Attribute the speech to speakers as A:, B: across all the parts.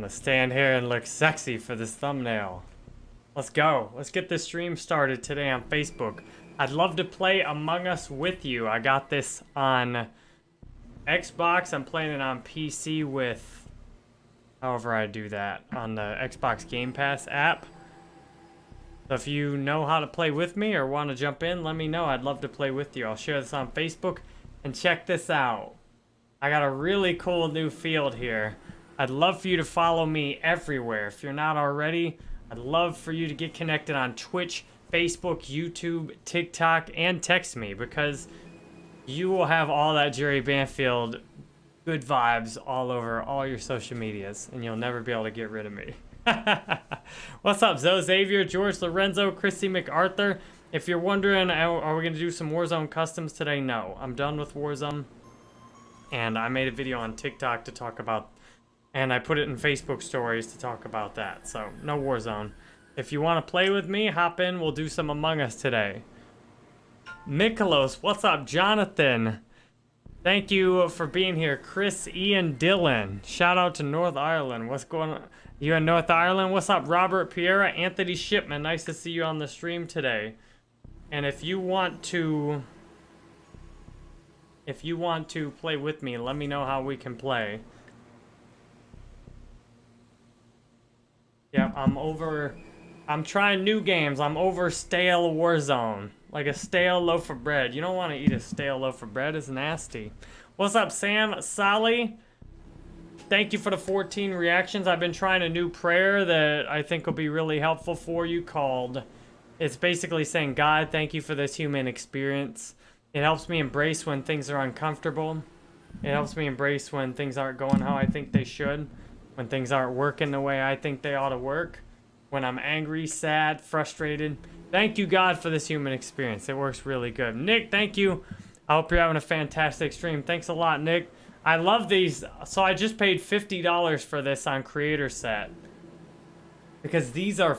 A: I'm gonna stand here and look sexy for this thumbnail. Let's go. Let's get this stream started today on Facebook. I'd love to play Among Us with you. I got this on Xbox. I'm playing it on PC with however I do that on the Xbox Game Pass app. So if you know how to play with me or want to jump in, let me know. I'd love to play with you. I'll share this on Facebook. And check this out. I got a really cool new field here. I'd love for you to follow me everywhere. If you're not already, I'd love for you to get connected on Twitch, Facebook, YouTube, TikTok, and text me because you will have all that Jerry Banfield good vibes all over all your social medias and you'll never be able to get rid of me. What's up, Zoe Xavier, George Lorenzo, Christy MacArthur? If you're wondering, are we going to do some Warzone customs today? No, I'm done with Warzone. And I made a video on TikTok to talk about, and I put it in Facebook stories to talk about that. So, no Warzone. If you want to play with me, hop in. We'll do some Among Us today. Mikolos, what's up? Jonathan, thank you for being here. Chris, Ian, Dylan. Shout out to North Ireland. What's going on? You in North Ireland? What's up, Robert Piera? Anthony Shipman, nice to see you on the stream today. And if you want to... If you want to play with me, let me know how we can play. Yeah, I'm over... I'm trying new games. I'm over stale Warzone. Like a stale loaf of bread. You don't want to eat a stale loaf of bread. It's nasty. What's up, Sam? Sally? Thank you for the 14 reactions. I've been trying a new prayer that I think will be really helpful for you called... It's basically saying, God, thank you for this human experience. It helps me embrace when things are uncomfortable. It helps me embrace when things aren't going how I think they should. When things aren't working the way I think they ought to work. When I'm angry, sad, frustrated. Thank you, God, for this human experience. It works really good. Nick, thank you. I hope you're having a fantastic stream. Thanks a lot, Nick. I love these. So I just paid $50 for this on Creator Set. Because these are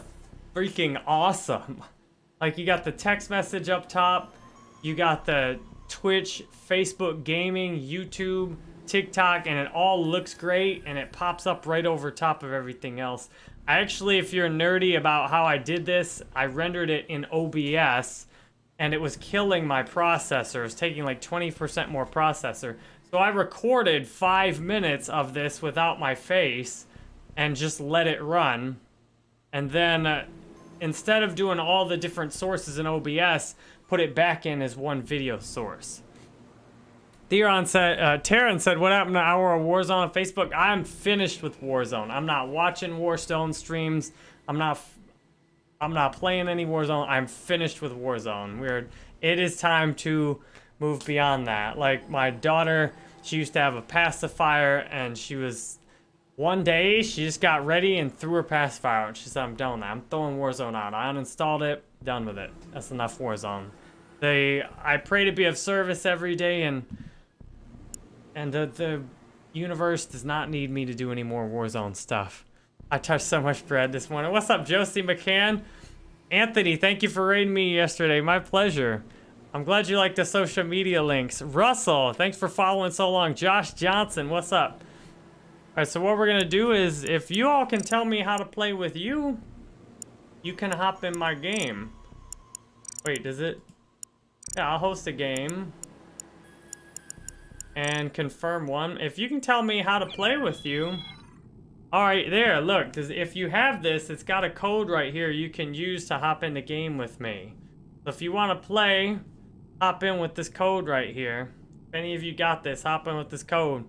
A: freaking awesome. Like, you got the text message up top. You got the Twitch, Facebook gaming, YouTube, TikTok, and it all looks great, and it pops up right over top of everything else. I actually, if you're nerdy about how I did this, I rendered it in OBS, and it was killing my processor. It was taking like 20% more processor. So I recorded five minutes of this without my face, and just let it run. And then... Uh, instead of doing all the different sources in OBS, put it back in as one video source. Theron said, uh, said, what happened to our Warzone on Facebook? I'm finished with Warzone. I'm not watching Warzone streams. I'm not, I'm not playing any Warzone. I'm finished with Warzone. We're, it is time to move beyond that. Like my daughter, she used to have a pacifier and she was one day, she just got ready and threw her pacifier out. She said, I'm done with that. I'm throwing Warzone out. I uninstalled it. Done with it. That's enough Warzone. They, I pray to be of service every day, and and the, the universe does not need me to do any more Warzone stuff. I touched so much bread this morning. What's up, Josie McCann? Anthony, thank you for raiding me yesterday. My pleasure. I'm glad you like the social media links. Russell, thanks for following so long. Josh Johnson, what's up? Alright, so what we're gonna do is, if you all can tell me how to play with you, you can hop in my game. Wait, does it? Yeah, I'll host a game. And confirm one. If you can tell me how to play with you. Alright, there, look. Does, if you have this, it's got a code right here you can use to hop in the game with me. So if you want to play, hop in with this code right here. If any of you got this, hop in with this code.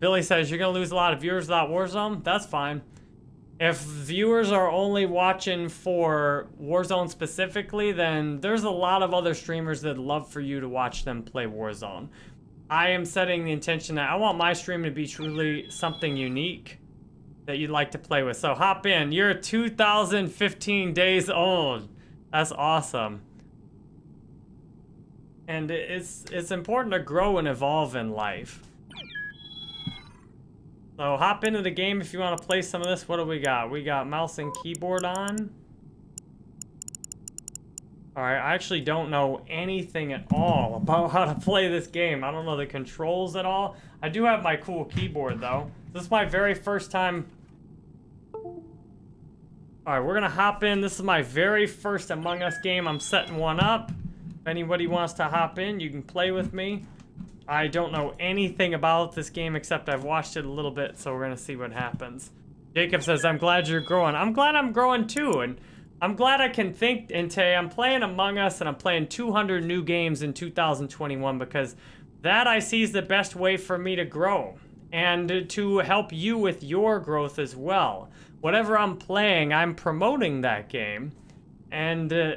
A: Billy says, you're going to lose a lot of viewers without Warzone? That's fine. If viewers are only watching for Warzone specifically, then there's a lot of other streamers that love for you to watch them play Warzone. I am setting the intention that I want my stream to be truly something unique that you'd like to play with. So hop in. You're 2015 days old. That's awesome. And it's it's important to grow and evolve in life. So hop into the game if you want to play some of this. What do we got? We got mouse and keyboard on. Alright, I actually don't know anything at all about how to play this game. I don't know the controls at all. I do have my cool keyboard though. This is my very first time All right, we're gonna hop in. This is my very first Among Us game. I'm setting one up. If anybody wants to hop in, you can play with me. I don't know anything about this game except I've watched it a little bit, so we're gonna see what happens. Jacob says, I'm glad you're growing. I'm glad I'm growing too, and I'm glad I can think, and today I'm playing Among Us, and I'm playing 200 new games in 2021, because that I see is the best way for me to grow, and to help you with your growth as well. Whatever I'm playing, I'm promoting that game, and uh,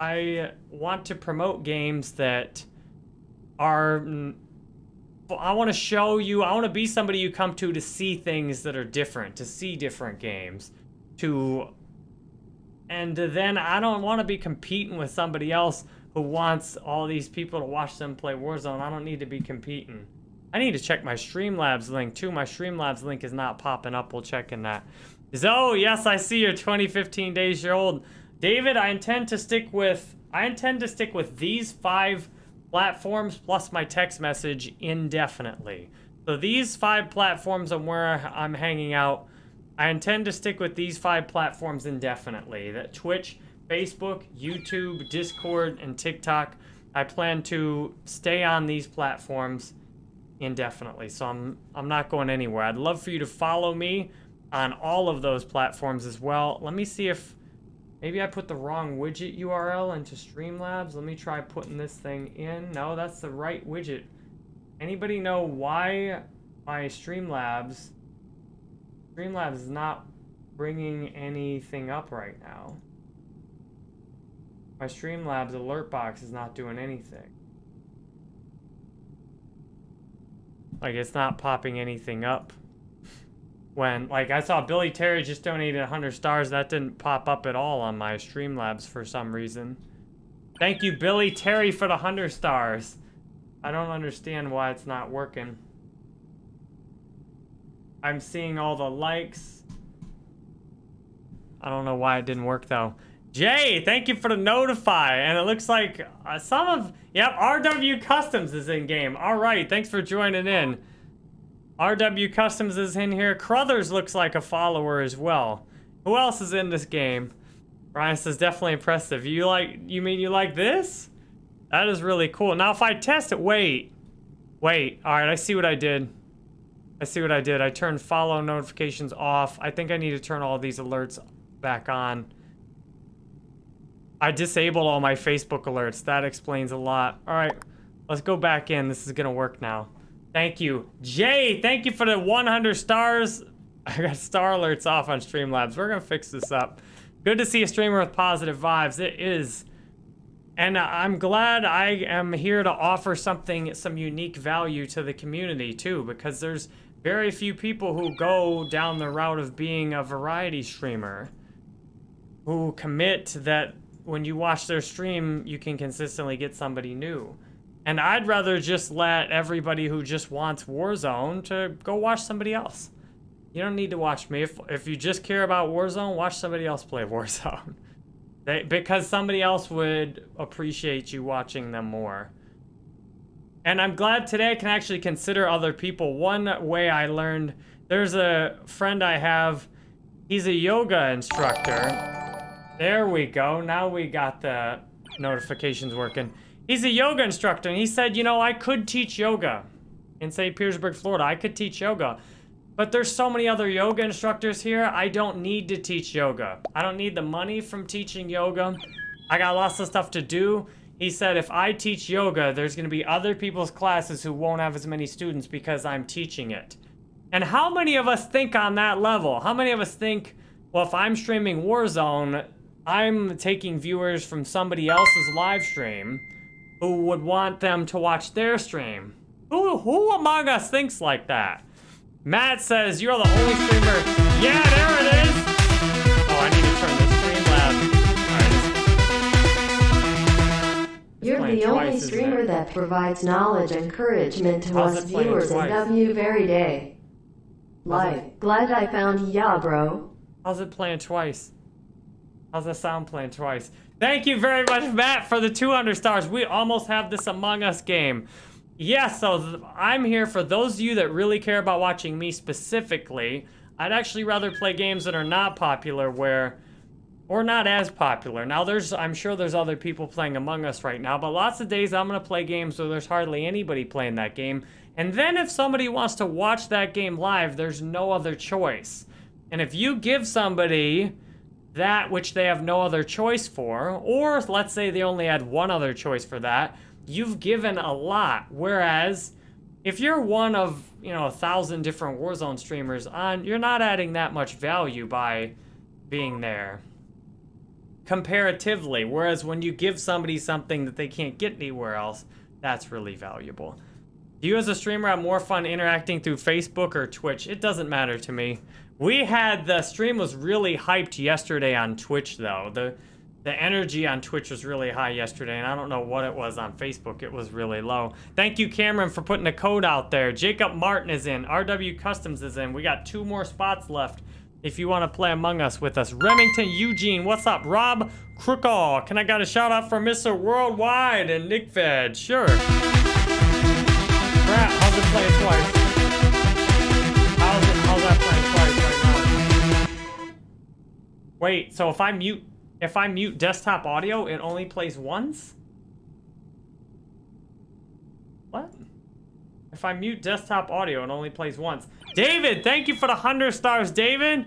A: I want to promote games that are I want to show you, I want to be somebody you come to to see things that are different, to see different games, to, and then I don't want to be competing with somebody else who wants all these people to watch them play Warzone. I don't need to be competing. I need to check my Streamlabs link too. My Streamlabs link is not popping up. We'll check in that. Zo, oh, yes, I see you're 2015 days old. David, I intend to stick with, I intend to stick with these five platforms plus my text message indefinitely. So these five platforms are where I'm hanging out. I intend to stick with these five platforms indefinitely. That Twitch, Facebook, YouTube, Discord, and TikTok. I plan to stay on these platforms indefinitely. So I'm I'm not going anywhere. I'd love for you to follow me on all of those platforms as well. Let me see if Maybe I put the wrong widget URL into Streamlabs. Let me try putting this thing in. No, that's the right widget. Anybody know why my Streamlabs... Streamlabs is not bringing anything up right now. My Streamlabs alert box is not doing anything. Like, it's not popping anything up when like I saw Billy Terry just donated 100 stars that didn't pop up at all on my Streamlabs for some reason. Thank you Billy Terry for the 100 stars. I don't understand why it's not working. I'm seeing all the likes. I don't know why it didn't work though. Jay, thank you for the notify. And it looks like uh, some of, yep, RW Customs is in game. All right, thanks for joining in. RW Customs is in here. Crothers looks like a follower as well. Who else is in this game? Ryan says, definitely impressive. You like, you mean you like this? That is really cool. Now, if I test it, wait. Wait, all right, I see what I did. I see what I did. I turned follow notifications off. I think I need to turn all these alerts back on. I disabled all my Facebook alerts. That explains a lot. All right, let's go back in. This is gonna work now. Thank you. Jay, thank you for the 100 stars. I got star alerts off on Streamlabs. We're going to fix this up. Good to see a streamer with positive vibes. It is. And I'm glad I am here to offer something, some unique value to the community too, because there's very few people who go down the route of being a variety streamer who commit that when you watch their stream, you can consistently get somebody new. And I'd rather just let everybody who just wants Warzone to go watch somebody else. You don't need to watch me. If, if you just care about Warzone, watch somebody else play Warzone. They, because somebody else would appreciate you watching them more. And I'm glad today I can actually consider other people. One way I learned, there's a friend I have, he's a yoga instructor. There we go. Now we got the notifications working. He's a yoga instructor, and he said, you know, I could teach yoga in, St. Petersburg, Florida. I could teach yoga. But there's so many other yoga instructors here, I don't need to teach yoga. I don't need the money from teaching yoga. I got lots of stuff to do. He said if I teach yoga, there's going to be other people's classes who won't have as many students because I'm teaching it. And how many of us think on that level? How many of us think, well, if I'm streaming Warzone, I'm taking viewers from somebody else's live stream who would want them to watch their stream. Who, who among us thinks like that? Matt says, you're the only streamer. Yeah, there it is.
B: You're the only streamer that provides knowledge and encouragement to How's us viewers in W very day. Like, glad I found ya, bro.
A: How's it playing twice? How's the sound playing twice? Thank you very much, Matt, for the 200 stars. We almost have this Among Us game. Yeah, so I'm here for those of you that really care about watching me specifically. I'd actually rather play games that are not popular where or not as popular. Now there's I'm sure there's other people playing Among Us right now, but lots of days I'm to play games where there's hardly anybody playing that game. And then if somebody wants to watch that game live, there's no other choice. And if you give somebody that which they have no other choice for, or let's say they only had one other choice for that, you've given a lot. Whereas if you're one of, you know, a thousand different Warzone streamers on, you're not adding that much value by being there. Comparatively. Whereas when you give somebody something that they can't get anywhere else, that's really valuable. Do you as a streamer have more fun interacting through Facebook or Twitch? It doesn't matter to me. We had, the stream was really hyped yesterday on Twitch though. The the energy on Twitch was really high yesterday, and I don't know what it was on Facebook. It was really low. Thank you, Cameron, for putting a code out there. Jacob Martin is in. RW Customs is in. We got two more spots left if you want to play Among Us with us. Remington Eugene, what's up? Rob Crookall, can I get a shout out for Mr. Worldwide and Nick Fed? Sure. Crap, how's it playing twice? How's, it, how's that playing twice right now? Wait, so if I mute if I mute desktop audio, it only plays once? What? If I mute desktop audio, it only plays once. David, thank you for the 100 stars, David.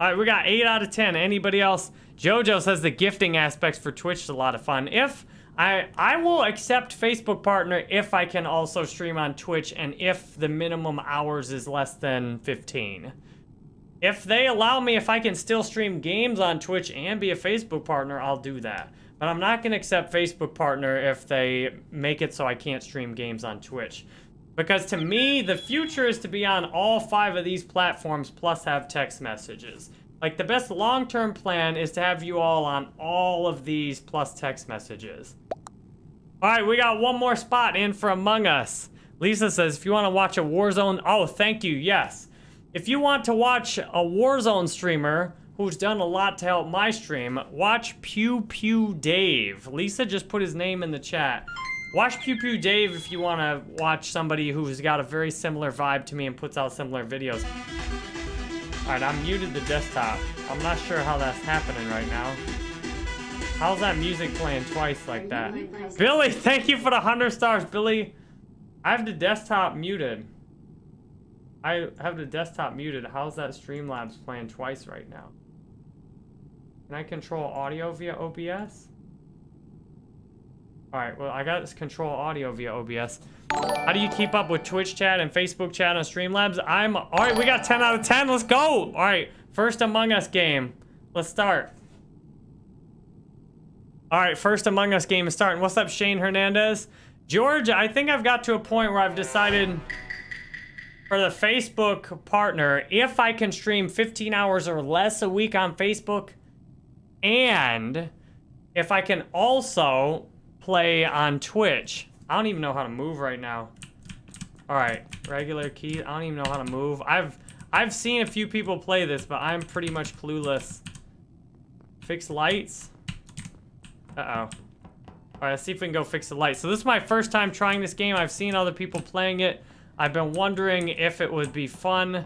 A: All right, we got 8 out of 10. Anybody else? Jojo says the gifting aspects for Twitch is a lot of fun. If I I will accept Facebook partner if I can also stream on Twitch and if the minimum hours is less than 15. If they allow me, if I can still stream games on Twitch and be a Facebook partner, I'll do that. But I'm not going to accept Facebook partner if they make it so I can't stream games on Twitch. Because to me, the future is to be on all five of these platforms plus have text messages. Like the best long-term plan is to have you all on all of these plus text messages. All right, we got one more spot in for Among Us. Lisa says, if you want to watch a Warzone... Oh, thank you, yes. If you want to watch a Warzone streamer who's done a lot to help my stream, watch Pew Pew Dave. Lisa just put his name in the chat. Watch Pew Pew Dave if you want to watch somebody who's got a very similar vibe to me and puts out similar videos. Alright, I'm muted the desktop. I'm not sure how that's happening right now. How's that music playing twice like that? Billy, thank you for the 100 stars, Billy. I have the desktop muted. I have the desktop muted. How's that Streamlabs playing twice right now? Can I control audio via OBS? Alright, well, I got this control audio via OBS. How do you keep up with Twitch chat and Facebook chat on Streamlabs? I'm... Alright, we got 10 out of 10. Let's go! Alright, first Among Us game. Let's start. Alright, first Among Us game is starting. What's up, Shane Hernandez? George, I think I've got to a point where I've decided for the Facebook partner, if I can stream 15 hours or less a week on Facebook, and if I can also play on Twitch. I don't even know how to move right now. All right, regular key. I don't even know how to move. I've I've seen a few people play this, but I'm pretty much clueless. Fix lights. Uh-oh. All right, let's see if we can go fix the lights. So this is my first time trying this game. I've seen other people playing it. I've been wondering if it would be fun.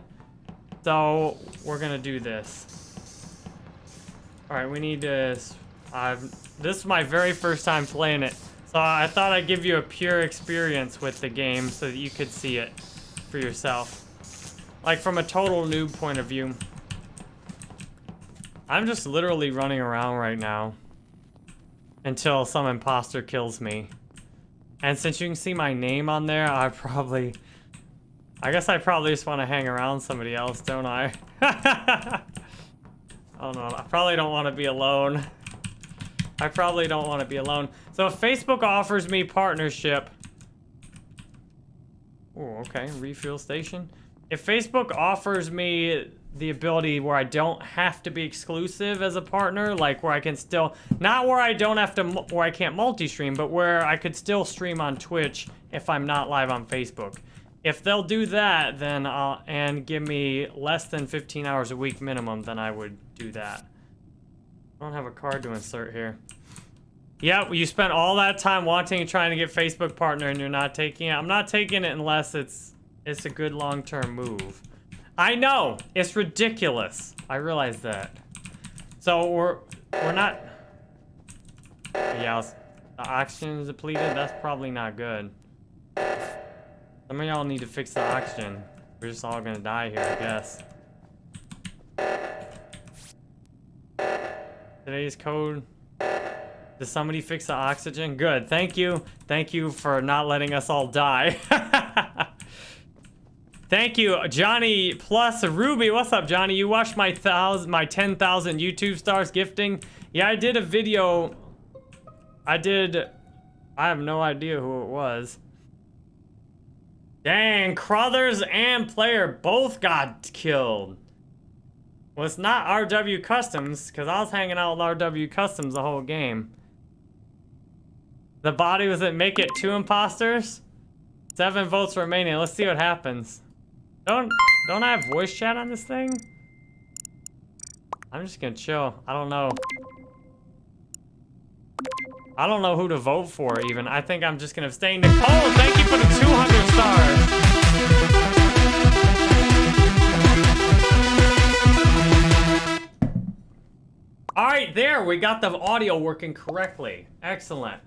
A: So, we're gonna do this. Alright, we need to... I've, this is my very first time playing it. So I thought I'd give you a pure experience with the game so that you could see it for yourself. Like from a total noob point of view. I'm just literally running around right now. Until some imposter kills me. And since you can see my name on there, I probably... I guess I probably just want to hang around somebody else, don't I? I don't know. I probably don't want to be alone. I probably don't want to be alone. So if Facebook offers me partnership... Oh, okay, refuel station. If Facebook offers me the ability where I don't have to be exclusive as a partner, like where I can still, not where I don't have to, where I can't multi-stream, but where I could still stream on Twitch if I'm not live on Facebook. If they'll do that, then I'll, and give me less than 15 hours a week minimum, then I would do that. I don't have a card to insert here. Yep, you spent all that time wanting and trying to get Facebook partner and you're not taking it. I'm not taking it unless it's it's a good long-term move. I know, it's ridiculous. I realize that. So we're we're not... Yeah, the oxygen is depleted. That's probably not good. Some of y'all need to fix the oxygen. We're just all gonna die here, I guess. Today's code. Did somebody fix the oxygen? Good. Thank you. Thank you for not letting us all die. Thank you, Johnny plus Ruby. What's up, Johnny? You watched my thousand, my 10,000 YouTube stars gifting? Yeah, I did a video. I did. I have no idea who it was. Dang, Crothers and Player both got killed. Well, it's not RW Customs, because I was hanging out with RW Customs the whole game. The body was at Make It Two Imposters? Seven votes remaining. Let's see what happens. Don't don't I have voice chat on this thing? I'm just gonna chill. I don't know. I don't know who to vote for even. I think I'm just gonna abstain. Nicole, thank you for the 200 stars. All right, there, we got the audio working correctly. Excellent.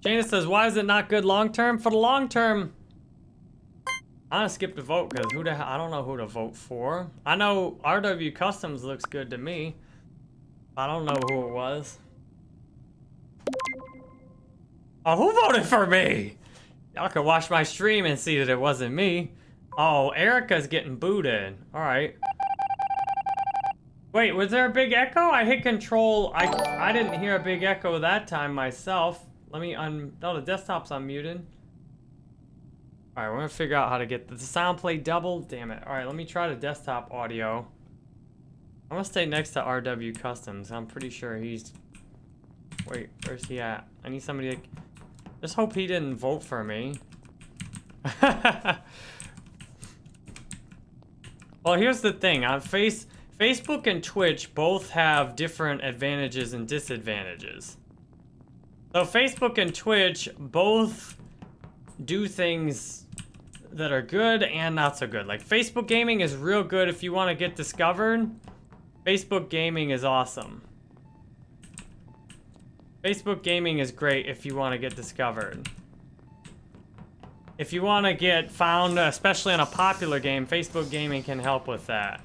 A: Jana says, why is it not good long term? For the long term, I'm gonna skip the vote because who the hell, I don't know who to vote for. I know RW Customs looks good to me. I don't know who it was. Oh, who voted for me? Y'all can watch my stream and see that it wasn't me. Oh, Erica's getting booted. All right. Wait, was there a big echo? I hit control. I I didn't hear a big echo that time myself. Let me un... Oh, the desktop's unmuted. Alright, we're gonna figure out how to get the sound play double. Damn it. Alright, let me try the desktop audio. I'm gonna stay next to RW Customs. I'm pretty sure he's... Wait, where's he at? I need somebody to... Just hope he didn't vote for me. well, here's the thing. On Face... Facebook and Twitch both have different advantages and disadvantages. So Facebook and Twitch both do things that are good and not so good. Like Facebook gaming is real good if you want to get discovered. Facebook gaming is awesome. Facebook gaming is great if you want to get discovered. If you want to get found, especially on a popular game, Facebook gaming can help with that.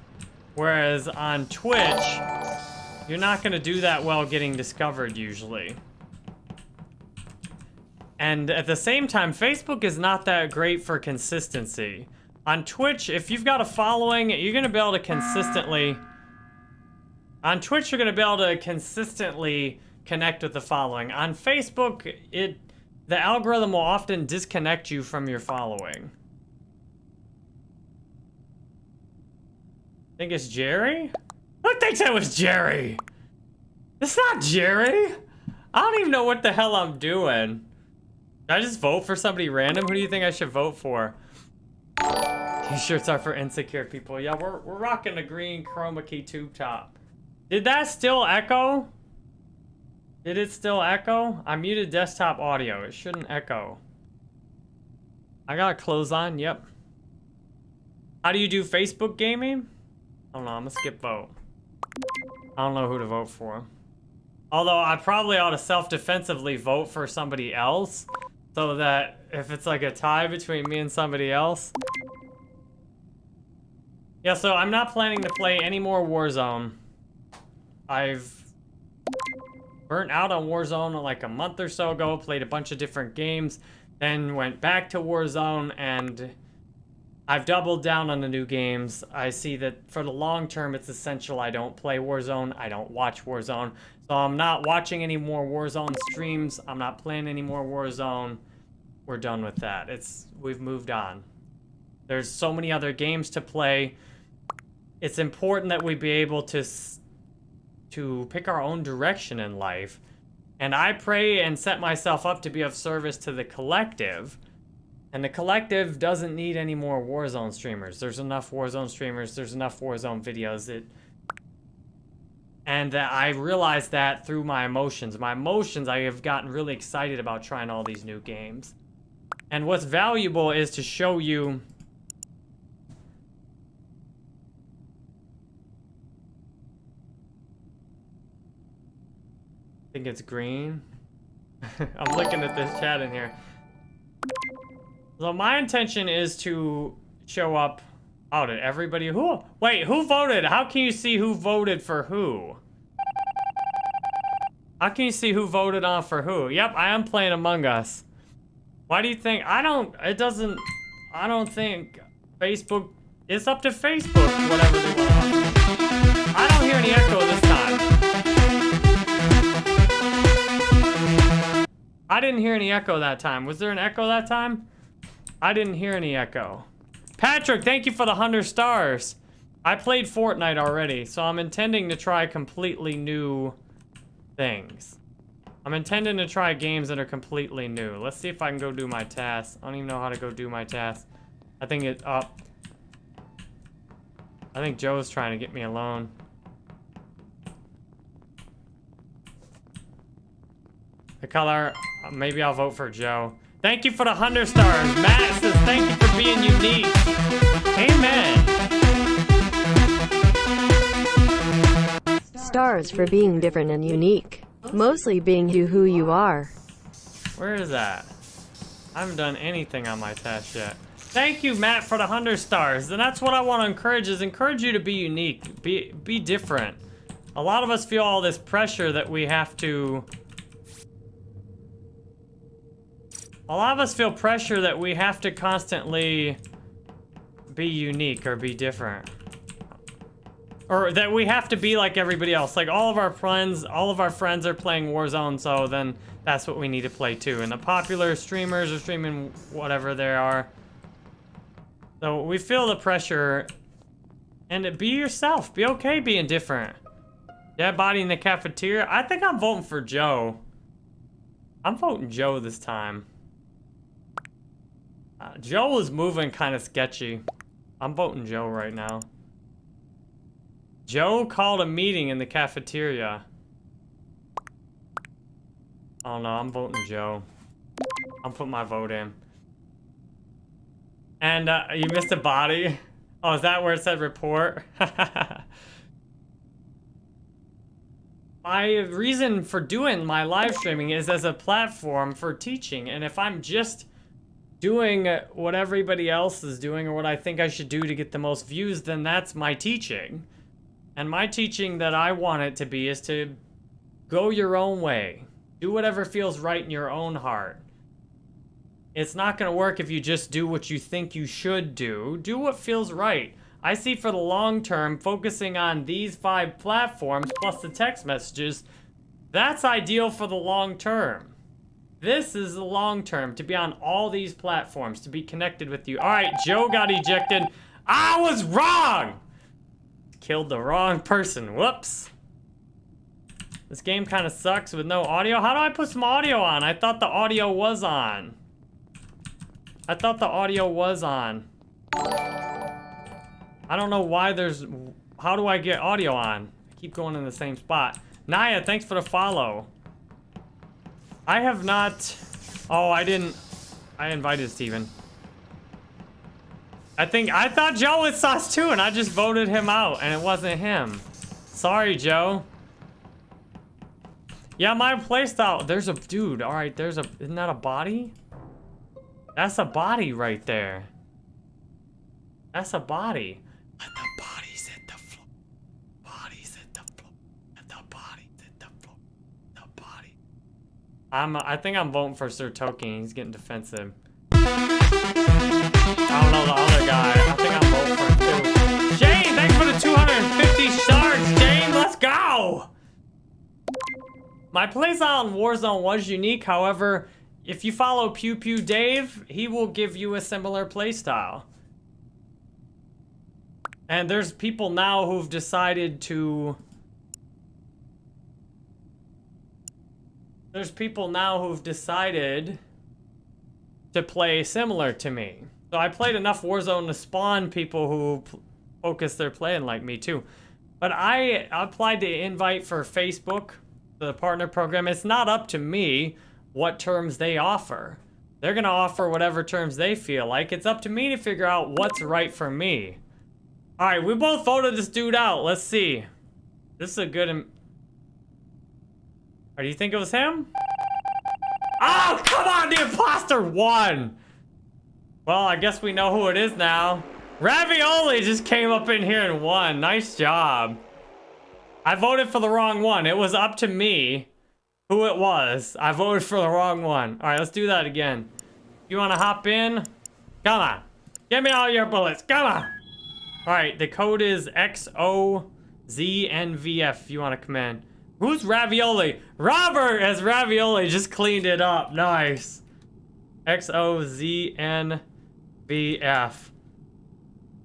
A: Whereas on Twitch, you're not going to do that well getting discovered usually. And at the same time, Facebook is not that great for consistency. On Twitch, if you've got a following, you're going to be able to consistently... On Twitch, you're going to be able to consistently connect with the following. On Facebook, it the algorithm will often disconnect you from your following. Think it's Jerry? Who thinks it was Jerry? It's not Jerry. I don't even know what the hell I'm doing. Should I just vote for somebody random? Who do you think I should vote for? T-shirts are for insecure people. Yeah, we're, we're rocking a green chroma key tube top. Did that still echo? Did it still echo? I muted desktop audio. It shouldn't echo. I got clothes on. Yep. How do you do Facebook gaming? Don't know. I'm gonna skip vote. I don't know who to vote for. Although I probably ought to self-defensively vote for somebody else. So that if it's like a tie between me and somebody else. Yeah, so I'm not planning to play any more Warzone. I've burnt out on Warzone like a month or so ago, played a bunch of different games, then went back to Warzone and I've doubled down on the new games. I see that for the long term, it's essential I don't play Warzone. I don't watch Warzone. So I'm not watching any more Warzone streams. I'm not playing any more Warzone. We're done with that. It's We've moved on. There's so many other games to play. It's important that we be able to, to pick our own direction in life. And I pray and set myself up to be of service to the collective. And the collective doesn't need any more Warzone streamers. There's enough Warzone streamers. There's enough Warzone videos. It, and I realized that through my emotions. My emotions, I have gotten really excited about trying all these new games. And what's valuable is to show you... I think it's green. I'm looking at this chat in here. So my intention is to show up. Oh, did everybody who? Wait, who voted? How can you see who voted for who? How can you see who voted on for who? Yep, I am playing Among Us. Why do you think? I don't, it doesn't, I don't think Facebook, it's up to Facebook, whatever they want. I don't hear any echo this time. I didn't hear any echo that time. Was there an echo that time? I didn't hear any echo. Patrick, thank you for the 100 stars. I played Fortnite already, so I'm intending to try completely new things. I'm intending to try games that are completely new. Let's see if I can go do my task. I don't even know how to go do my task. I think it up. I think Joe's trying to get me alone. The color, maybe I'll vote for Joe. Thank you for the 100 stars. Matt says thank you for being unique. Amen.
B: Stars for being different and unique. Mostly being you who you are.
A: Where is that? I haven't done anything on my test yet. Thank you, Matt, for the 100 stars. And that's what I want to encourage is encourage you to be unique. Be, be different. A lot of us feel all this pressure that we have to... A lot of us feel pressure that we have to constantly be unique or be different. Or that we have to be like everybody else. Like all of our friends, all of our friends are playing Warzone, so then that's what we need to play too. And the popular streamers are streaming whatever they are. So we feel the pressure. And be yourself. Be okay being different. Dead body in the cafeteria. I think I'm voting for Joe. I'm voting Joe this time. Joe is moving kind of sketchy. I'm voting Joe right now. Joe called a meeting in the cafeteria. Oh no, I'm voting Joe. I'm putting my vote in. And uh, you missed a body? Oh, is that where it said report? my reason for doing my live streaming is as a platform for teaching. And if I'm just doing what everybody else is doing or what I think I should do to get the most views, then that's my teaching. And my teaching that I want it to be is to go your own way. Do whatever feels right in your own heart. It's not going to work if you just do what you think you should do. Do what feels right. I see for the long term, focusing on these five platforms plus the text messages, that's ideal for the long term. This is the long term, to be on all these platforms, to be connected with you. All right, Joe got ejected. I was wrong! Killed the wrong person. Whoops. This game kind of sucks with no audio. How do I put some audio on? I thought the audio was on. I thought the audio was on. I don't know why there's... How do I get audio on? I keep going in the same spot. Naya, thanks for the follow. I have not... Oh, I didn't... I invited Steven. I think, I thought Joe was sus too, and I just voted him out, and it wasn't him. Sorry, Joe. Yeah, my playstyle, there's a, dude, all right, there's a, isn't that a body? That's a body right there. That's a body. Let the bodies hit the floor. Bodies hit the floor. Let the bodies hit the floor. The body. I'm, I think I'm voting for Sir Token. He's getting defensive. I don't know the other guy. I think I'm voting for him too. Jane, thanks for the 250 shards, Jane. Let's go. My playstyle in Warzone was unique. However, if you follow Pew Pew Dave, he will give you a similar playstyle. And there's people now who've decided to... There's people now who've decided to play similar to me. So I played enough Warzone to spawn people who focus their playing like me too. But I applied the invite for Facebook, the partner program. It's not up to me what terms they offer. They're going to offer whatever terms they feel like. It's up to me to figure out what's right for me. All right, we both voted this dude out. Let's see. This is a good... Or do you think it was him? Oh, come on, the imposter won! Well, I guess we know who it is now. Ravioli just came up in here and won. Nice job. I voted for the wrong one. It was up to me who it was. I voted for the wrong one. All right, let's do that again. You want to hop in? Come on. Give me all your bullets. Come on. All right, the code is XOZNVF if you want to come in. Who's Ravioli? Robert as Ravioli just cleaned it up. Nice. XOZNVF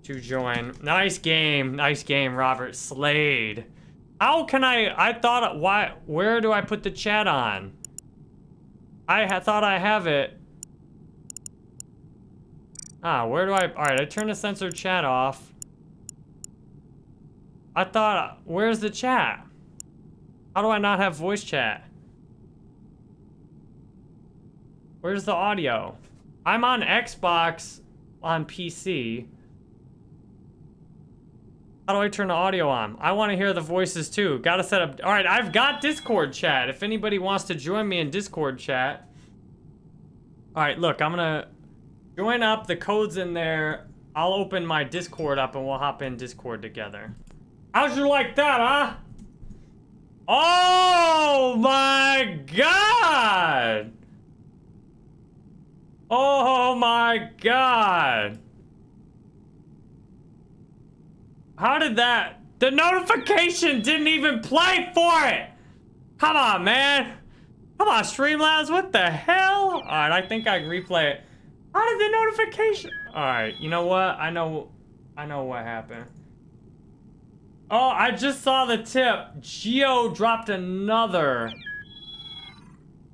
A: to join. Nice game. Nice game, Robert. Slade. How can I... I thought... Why... Where do I put the chat on? I thought I have it. Ah, where do I... Alright, I turn the censored chat off. I thought... Where's the chat? How do I not have voice chat? Where's the audio? I'm on Xbox on PC. How do I turn the audio on? I want to hear the voices too. Gotta set up... Alright, I've got Discord chat. If anybody wants to join me in Discord chat. Alright, look, I'm gonna join up. The code's in there. I'll open my Discord up and we'll hop in Discord together. How'd you like that, huh? Oh my god! Oh my god! How did that? The notification didn't even play for it! Come on, man! Come on, Streamlabs, what the hell? Alright, I think I can replay it. How did the notification? Alright, you know what? I know, I know what happened. Oh, I just saw the tip. Geo dropped another.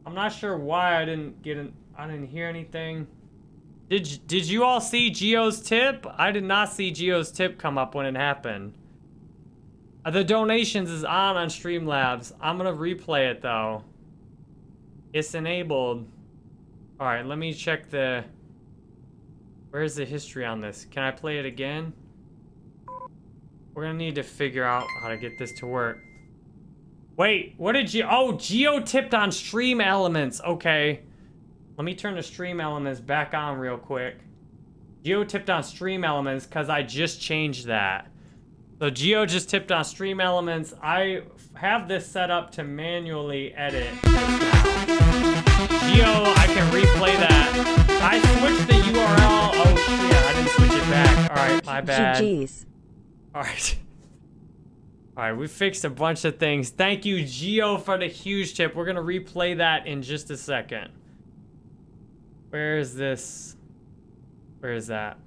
A: I'm not sure why I didn't get an, I didn't hear anything. Did, did you all see Geo's tip? I did not see Geo's tip come up when it happened. Uh, the donations is on on Streamlabs. I'm gonna replay it though. It's enabled. Alright, let me check the... Where's the history on this? Can I play it again? We're gonna need to figure out how to get this to work. Wait, what did you... Oh, Geo tipped on Stream Elements. Okay. Let me turn the stream elements back on real quick. Geo tipped on stream elements because I just changed that. So Geo just tipped on stream elements. I have this set up to manually edit Geo, I can replay that. I switched the URL. Oh shit, I didn't switch it back. Alright, my bad. GG's. Alright. Alright, we fixed a bunch of things. Thank you, Geo, for the huge tip. We're gonna replay that in just a second. Where is this? Where is that?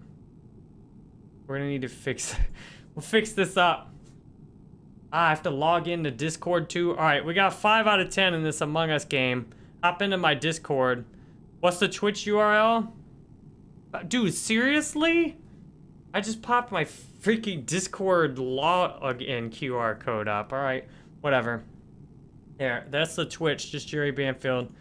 A: We're gonna need to fix We'll fix this up. Ah, I have to log into Discord too. Alright, we got 5 out of 10 in this Among Us game. Hop into my Discord. What's the Twitch URL? Uh, dude, seriously? I just popped my freaking Discord login QR code up. Alright, whatever. There, that's the Twitch, just Jerry Banfield.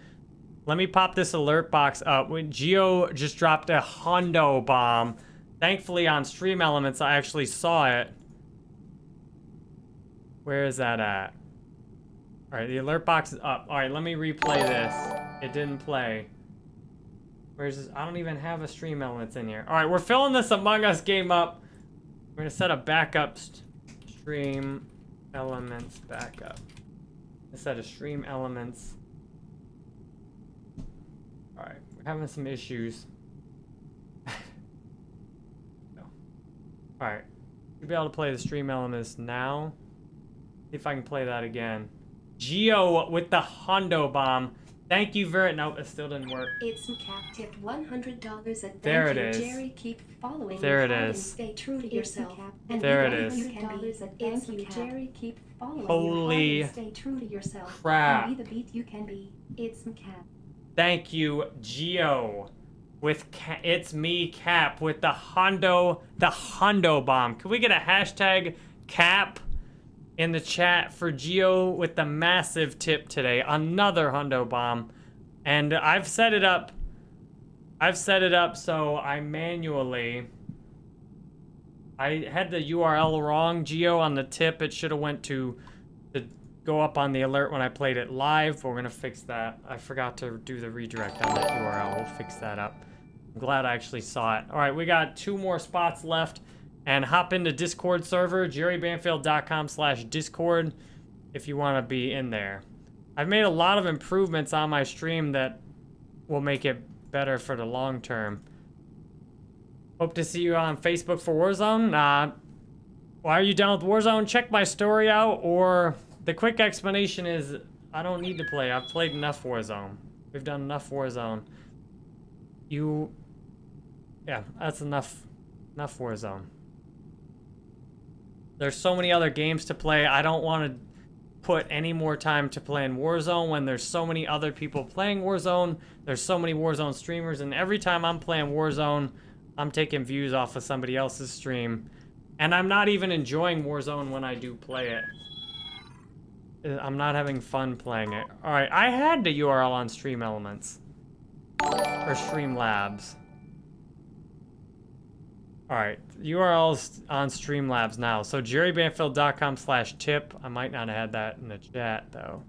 A: Let me pop this alert box up. When Geo just dropped a Hondo bomb. Thankfully on Stream Elements, I actually saw it. Where is that at? All right, the alert box is up. All right, let me replay this. It didn't play. Where's this? I don't even have a Stream Elements in here. All right, we're filling this Among Us game up. We're gonna set a backup Stream Elements backup. Set a Stream Elements Alright, we're having some issues. no. Alright. Should be able to play the stream elements now. See if I can play that again. Geo with the Hondo bomb. Thank you very no, it still didn't work.
C: It's Cap tipped one hundred dollars and
A: there
C: thank
A: it
C: you,
A: is.
C: Jerry. Keep following
A: there it
C: is.
A: is.
C: Stay true to yourself.
A: And there it is.
C: It's you, Jerry. Keep following
A: Holy
C: stay true to yourself.
A: crap.
C: And be the beat you can be. It's Cap.
A: Thank you, Geo. With it's me, Cap, with the Hondo, the Hondo bomb. Can we get a hashtag Cap in the chat for Geo with the massive tip today? Another Hondo bomb. And I've set it up. I've set it up so I manually. I had the URL wrong, Geo, on the tip. It should have went to the go up on the alert when I played it live. We're gonna fix that. I forgot to do the redirect on that URL. We'll fix that up. I'm glad I actually saw it. All right, we got two more spots left. And hop into Discord server, jerrybanfield.com slash Discord if you want to be in there. I've made a lot of improvements on my stream that will make it better for the long term. Hope to see you on Facebook for Warzone. Uh, why are you down with Warzone? Check my story out, or the quick explanation is I don't need to play. I've played enough Warzone. We've done enough Warzone. You, yeah, that's enough, enough Warzone. There's so many other games to play. I don't want to put any more time to play in Warzone when there's so many other people playing Warzone. There's so many Warzone streamers, and every time I'm playing Warzone, I'm taking views off of somebody else's stream. And I'm not even enjoying Warzone when I do play it. Uh, I'm not having fun playing it. Alright, I had the URL on Stream Elements. Or Streamlabs. Alright, URL's on Streamlabs now. So jerrybanfield.com slash tip. I might not have had that in the chat, though.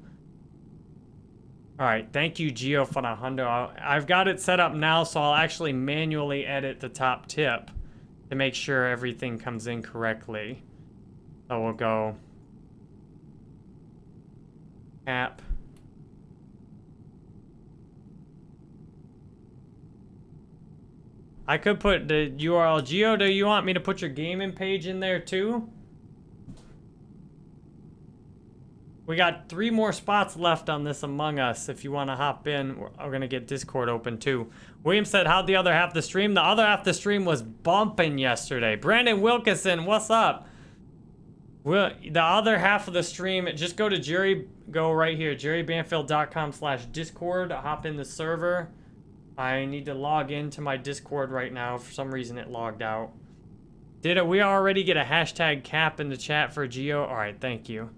A: Alright, thank you, Geo, for the hundo. I've got it set up now, so I'll actually manually edit the top tip to make sure everything comes in correctly. So we'll go app. I could put the URL. Geo, do you want me to put your gaming page in there too? We got three more spots left on this Among Us. If you want to hop in, we're, we're going to get Discord open too. William said, how'd the other half the stream? The other half the stream was bumping yesterday. Brandon Wilkinson, what's up? Well, the other half of the stream, just go to Jerry, go right here, jerrybanfield.com slash Discord, hop in the server. I need to log into my Discord right now. For some reason, it logged out. Did it? We already get a hashtag cap in the chat for Geo? All right, thank you.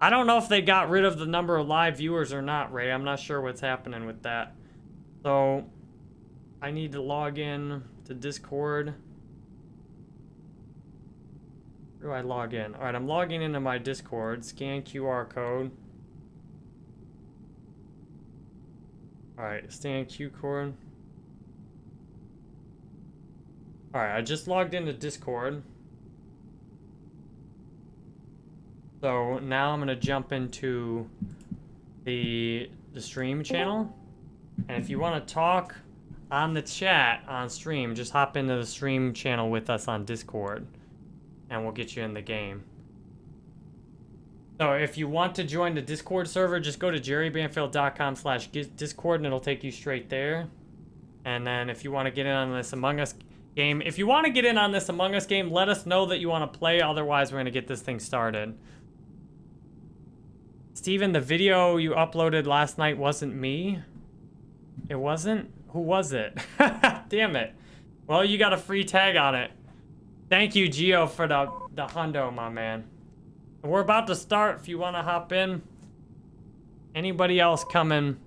A: I don't know if they got rid of the number of live viewers or not, Ray. I'm not sure what's happening with that. So, I need to log in to Discord. Where do I log in? All right, I'm logging into my Discord. Scan QR code. All right, scan Q code. All right, I just logged into Discord. So now I'm gonna jump into the the stream channel. And if you want to talk on the chat on stream, just hop into the stream channel with us on Discord. And we'll get you in the game. So if you want to join the Discord server, just go to jerrybanfield.com slash Discord and it'll take you straight there. And then if you want to get in on this Among Us game, if you want to get in on this Among Us game, let us know that you want to play. Otherwise, we're going to get this thing started. Steven, the video you uploaded last night wasn't me. It wasn't? Who was it? Damn it. Well, you got a free tag on it. Thank you, Geo, for the, the hundo, my man. We're about to start if you want to hop in. Anybody else coming?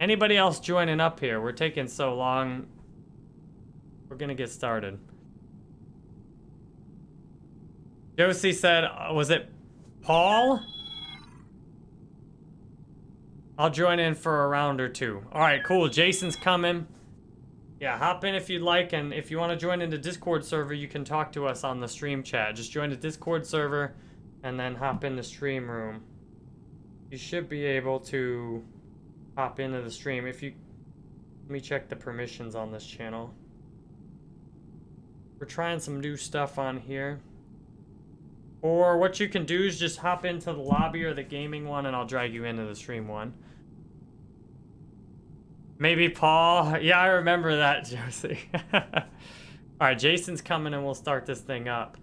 A: Anybody else joining up here? We're taking so long. We're to get started. Josie said, uh, was it Paul? I'll join in for a round or two. All right, cool. Jason's coming. Yeah, hop in if you'd like, and if you want to join in the Discord server, you can talk to us on the stream chat. Just join the Discord server, and then hop in the stream room. You should be able to hop into the stream. If you... Let me check the permissions on this channel. We're trying some new stuff on here. Or what you can do is just hop into the lobby or the gaming one, and I'll drag you into the stream one. Maybe Paul. Yeah, I remember that, Josie. Alright, Jason's coming and we'll start this thing up.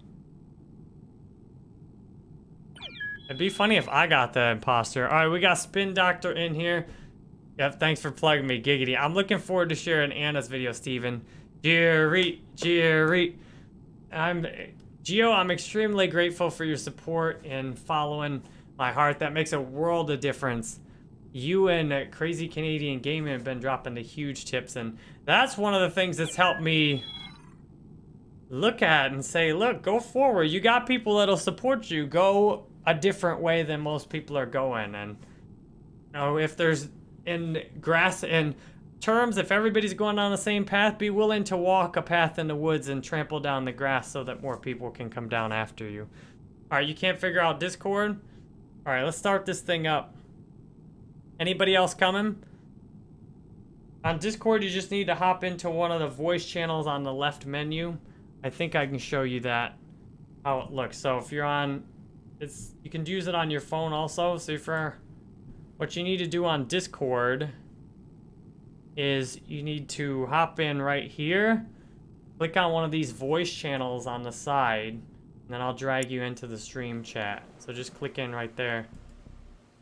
A: It'd be funny if I got the imposter. Alright, we got Spin Doctor in here. Yep, thanks for plugging me, Giggity. I'm looking forward to sharing Anna's video, Steven. Jerry, Jerry. I'm... Geo, I'm extremely grateful for your support in following my heart. That makes a world of difference you and Crazy Canadian Gaming have been dropping the huge tips, and that's one of the things that's helped me look at and say, look, go forward. You got people that'll support you. Go a different way than most people are going. And you know, if there's in grass in terms, if everybody's going on the same path, be willing to walk a path in the woods and trample down the grass so that more people can come down after you. All right, you can't figure out Discord? All right, let's start this thing up. Anybody else coming? On Discord, you just need to hop into one of the voice channels on the left menu. I think I can show you that, how it looks. So if you're on, it's you can use it on your phone also. So for what you need to do on Discord is you need to hop in right here, click on one of these voice channels on the side, and then I'll drag you into the stream chat. So just click in right there.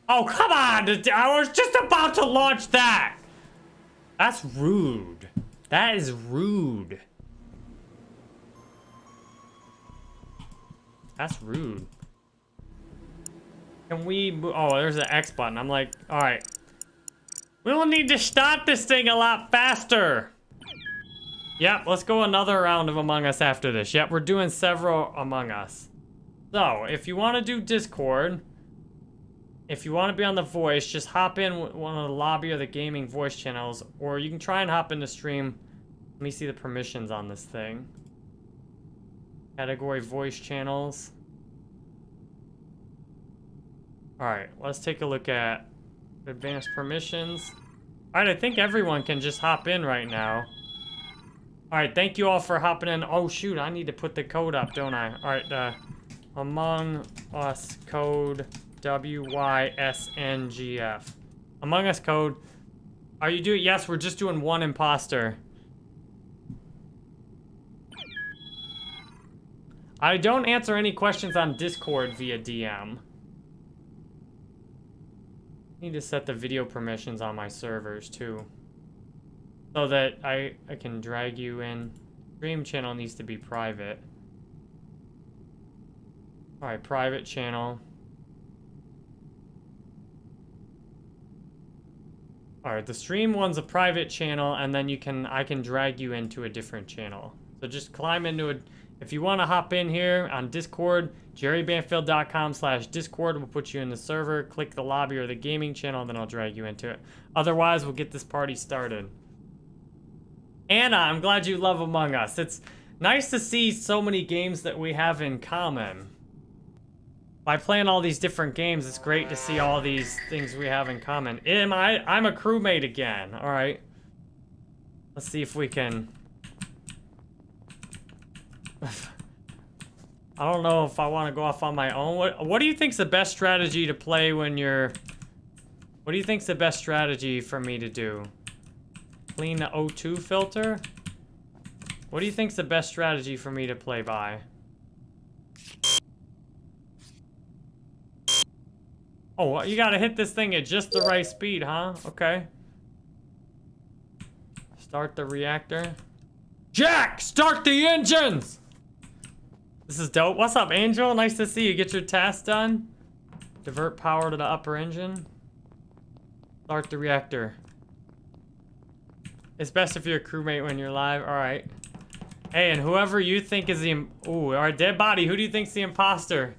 A: Oh, come on! I was just about to launch that! That's rude. That is rude. That's rude. Can we Oh, there's an X button. I'm like, alright. We will need to start this thing a lot faster. Yep, let's go another round of Among Us after this. Yep, we're doing several Among Us. So, if you want to do Discord, if you want to be on the voice, just hop in one of the lobby or the gaming voice channels, or you can try and hop into stream. Let me see the permissions on this thing. Category voice channels. Alright, let's take a look at advanced permissions. Alright, I think everyone can just hop in right now. Alright, thank you all for hopping in. Oh shoot, I need to put the code up, don't I? Alright, uh, Among Us code W-Y-S-N-G-F. Among Us code. Are you doing? Yes, we're just doing one imposter. I don't answer any questions on Discord via DM. Need to set the video permissions on my servers too. So that I, I can drag you in. Stream channel needs to be private. Alright, private channel. Alright, the stream one's a private channel, and then you can I can drag you into a different channel. So just climb into a... If you want to hop in here on Discord, jerrybanfield.com slash Discord will put you in the server. Click the lobby or the gaming channel, and then I'll drag you into it. Otherwise, we'll get this party started. Anna, I'm glad you love Among Us. It's nice to see so many games that we have in common by playing all these different games, it's great to see all these things we have in common. Am I? I'm a crewmate again. All right. Let's see if we can. I don't know if I want to go off on my own. What What do you think's the best strategy to play when you're? What do you think's the best strategy for me to do? Clean the O2 filter. What do you think's the best strategy for me to play by? Oh, you gotta hit this thing at just the right speed, huh? Okay. Start the reactor. Jack, start the engines! This is dope. What's up, Angel? Nice to see you. Get your task done. Divert power to the upper engine. Start the reactor. It's best if you're a crewmate when you're live. Alright. Hey, and whoever you think is the... Ooh, our dead body. Who do you think's the imposter?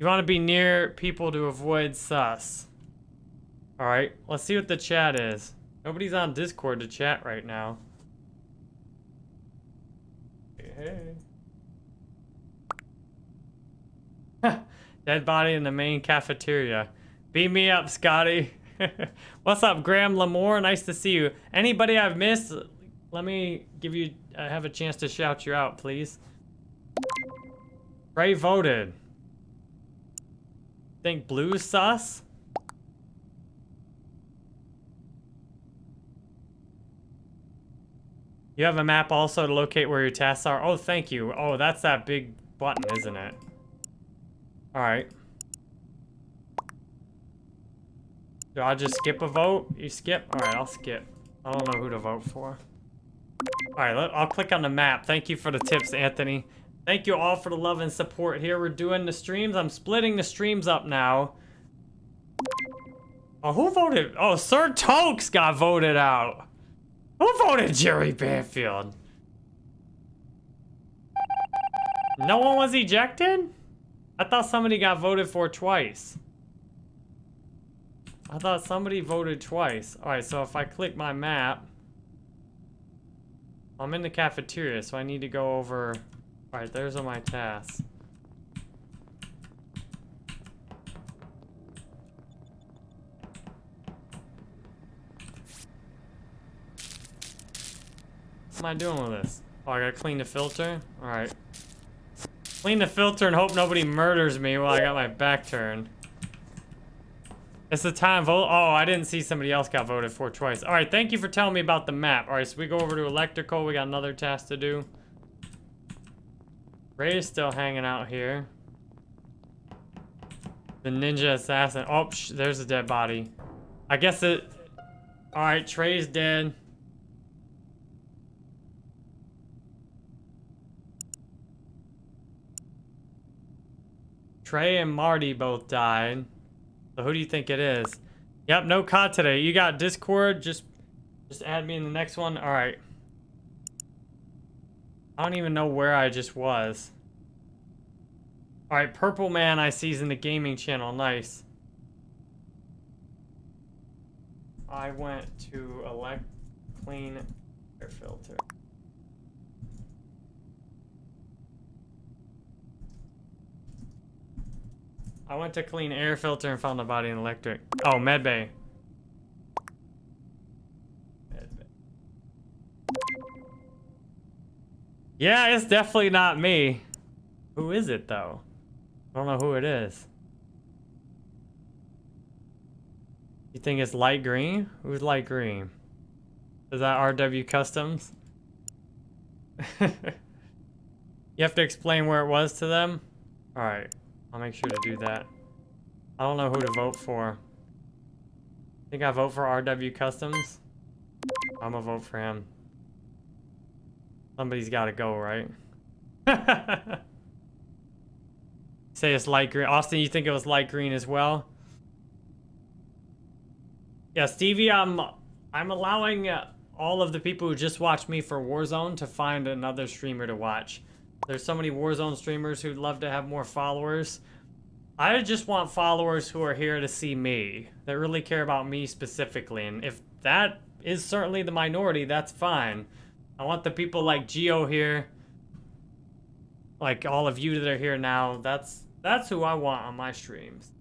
A: You want to be near people to avoid sus. Alright, let's see what the chat is. Nobody's on Discord to chat right now. Hey, hey. Dead body in the main cafeteria. Beat me up, Scotty. What's up, Graham Lamore? Nice to see you. Anybody I've missed, let me give you, uh, have a chance to shout you out, please. Ray voted. Think blue sus? You have a map also to locate where your tasks are? Oh, thank you. Oh, that's that big button, isn't it? Alright. Do I just skip a vote? You skip? Alright, I'll skip. I don't know who to vote for. Alright, I'll click on the map. Thank you for the tips, Anthony. Thank you all for the love and support here. We're doing the streams. I'm splitting the streams up now. Oh, who voted? Oh, Sir Tokes got voted out. Who voted Jerry Banfield? No one was ejected? I thought somebody got voted for twice. I thought somebody voted twice. Alright, so if I click my map... I'm in the cafeteria, so I need to go over... Alright, there's all my tasks. What am I doing with this? Oh, I gotta clean the filter? Alright. Clean the filter and hope nobody murders me while I got my back turned. It's the time vote. Oh, I didn't see somebody else got voted for twice. All right, thank you for telling me about the map. All right, so we go over to electrical. We got another task to do. Ray is still hanging out here. The ninja assassin. Oh, there's a dead body. I guess it... All right, Trey's dead. Trey and Marty both died. So who do you think it is? Yep, no COD today. You got Discord. Just, just add me in the next one. All right. I don't even know where I just was. All right, Purple Man I see is in the gaming channel. Nice. I went to elect clean air filter. I went to clean air filter and found the body in electric. Oh, medbay. Medbay. Yeah, it's definitely not me. Who is it, though? I don't know who it is. You think it's light green? Who's light green? Is that RW Customs? you have to explain where it was to them? Alright. I'll make sure to do that. I don't know who to vote for. Think I vote for RW Customs? I'm gonna vote for him. Somebody's gotta go, right? Say it's light green. Austin, you think it was light green as well? Yeah, Stevie, I'm I'm allowing all of the people who just watched me for Warzone to find another streamer to watch. There's so many Warzone streamers who'd love to have more followers. I just want followers who are here to see me, that really care about me specifically. And if that is certainly the minority, that's fine. I want the people like Geo here, like all of you that are here now. That's that's who I want on my streams.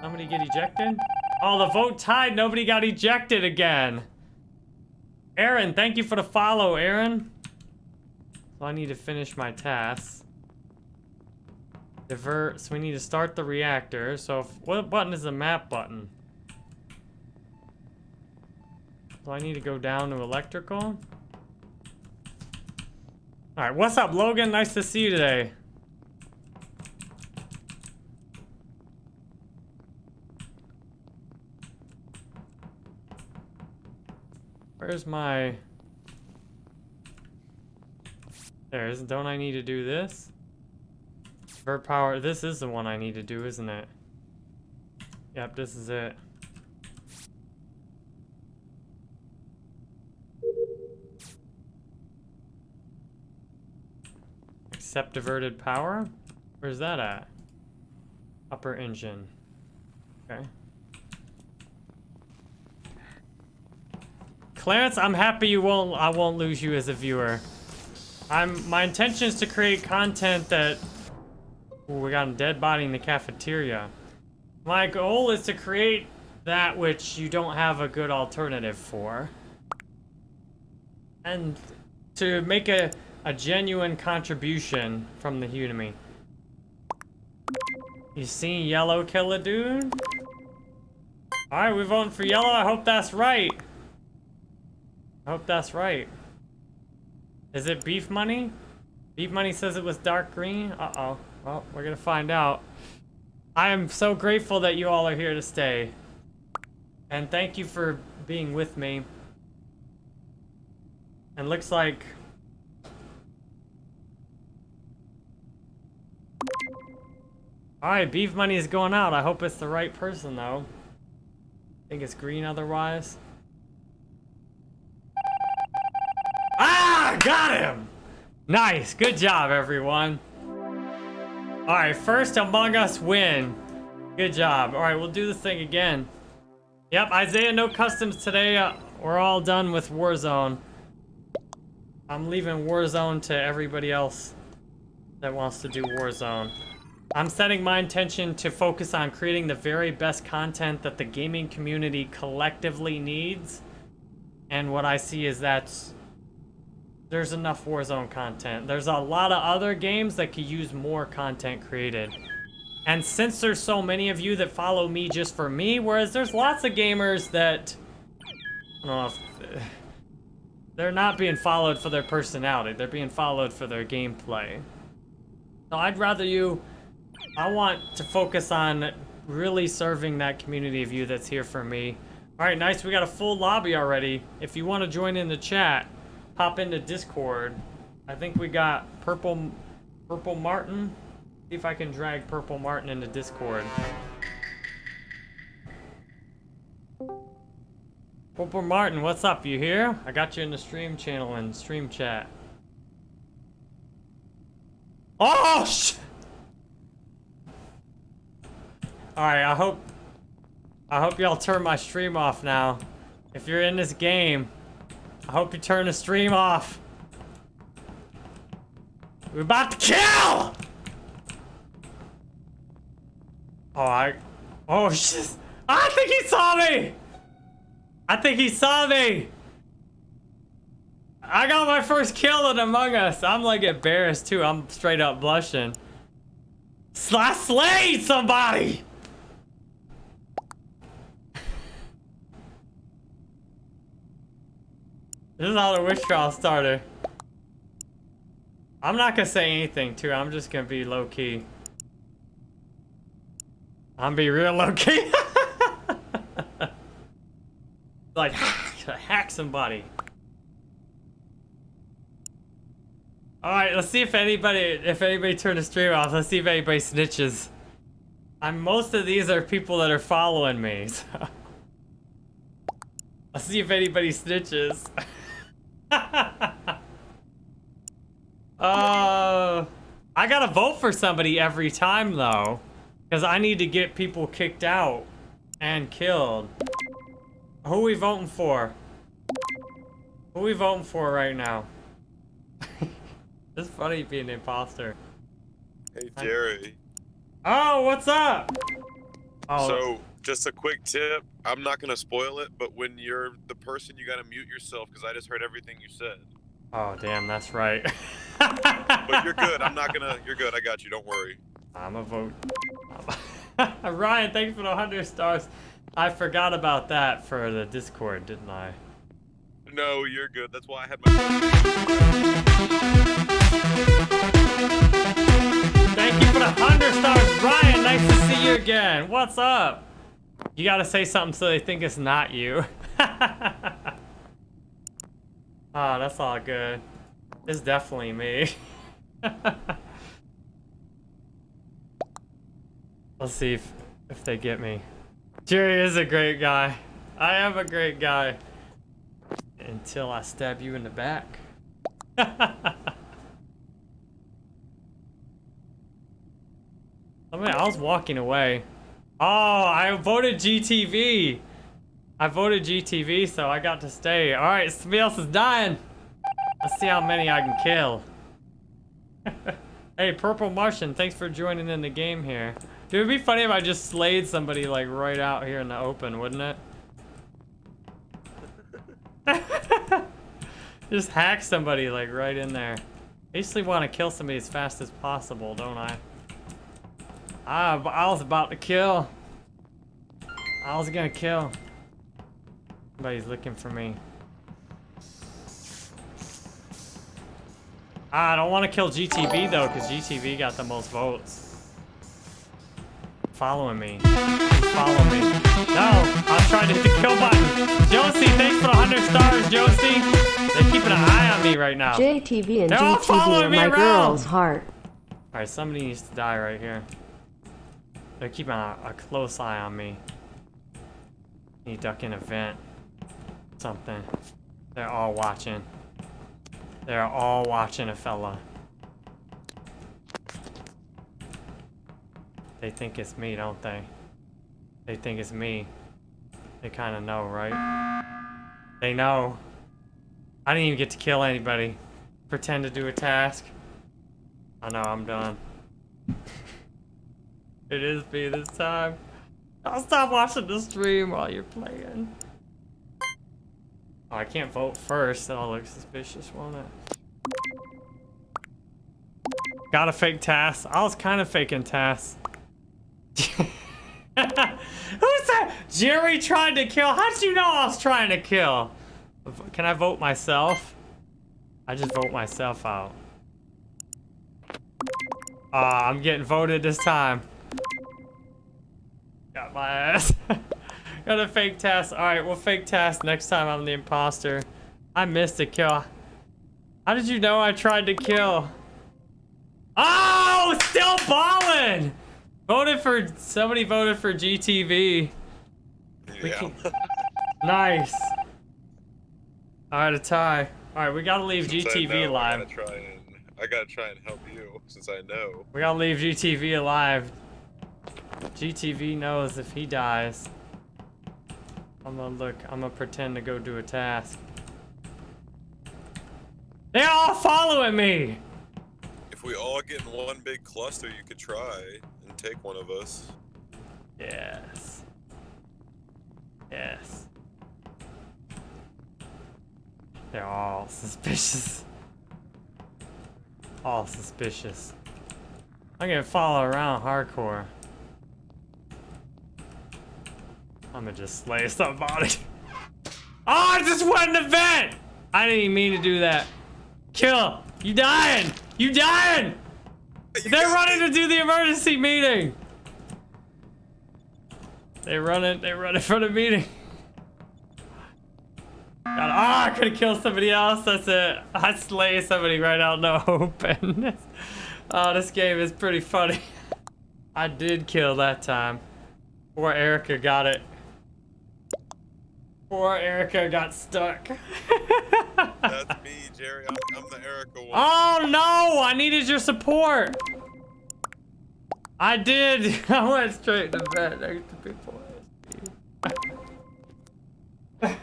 A: Somebody get ejected? Oh, the vote tied. Nobody got ejected again. Aaron, thank you for the follow, Aaron. So I need to finish my tasks. Divert, so we need to start the reactor. So if, what button is the map button? So I need to go down to electrical. Alright, what's up, Logan? Nice to see you today. Where's my... There's, don't I need to do this? Vert power, this is the one I need to do, isn't it? Yep, this is it. Accept diverted power? Where's that at? Upper engine. Okay. Clarence, I'm happy you won't I won't lose you as a viewer. I'm my intention is to create content that Ooh, we got a dead body in the cafeteria. My goal is to create that which you don't have a good alternative for. And to make a, a genuine contribution from the Udemy. You seen yellow kill dude? Alright, we're voting for yellow. I hope that's right. I hope that's right. Is it beef money? Beef money says it was dark green? Uh-oh. Well, we're gonna find out. I am so grateful that you all are here to stay. And thank you for being with me. And looks like... Alright, beef money is going out. I hope it's the right person, though. I think it's green otherwise. Ah! Got him! Nice! Good job, everyone. Alright, first Among Us win. Good job. Alright, we'll do this thing again. Yep, Isaiah, no customs today. Uh, we're all done with Warzone. I'm leaving Warzone to everybody else that wants to do Warzone. I'm setting my intention to focus on creating the very best content that the gaming community collectively needs. And what I see is that there's enough Warzone content. There's a lot of other games that could use more content created. And since there's so many of you that follow me just for me, whereas there's lots of gamers that, I don't know if, they're not being followed for their personality. They're being followed for their gameplay. So I'd rather you, I want to focus on really serving that community of you that's here for me. All right, nice. We got a full lobby already. If you want to join in the chat, pop into Discord. I think we got Purple, Purple Martin. See if I can drag Purple Martin into Discord. Purple Martin, what's up? You here? I got you in the stream channel and stream chat. Oh, sh Alright, I hope... I hope y'all turn my stream off now. If you're in this game, I hope you turn the stream off. We're about to kill! Oh, I... Oh, shit. I think he saw me! I think he saw me! I got my first kill in Among Us. I'm like embarrassed too. I'm straight up blushing. I slayed somebody! This is how the wish trial starter. I'm not gonna say anything too. I'm just gonna be low key. I'm be real low key. like hack somebody. All right, let's see if anybody if anybody turned the stream off. Let's see if anybody snitches. I'm most of these are people that are following me. So. Let's see if anybody snitches. uh, I gotta vote for somebody every time though. Because I need to get people kicked out and killed. Who we voting for? Who we voting for right now? it's funny being an imposter.
D: Hey, Jerry.
A: Oh, what's up? Oh.
D: So, just a quick tip. I'm not going to spoil it, but when you're the person, you got to mute yourself because I just heard everything you said.
A: Oh, damn, that's right.
D: but you're good. I'm not going to. You're good. I got you. Don't worry.
A: I'm a vote. Ryan, thanks for the 100 stars. I forgot about that for the Discord, didn't I?
D: No, you're good. That's why I had my.
A: Thank you for the 100 stars, Ryan. Nice to see you again. What's up? You gotta say something so they think it's not you. Ah, oh, that's all good. It's definitely me. Let's see if, if they get me. Jerry is a great guy. I am a great guy. Until I stab you in the back. I mean, I was walking away. Oh, I voted GTV. I voted GTV, so I got to stay. All right, somebody else is dying. Let's see how many I can kill. hey, Purple Martian, thanks for joining in the game here. Dude, it'd be funny if I just slayed somebody like right out here in the open, wouldn't it? just hack somebody like right in there. I usually want to kill somebody as fast as possible, don't I? Ah, I was about to kill. I was gonna kill. Somebody's looking for me. Ah, I don't want to kill GTV though, because GTV got the most votes following me. Follow me. No, I was trying to hit the kill button. Josie, thanks for 100 stars, Josie. They're keeping an eye on me right now.
B: JTV and They're GTV are my around. girl's heart.
A: Alright, somebody needs to die right here. They're keeping a, a close eye on me. Need duck in a vent. Something. They're all watching. They're all watching a fella. They think it's me, don't they? They think it's me. They kind of know, right? They know. I didn't even get to kill anybody. Pretend to do a task. I know, I'm done. It is me this time. I'll stop watching the stream while you're playing. Oh, I can't vote first. That'll look suspicious, won't it? Got a fake task. I was kind of faking tasks. Who's that? Jerry tried to kill. How did you know I was trying to kill? Can I vote myself? I just vote myself out. Uh, I'm getting voted this time. Got my ass. Got a fake task. Alright, we'll fake task next time I'm the imposter. I missed a kill. How did you know I tried to kill? Oh, still balling! Voted for, somebody voted for GTV.
D: Yeah.
A: nice. Alright, a tie. Alright, we gotta leave
D: Since
A: GTV alive.
D: I gotta try and I gotta try and help you since I know.
A: We gotta leave GTV alive. GTV knows if he dies. I'm gonna look, I'm gonna pretend to go do a task. They're all following me!
D: If we all get in one big cluster, you could try and take one of us.
A: Yes. Yes. They're all suspicious. All suspicious. I'm gonna follow around hardcore. I'm gonna just slay somebody. Oh, I just went in the event! I didn't even mean to do that. Kill! You dying! You dying! They're running to do the emergency meeting! They run it, they run it for the meeting. God, oh, I could have killed somebody else. That's it. I slay somebody right out in the open. oh, this game is pretty funny. I did kill that time. Poor Erica got it. Poor Erica got stuck.
D: That's me, Jerry. I'm, I'm the Erica one.
A: oh no! I needed your support. I did. I went straight to bed next to people.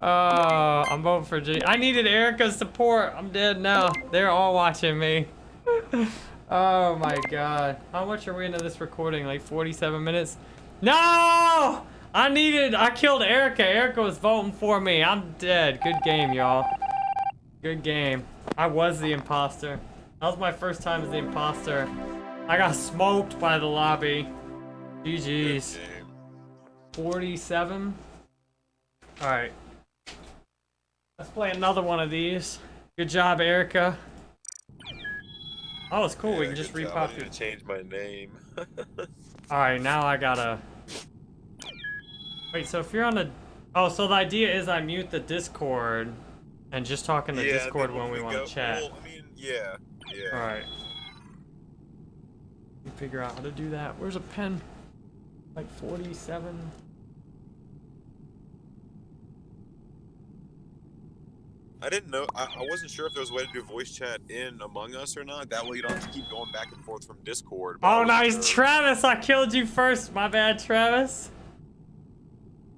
A: Oh, I'm voting for G. I needed Erica's support. I'm dead now. They're all watching me. oh my god. How much are we into this recording? Like 47 minutes? No! I needed, I killed Erica. Erica was voting for me. I'm dead. Good game, y'all. Good game. I was the imposter. That was my first time as the imposter. I got smoked by the lobby. GG's. 47. Alright. Let's play another one of these. Good job, Erica. Oh, it's cool. we can just
D: good job. I
A: repop it.
D: to change my name.
A: Alright, now I gotta... Wait, so if you're on a... Oh, so the idea is I mute the Discord and just talk in the
D: yeah,
A: Discord when we
D: go-
A: want to chat.
D: Well, I mean, yeah, yeah.
A: Alright. Figure out how to do that. Where's a pen? Like 47.
D: I didn't know. I, I wasn't sure if there was a way to do voice chat in Among Us or not. That way you don't have to keep going back and forth from Discord.
A: Oh, nice.
D: sure.
A: Travis, I killed you first. My bad, Travis.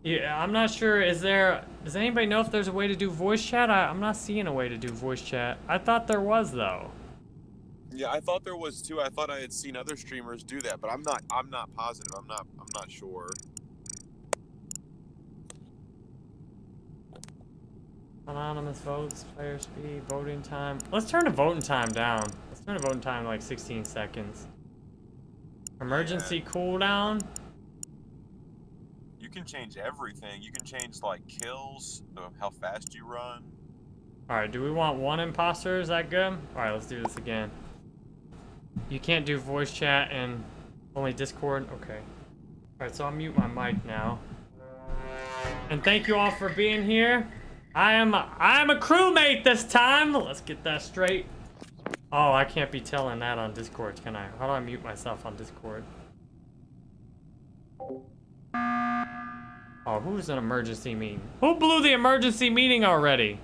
A: Yeah, I'm not sure. Is there... Does anybody know if there's a way to do voice chat? I, I'm not seeing a way to do voice chat. I thought there was, though.
D: Yeah, I thought there was too. I thought I had seen other streamers do that, but I'm not. I'm not positive. I'm not. I'm not sure.
A: Anonymous votes, player speed, voting time. Let's turn the voting time down. Let's turn the voting time to like 16 seconds. Emergency cooldown.
D: You can change everything. You can change like kills, uh, how fast you run.
A: Alright, do we want one imposter? Is that good? Alright, let's do this again. You can't do voice chat and only Discord? Okay. Alright, so I'll mute my mic now. And thank you all for being here. I am I am a crewmate this time. Let's get that straight. Oh, I can't be telling that on Discord, can I? How do I mute myself on Discord? Oh, who's an emergency meeting? Who blew the emergency meeting already?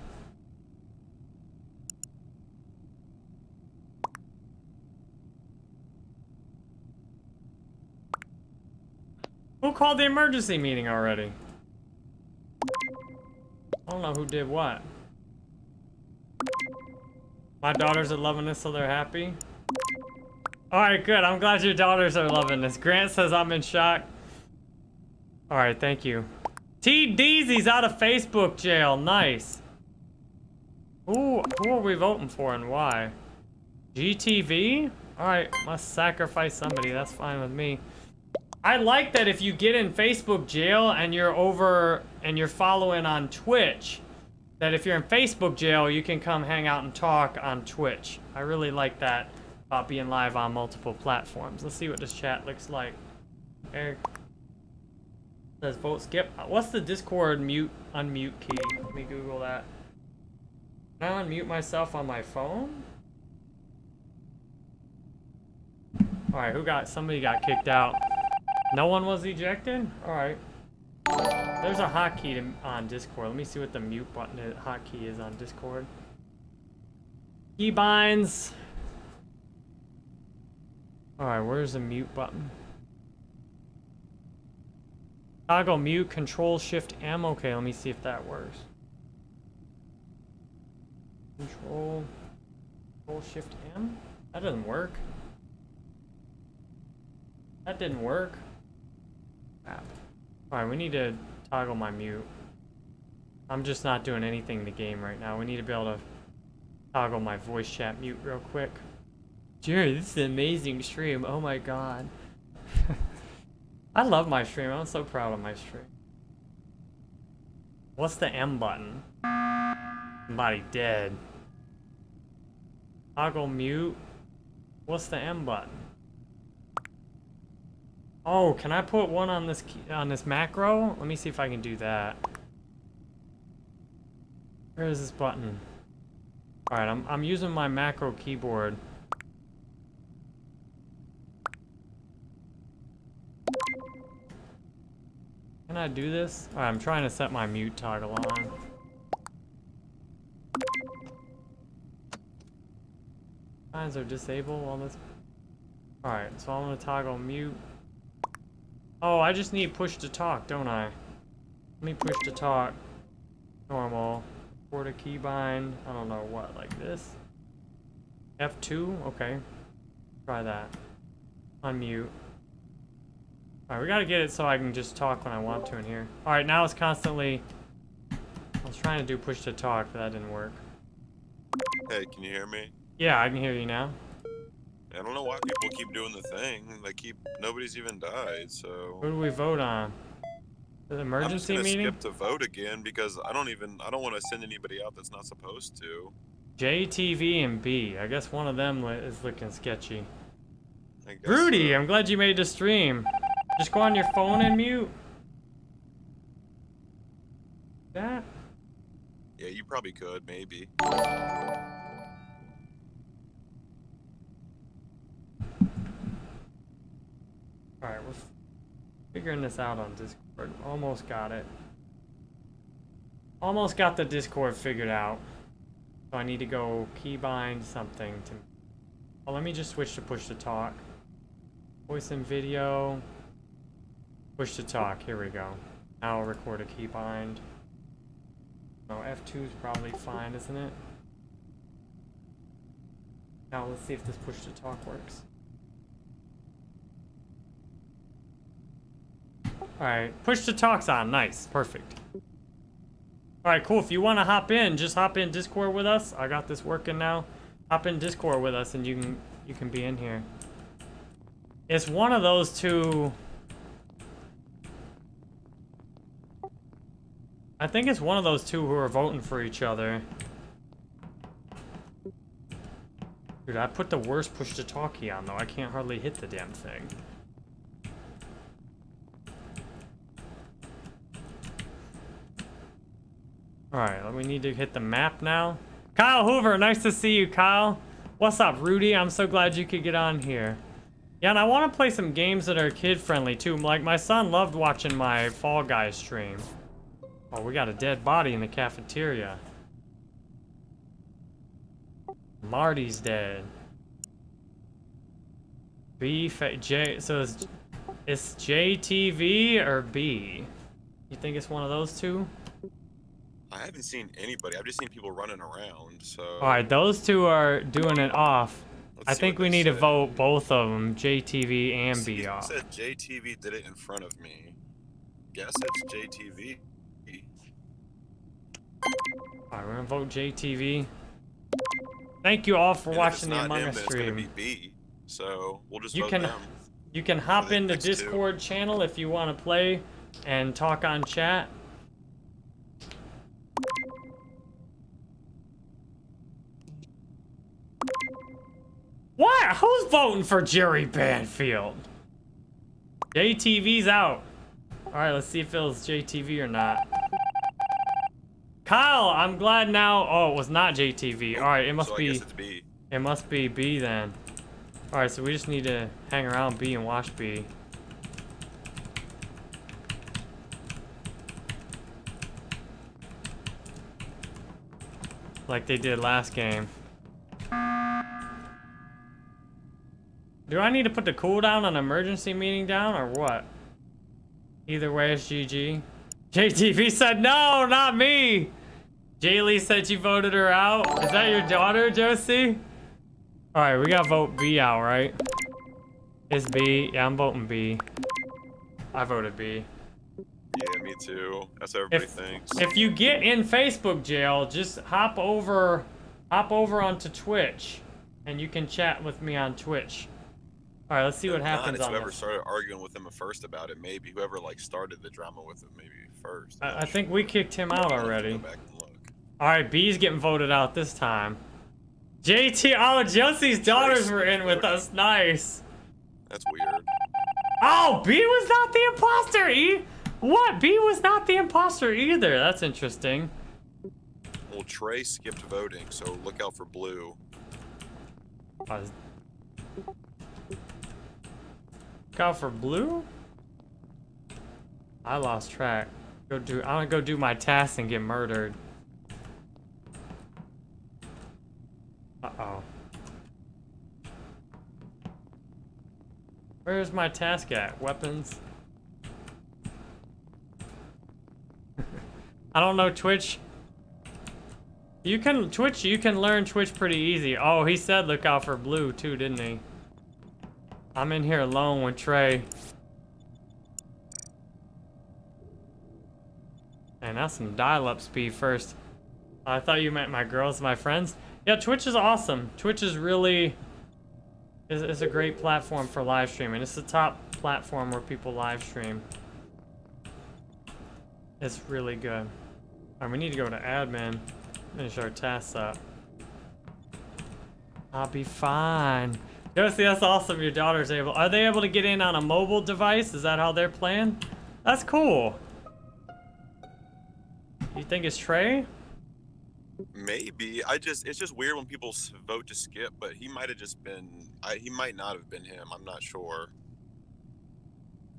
A: Who called the emergency meeting already? I don't know who did what. My daughters are loving this, so they're happy. Alright, good. I'm glad your daughters are loving this. Grant says I'm in shock. Alright, thank you. T Deezy's out of Facebook jail. Nice. Who, who are we voting for and why? GTV? Alright, must sacrifice somebody. That's fine with me. I like that if you get in Facebook jail and you're over and you're following on Twitch, that if you're in Facebook jail, you can come hang out and talk on Twitch. I really like that about being live on multiple platforms. Let's see what this chat looks like. Eric says vote skip. What's the Discord mute unmute key? Let me Google that. Can I unmute myself on my phone? Alright, who got somebody got kicked out. No one was ejected? Alright. There's a hotkey on Discord. Let me see what the mute button is, hotkey is on Discord. Keybinds. Alright, where's the mute button? Toggle mute, control shift M. Okay, let me see if that works. Control, control shift M? That doesn't work. That didn't work. Alright, we need to toggle my mute. I'm just not doing anything in the game right now. We need to be able to toggle my voice chat mute real quick. Jerry, this is an amazing stream. Oh my god. I love my stream. I'm so proud of my stream. What's the M button? Somebody dead. Toggle mute. What's the M button? Oh, can I put one on this on this macro? Let me see if I can do that. Where is this button? All right, I'm I'm using my macro keyboard. Can I do this? All right, I'm trying to set my mute toggle on. Signs are disabled on this. All right, so I'm gonna toggle mute. Oh, I just need push to talk, don't I? Let me push to talk. Normal. Port a keybind. I don't know what, like this? F2? Okay. Try that. Unmute. Alright, we gotta get it so I can just talk when I want to in here. Alright, now it's constantly... I was trying to do push to talk, but that didn't work.
D: Hey, can you hear me?
A: Yeah, I can hear you now.
D: I don't know why people keep doing the thing. They keep nobody's even died, so.
A: Who do we vote on? The emergency
D: I'm
A: meeting?
D: skip to vote again because I don't even I don't want to send anybody out that's not supposed to.
A: JTV and B. I guess one of them is looking sketchy. Rudy,
D: so.
A: I'm glad you made the stream. Just go on your phone and mute. That?
D: Yeah, you probably could maybe.
A: Alright, we're figuring this out on Discord. Almost got it. Almost got the Discord figured out. So I need to go keybind something to... Oh, let me just switch to push to talk. Voice and video. Push to talk. Here we go. Now I'll record a keybind. No, F2 is probably fine, isn't it? Now let's see if this push to talk works. Alright, push the talk's on. Nice. Perfect. Alright, cool. If you want to hop in, just hop in Discord with us. I got this working now. Hop in Discord with us and you can you can be in here. It's one of those two... I think it's one of those two who are voting for each other. Dude, I put the worst push to talk key on though. I can't hardly hit the damn thing. Alright, we need to hit the map now. Kyle Hoover, nice to see you, Kyle. What's up, Rudy? I'm so glad you could get on here. Yeah, and I want to play some games that are kid-friendly, too. Like, my son loved watching my Fall Guys stream. Oh, we got a dead body in the cafeteria. Marty's dead. B, J, so it's It's JTV or B? You think it's one of those two?
D: I haven't seen anybody. I've just seen people running around. So.
A: All right, those two are doing it off.
D: let's
A: I think we need to vote both of them, JTV and
D: See,
A: B off.
D: said JTV did it in front of me. Guess it's JTV.
A: All right, we're gonna vote JTV. Thank you all for
D: And
A: watching the Among
D: him,
A: Us
D: then it's gonna
A: stream.
D: be B. So we'll just
A: You
D: vote
A: can-
D: them.
A: You can hop
D: the
A: into
D: next two.
A: Discord channel if you want to play and talk on chat. What? Who's voting for Jerry Banfield? JTV's out. All right, let's see if it was JTV or not. Kyle, I'm glad now. Oh, it was not JTV. All right, it must
D: so
A: be.
D: B.
A: It must be B then. Alright, so we just need to hang around B and watch B. Like they did last game. Do I need to put the cooldown on emergency meeting down or what? Either way, it's GG. JTV said no, not me! Jaylee said you voted her out. Is that your daughter, Josie? Alright, we gotta vote B out, right? It's B. Yeah, I'm voting B. I voted B.
D: Yeah, me too. That's what everybody
A: If,
D: thinks.
A: if you get in Facebook jail, just hop over hop over onto Twitch and you can chat with me on Twitch. Alright, let's see what happens on
D: whoever
A: this.
D: started arguing with him first about it. Maybe whoever like started the drama with him. Maybe first.
A: I, I think
D: sure.
A: we kicked him out
D: I'll have to
A: already.
D: Go back and look.
A: Alright, B's getting voted out this time. JT, oh, Josie's daughters were in with us. Nice.
D: That's weird.
A: Oh, B was not the imposter. E, what? B was not the imposter either. That's interesting.
D: Well, Trey skipped voting, so look out for blue.
A: Uh, Look out for blue. I lost track. Go do. I want to go do my task and get murdered. Uh oh. Where's my task at? Weapons. I don't know Twitch. You can Twitch. You can learn Twitch pretty easy. Oh, he said look out for blue too, didn't he? I'm in here alone with Trey. And that's some dial-up speed first. I thought you meant my girls, my friends. Yeah, Twitch is awesome. Twitch is really is, is a great platform for live streaming. It's the top platform where people live stream. It's really good. Alright, we need to go to admin. Finish our tasks up. I'll be fine. Josie, that's awesome. Your daughter's able. Are they able to get in on a mobile device? Is that how they're playing? That's cool. You think it's Trey?
D: Maybe. I just it's just weird when people vote to skip, but he might have just been I, he might not have been him. I'm not sure.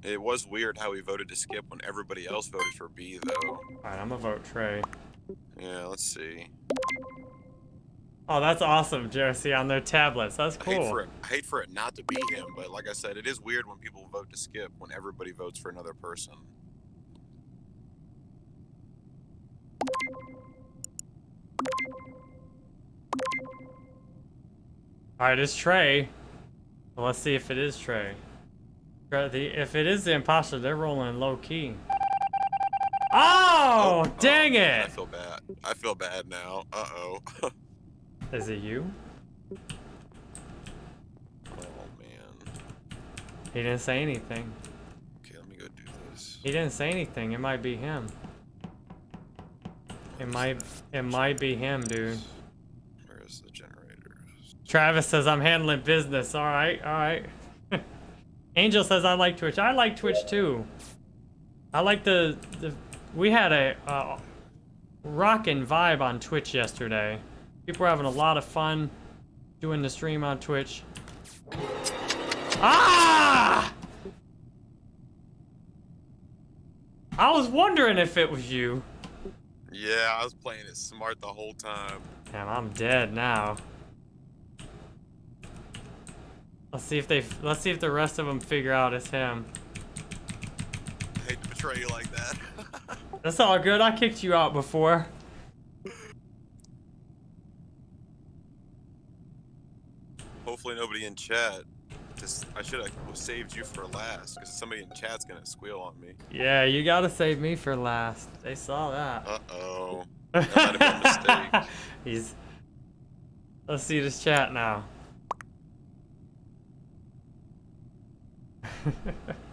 D: It was weird how he voted to skip when everybody else voted for B though.
A: Alright, I'm gonna vote Trey.
D: Yeah, let's see.
A: Oh, that's awesome, Josie, on their tablets. That's
D: I hate for
A: cool.
D: it I hate for it not to be him, but like I said, it is weird when people vote to skip when everybody votes for another person.
A: Alright, it's Trey. Well, let's see if it is Trey. If it is the imposter, they're rolling low key. Oh, dang
D: man, I
A: it!
D: feel bad. I feel bad now. Uh oh. oh
A: Is it you?
D: Oh man.
A: He didn't say anything.
D: Okay, let me go do this.
A: He didn't say anything. It might be him. It might. It might be him, dude.
D: Where is the generators?
A: Travis says I'm handling business. All right, all right. Angel says I like Twitch. I like Twitch too. I like the the. We had a uh, rockin' vibe on Twitch yesterday. People are having a lot of fun doing the stream on Twitch. Ah! I was wondering if it was you.
D: Yeah, I was playing it smart the whole time.
A: Damn, I'm dead now. Let's see if they. Let's see if the rest of them figure out it's him.
D: I hate to betray you like that.
A: That's all good. I kicked you out before.
D: Hopefully nobody in chat. Just I should have saved you for last because somebody in chat's gonna squeal on me.
A: Yeah, you gotta save me for last. They saw that.
D: Uh oh. That might have been a mistake.
A: He's. Let's see this chat now.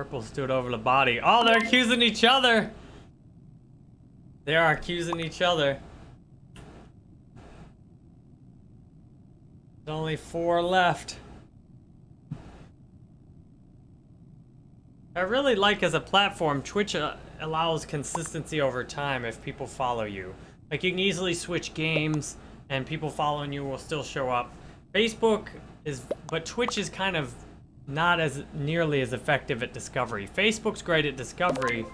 A: Purple stood over the body. Oh, they're accusing each other. They are accusing each other. There's only four left. I really like as a platform, Twitch uh, allows consistency over time if people follow you. Like you can easily switch games and people following you will still show up. Facebook is, but Twitch is kind of not as nearly as effective at discovery. Facebook's great at discovery,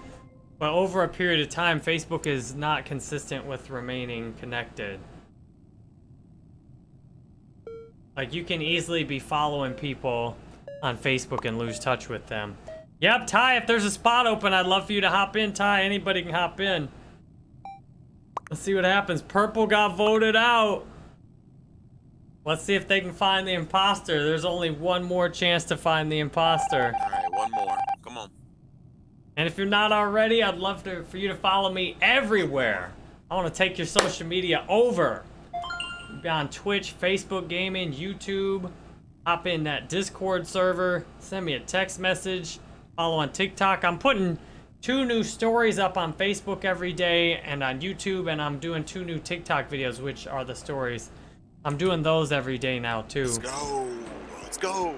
A: but over a period of time, Facebook is not consistent with remaining connected. Like you can easily be following people on Facebook and lose touch with them. Yep, Ty, if there's a spot open, I'd love for you to hop in, Ty. Anybody can hop in. Let's see what happens. Purple got voted out. Let's see if they can find the imposter. There's only one more chance to find the imposter.
D: Alright, one more. Come on.
A: And if you're not already, I'd love to, for you to follow me everywhere. I want to take your social media over. Be on Twitch, Facebook Gaming, YouTube. Hop in that Discord server. Send me a text message. Follow on TikTok. I'm putting two new stories up on Facebook every day and on YouTube, and I'm doing two new TikTok videos, which are the stories. I'm doing those every day now, too.
D: Let's go. Let's go.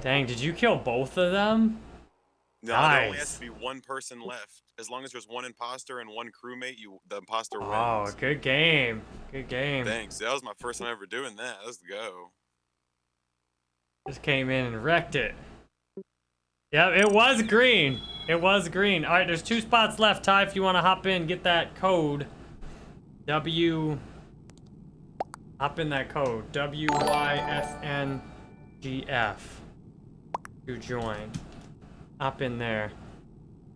A: Dang, did you kill both of them?
D: No, there only
A: Nice.
D: has to be one person left. As long as there's one imposter and one crewmate, you the imposter
A: Oh,
D: wins.
A: good game. Good game.
D: Thanks. That was my first time ever doing that. Let's go.
A: Just came in and wrecked it. Yep, it was green. It was green. All right, there's two spots left, Ty, if you want to hop in, get that code. W... Hop in that code. W-Y-S-N-G-F. To join. Hop in there.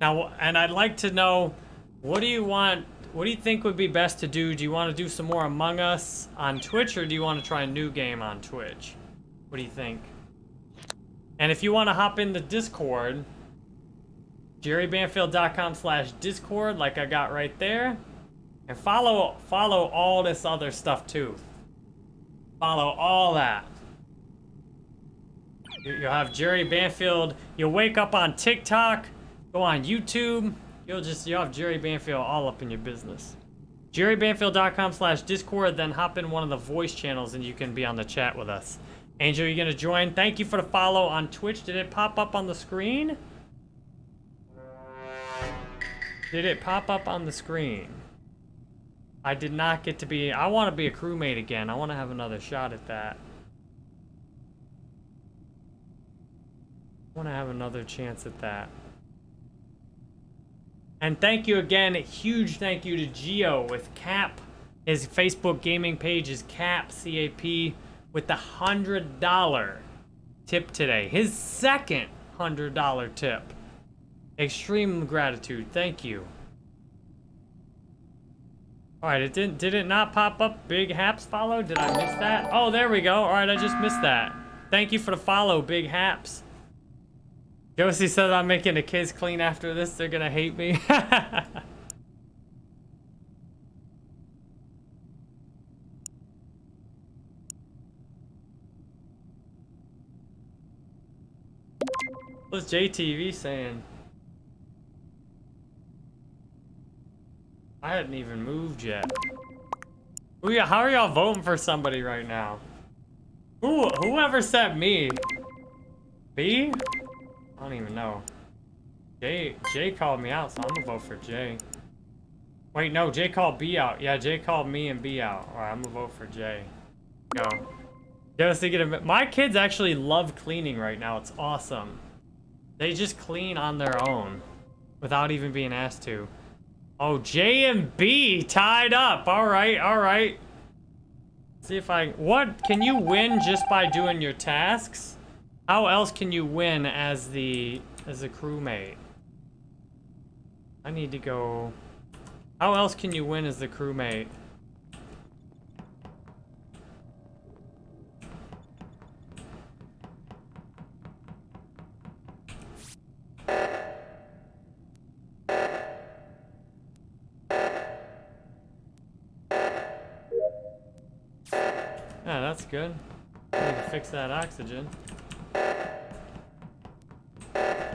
A: Now, and I'd like to know, what do you want, what do you think would be best to do? Do you want to do some more Among Us on Twitch, or do you want to try a new game on Twitch? What do you think? And if you want to hop in the Discord, jerrybanfield.com slash Discord, like I got right there. And follow follow all this other stuff too. Follow all that. You- You'll have Jerry Banfield. You'll wake up on TikTok, go on YouTube. You'll just you'll have Jerry Banfield all up in your business. JerryBanfield.com slash Discord, then hop in one of the voice channels and you can be on the chat with us. Angel, you gonna join? Thank you for the follow on Twitch. Did it pop up on the screen? Did it pop up on the screen? I did not get to be. I want to be a crewmate again. I want to have another shot at that. I want to have another chance at that. And thank you again. Huge thank you to Geo with Cap. His Facebook gaming page is Cap, C A P, with the $100 tip today. His second $100 tip. Extreme gratitude. Thank you. All right, it didn't. Did it not pop up? Big Haps follow? Did I miss that? Oh, there we go. All right, I just missed that. Thank you for the follow, Big Haps. Josie says I'm making the kids clean after this. They're gonna hate me. What's JTV saying? I hadn't even moved yet. Who ya- How are y'all voting for somebody right now? Who? Whoever sent me? B? I don't even know. Jay, Jay called me out, so I'm gonna vote for Jay. Wait, no, Jay called B out. Yeah, Jay called me and B out. All right, I'm gonna vote for Jay. Go. Josie, get a. My kids actually love cleaning right now. It's awesome. They just clean on their own without even being asked to. Oh, J and B tied up. All right, all right. See if I... What? Can you win just by doing your tasks? How else can you win as the as a crewmate? I need to go... How else can you win as the crewmate? Good. Need to fix that oxygen.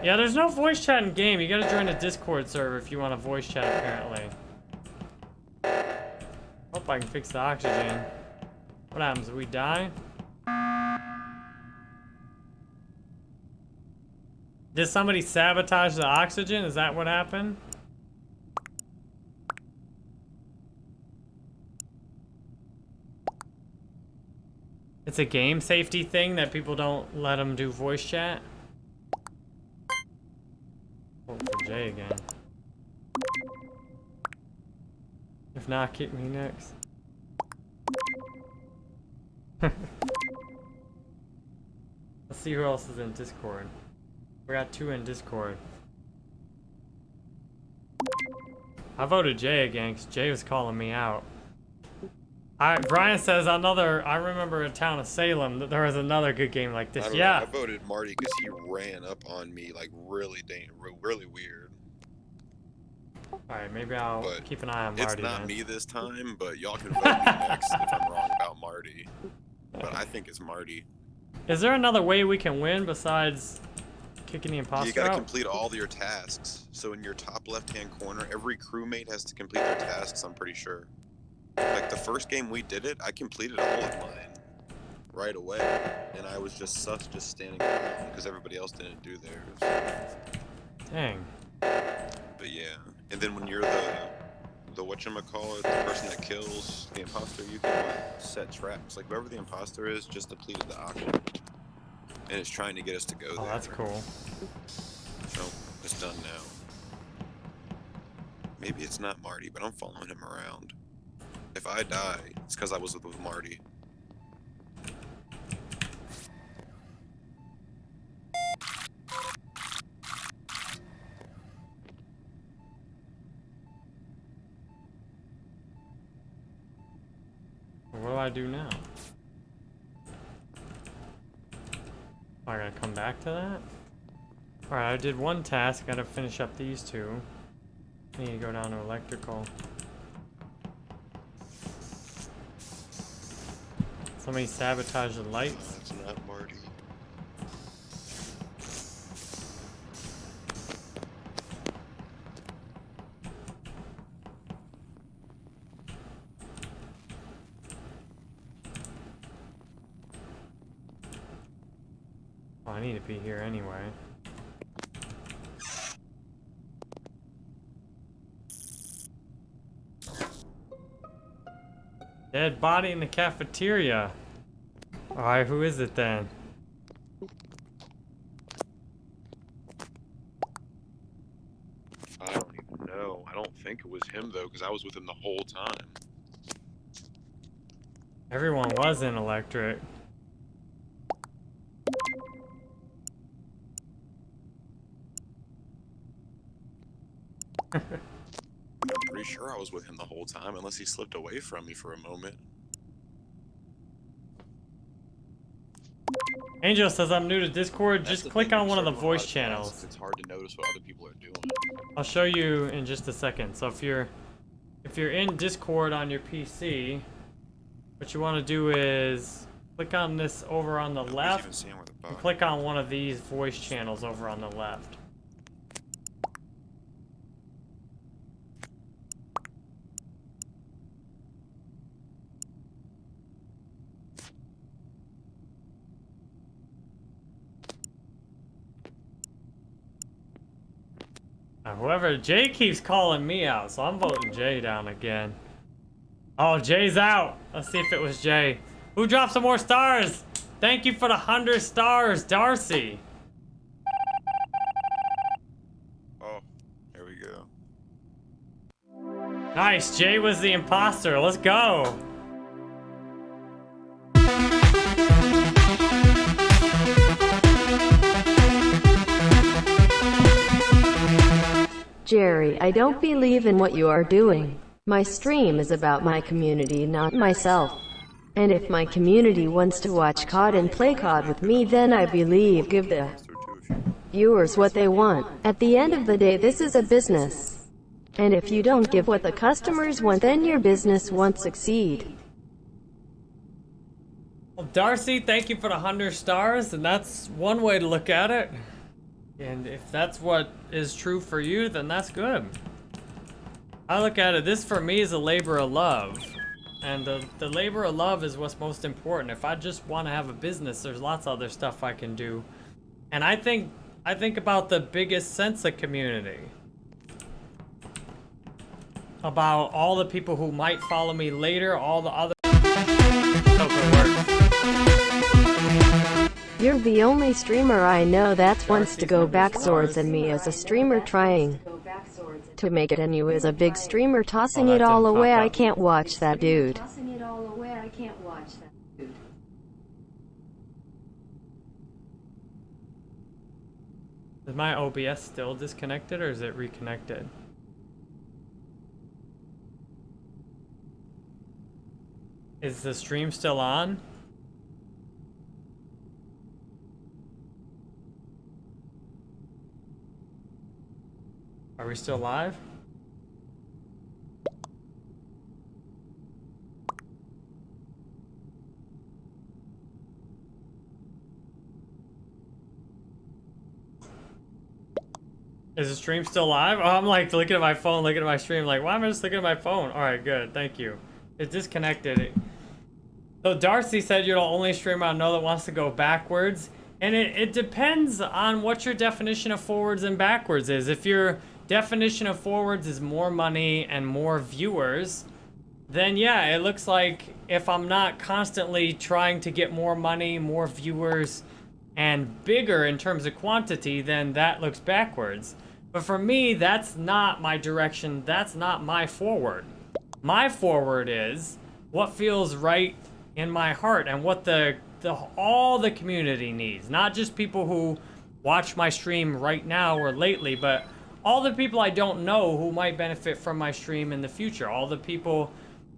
A: Yeah, there's no voice chat in game. You gotta join a Discord server if you want a voice chat, apparently. Hope I can fix the oxygen. What happens we die? Did somebody sabotage the oxygen? Is that what happened? It's a game safety thing that people don't let them do voice chat? Oh, Vote for Jay again. If not, kick me next. Let's see who else is in Discord. We got two in Discord. I voted Jay again because Jay was calling me out. I, Brian says another. I remember in town of Salem that there was another good game like this.
D: know,
A: Yeah,
D: I voted Marty because he ran up on me like really, dang, re- really weird.
A: All right, maybe I'll
D: But
A: keep an eye on Marty.
D: It's
A: not
D: me this time, but y'all can vote me next if I'm wrong about Marty. But I think it's Marty.
A: Is there another way we can win besides kicking the imposter
D: You gotta
A: out?
D: complete all your tasks. So in your top left-hand corner, every crewmate has to complete their tasks. I'm pretty sure. Like the first game we did it, I completed all of mine right away, and I was just sus just standing around because everybody else didn't do theirs.
A: Dang.
D: But yeah, and then when you're the the whatchamacallit, the person that kills the imposter, you can like, set traps. Like whoever the imposter is just depleted the oxygen. And it's trying to get us to go
A: Oh,
D: there.
A: that's cool.
D: So it's done now. Maybe it's not Marty, but I'm following him around. If I die, it's because I was with, Marty.
A: What do I do now? I gotta come back to that? Alright, I did one task, gotta finish up these two. I need to go down to electrical. Somebody sabotaged the lights.
D: it's not Marty.
A: Oh, I need to be here anyway. Dead body in the cafeteria. Alright, who is it then?
D: I don't even know. I don't think it was him though, because I was with him the whole time.
A: Everyone was in electric.
D: I'm pretty sure I was with him the whole time, unless he slipped away from me for a moment.
A: Angel says I'm new to Discord.
D: That's
A: Just click on one of the
D: start doing a lot
A: voice channels.
D: It's hard to notice what other people are doing.
A: I'll show you in just a second. So if you're if you're in Discord on your PC, what you want to do is click on this over on the
D: Nobody's
A: left.
D: even seeing where the
A: click on one of these voice channels over on the left. whoever, Jay keeps calling me out, so I'm voting Jay down again. Oh, Jay's out. Let's see if it was Jay. Who dropped some more stars? Thank you for the 100 stars, Darcy. Oh, here we go. Nice, Jay was the imposter. Let's go.
B: Jerry, I don't believe in what you are doing. My stream is about my community, not myself. And if my community wants to watch COD and play COD with me, then I believe give the viewers what they want. At the end of the day, this is a business. And if you don't give what the customers want, then your business won't succeed.
A: Well, Darcy, thank you for the 100 stars, and that's one way to look at it. And if that's what is true for you, then that's good. I look at it, this for me is a labor of love. And the, the labor of love is what's most important. If I just want to have a business, there's lots of other stuff I can do. And I think I think about the biggest sense of community. About all the people who might follow me later, all the other
B: You're the only streamer I know that wants to go backwards and me as a streamer trying to make it and you as a big streamer tossing
A: Oh,
B: it
A: that
B: all
A: didn't pop
B: away. I
A: up.
B: can't watch that dude.
C: Tossing it all away, I can't watch that. dude.
A: Is my OBS still disconnected or is it reconnected? Is the stream still on? Are we still live? Is the stream still live? Oh, I'm like looking at my phone, looking at my stream, like, why am I just looking at my phone? All right, good, thank you. It's disconnected. So Darcy said you're the only streamer I know that wants to go backwards. And it, it depends on what your definition of forwards and backwards is. If your definition of forwards is more money and more viewers, then yeah, it looks like if I'm not constantly trying to get more money, more viewers, and bigger in terms of quantity, then that looks backwards. But for me, that's not my direction. That's not my forward. My forward is what feels right in my heart and what the, the all the community needs. Not just people who watch my stream right now or lately, but all the people I don't know who might benefit from my stream in the future. All the people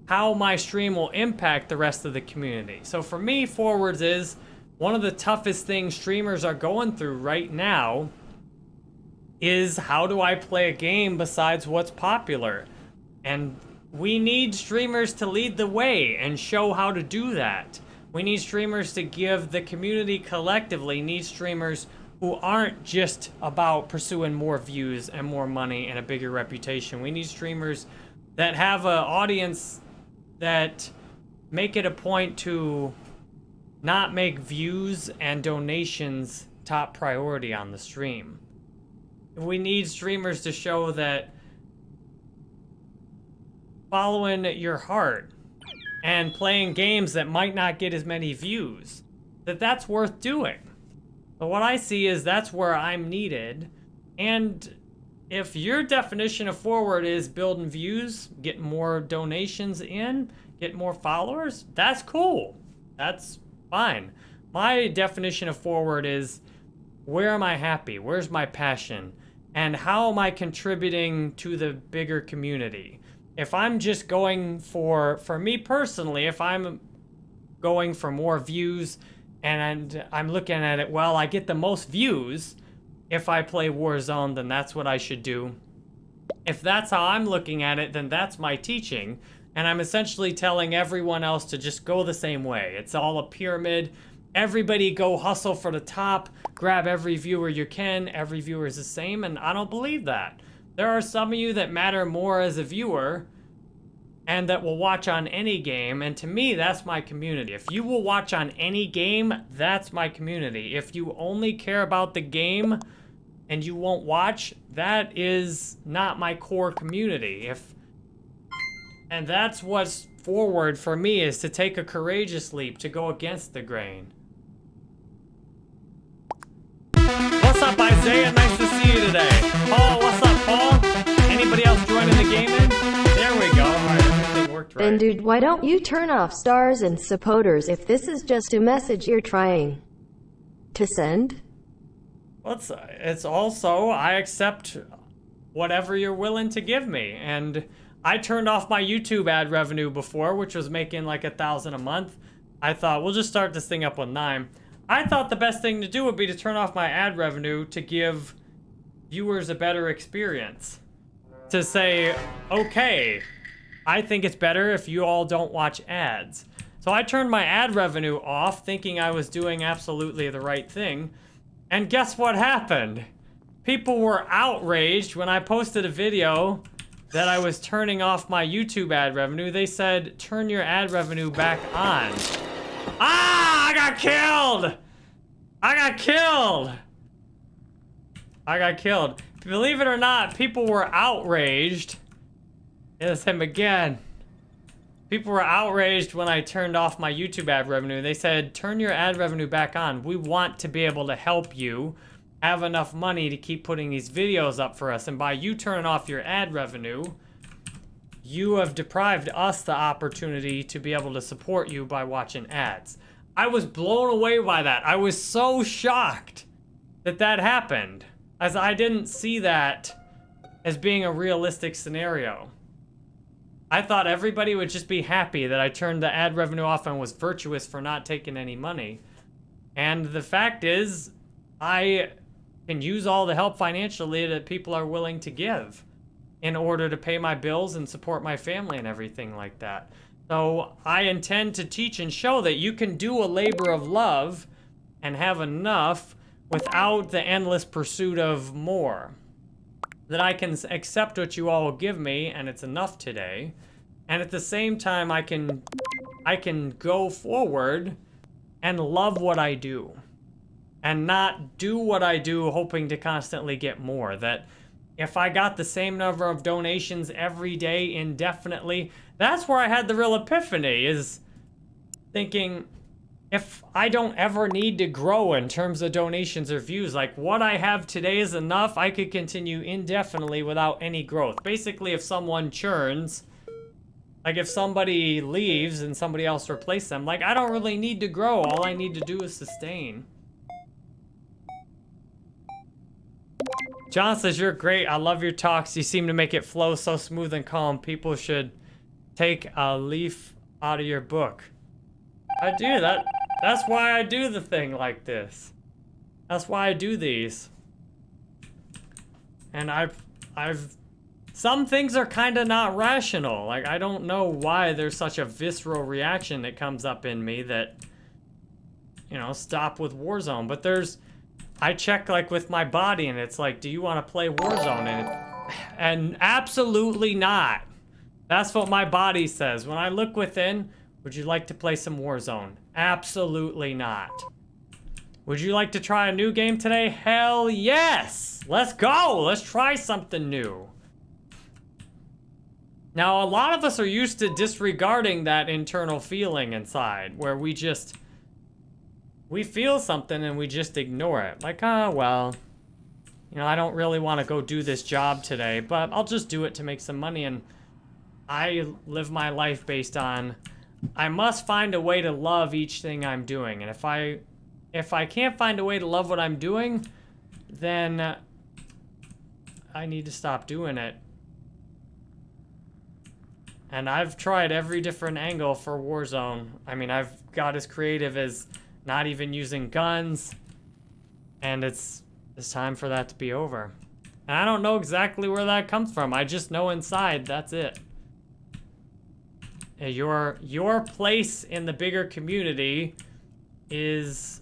A: how my stream will impact the rest of the community. So for me, forwards is one of the toughest things streamers are going through right now is how do I play a game besides what's popular? And we need streamers to lead the way and show how to do that. We need streamers to give the community collectively need streamers who aren't just about pursuing more views and more money and a bigger reputation. We need streamers that have an audience that make it a point to not make views and donations top priority on the stream. We need streamers to show that following your heart and playing games that might not get as many views, that that's worth doing. But what I see is that's where I'm needed. And if your definition of forward is building views, getting more donations in, get more followers, that's cool. That's fine. My definition of forward is where am I happy? Where's my passion? And how am I contributing to the bigger community? If I'm just going for, for me personally, if I'm going for more views and I'm looking at it, well, I get the most views if I play Warzone, then that's what I should do. If that's how I'm looking at it, then that's my teaching. And I'm essentially telling everyone else to just go the same way. It's all a pyramid. Everybody go hustle for the top, grab every viewer you can. Every viewer is the same, and I don't believe that. There are some of you that matter more as a viewer and that will watch on any game, and to me, that's my community. If you will watch on any game, that's my community. If you only care about the game and you won't watch, that is not my core community. If and that's what's forward for me is to take a courageous leap to go against the grain. What's up, Isaiah? Nice to see you today. Paul, what's up, Paul? Anybody else joining the game in? Worked
B: Then dude, why don't you turn off stars and supporters if this is just a message you're trying to send?
A: Well, it's, it's also, I accept whatever you're willing to give me. And I turned off my YouTube ad revenue before, which was making like a thousand a month. I thought, we'll just start this thing up with nine. I thought the best thing to do would be to turn off my ad revenue to give viewers a better experience. To say, okay, I think it's better if you all don't watch ads. So I turned my ad revenue off, thinking I was doing absolutely the right thing. And guess what happened? People were outraged when I posted a video that I was turning off my YouTube ad revenue. They said, turn your ad revenue back on. Ah, I got killed! I got killed! I got killed. Believe it or not, people were outraged. It's him again. People were outraged when I turned off my YouTube ad revenue. They said, turn your ad revenue back on. We want to be able to help you have enough money to keep putting these videos up for us. And by you turning off your ad revenue, you have deprived us the opportunity to be able to support you by watching ads. I was blown away by that. I was so shocked that that happened, as I didn't see that as being a realistic scenario. I thought everybody would just be happy that I turned the ad revenue off and was virtuous for not taking any money. And the fact is, I can use all the help financially that people are willing to give in order to pay my bills and support my family and everything like that. So I intend to teach and show that you can do a labor of love and have enough without the endless pursuit of more. That I can accept what you all give me and it's enough today. And at the same time I can I can go forward and love what I do and not do what I do hoping to constantly get more. That if I got the same number of donations every day indefinitely, that's where I had the real epiphany is thinking if I don't ever need to grow in terms of donations or views, like what I have today is enough, I could continue indefinitely without any growth. Basically, if someone churns, like if somebody leaves and somebody else replaces them, like I don't really need to grow. All I need to do is sustain. John says, you're great. I love your talks. You seem to make it flow so smooth and calm. People should take a leaf out of your book. I do that. That's why I do the thing like this. That's why I do these. And I've, I've, some things are kind of not rational. Like, I don't know why there's such a visceral reaction that comes up in me that, you know, stop with Warzone. But there's, I check like with my body and it's like, do you want to play Warzone? And, it, and absolutely not. That's what my body says. When I look within, would you like to play some Warzone? Absolutely not. Would you like to try a new game today? Hell yes! Let's go! Let's try something new. Now, a lot of us are used to disregarding that internal feeling inside, where we just... We feel something and we just ignore it. Like, ah, oh, well... You know, I don't really want to go do this job today, but I'll just do it to make some money, and... I live my life based on... I must find a way to love each thing I'm doing, and if I... If I can't find a way to love what I'm doing, then... I need to stop doing it. And I've tried every different angle for Warzone. I mean, I've got as creative as not even using guns. And it's it's time for that to be over. And I don't know exactly where that comes from. I just know inside that's it. Your your place in the bigger community is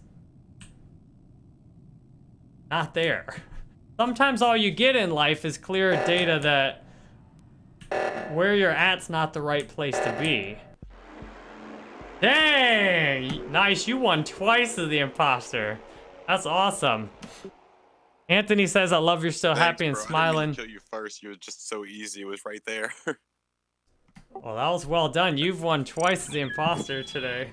A: not there. Sometimes all you get in life is clear data that where you're at's not the right place to be. Dang! Nice, you won twice as the imposter. That's awesome. Anthony says, I love you're still
D: Thanks,
A: happy and
D: bro. I didn't
A: smiling.
D: kill you first. You were just so easy. It was right there.
A: Well, that was well done. You've won twice as the imposter today.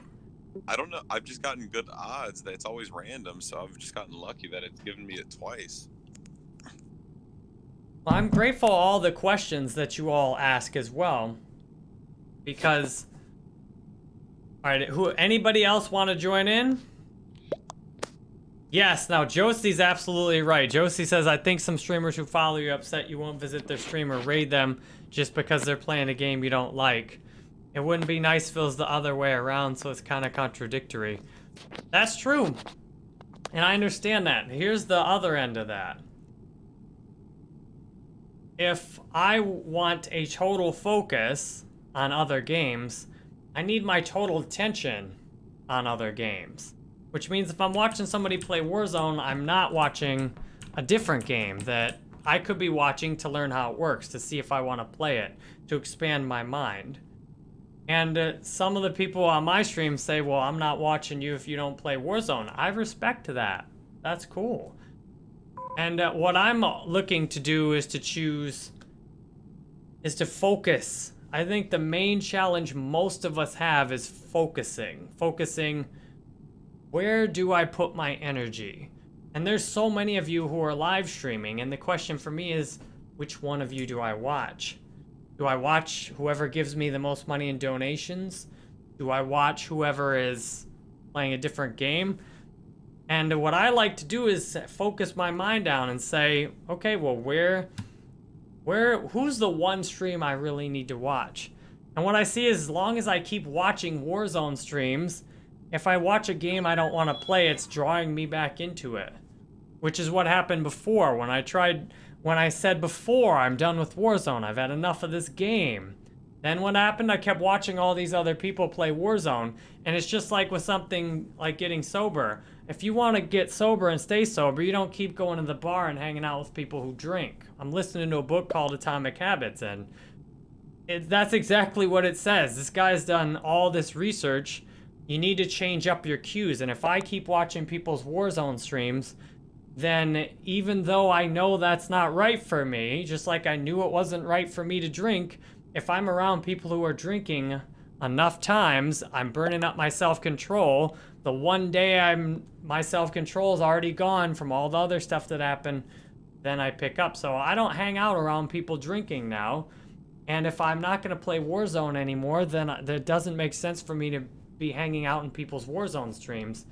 D: I don't know. I've just gotten good odds. That it's always random, so I've just gotten lucky that it's given me it twice.
A: Well, I'm grateful all the questions that you all ask as well. because. All right, who? Anybody else want to join in? Yes. Now Josie's absolutely right. Josie says, "I think some streamers who follow you upset you won't visit their stream or raid them just because they're playing a game you don't like. It wouldn't be nice if it was the other way around, so it's kind of contradictory." That's true. And I understand that. Here's the other end of that. If I want a total focus on other games, I need my total attention on other games. Which means if I'm watching somebody play Warzone, I'm not watching a different game that I could be watching to learn how it works, to see if I want to play it, to expand my mind. And uh, some of the people on my stream say, well, I'm not watching you if you don't play Warzone. I respect that. That's cool. And uh, what I'm looking to do is to choose, is to focus. I think the main challenge most of us have is focusing. Focusing, where do I put my energy? And there's so many of you who are live streaming, and the question for me is, which one of you do I watch? Do I watch whoever gives me the most money in donations? Do I watch whoever is playing a different game? And what I like to do is focus my mind down and say, okay, well, where, where, who's the one stream I really need to watch? And what I see is as long as I keep watching Warzone streams, if I watch a game I don't want to play, it's drawing me back into it. Which is what happened before when I tried, when I said before, I'm done with Warzone, I've had enough of this game. Then what happened, I kept watching all these other people play Warzone, and it's just like with something like getting sober. If you want to get sober and stay sober, you don't keep going to the bar and hanging out with people who drink. I'm listening to a book called Atomic Habits, and it, that's exactly what it says. This guy's done all this research. You need to change up your cues, and if I keep watching people's Warzone streams, then even though I know that's not right for me, just like I knew it wasn't right for me to drink, if I'm around people who are drinking enough times, I'm burning up my self-control. The one day I'm my self-control is already gone from all the other stuff that happened, then I pick up. So I don't hang out around people drinking now. And if I'm not going to play Warzone anymore, then it doesn't make sense for me to be hanging out in people's Warzone streams.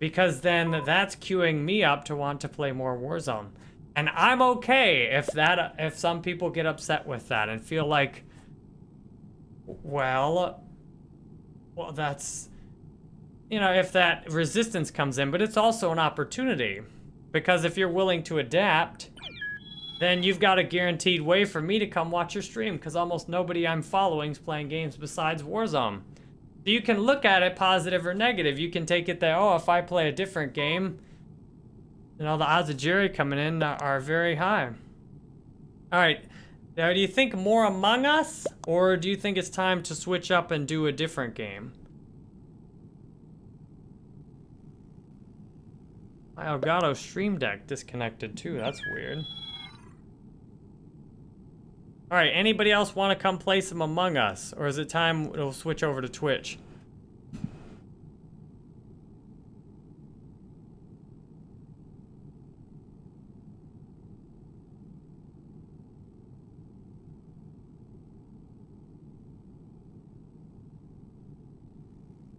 A: Because then that's queuing me up to want to play more Warzone. And I'm okay if that if some people get upset with that and feel like well well that's you know, if that resistance comes in, but it's also an opportunity. Because if you're willing to adapt, then you've got a guaranteed way for me to come watch your stream, because almost nobody I'm following is playing games besides Warzone. You can look at it positive or negative. You can take it that, oh, if I play a different game, you know, the odds of Jerry coming in are very high. All right. Now, do you think more Among Us, or do you think it's time to switch up and do a different game? My Elgato Stream Deck disconnected too. That's weird. All right, anybody else want to come play some Among Us? Or is it time we'll switch over to Twitch?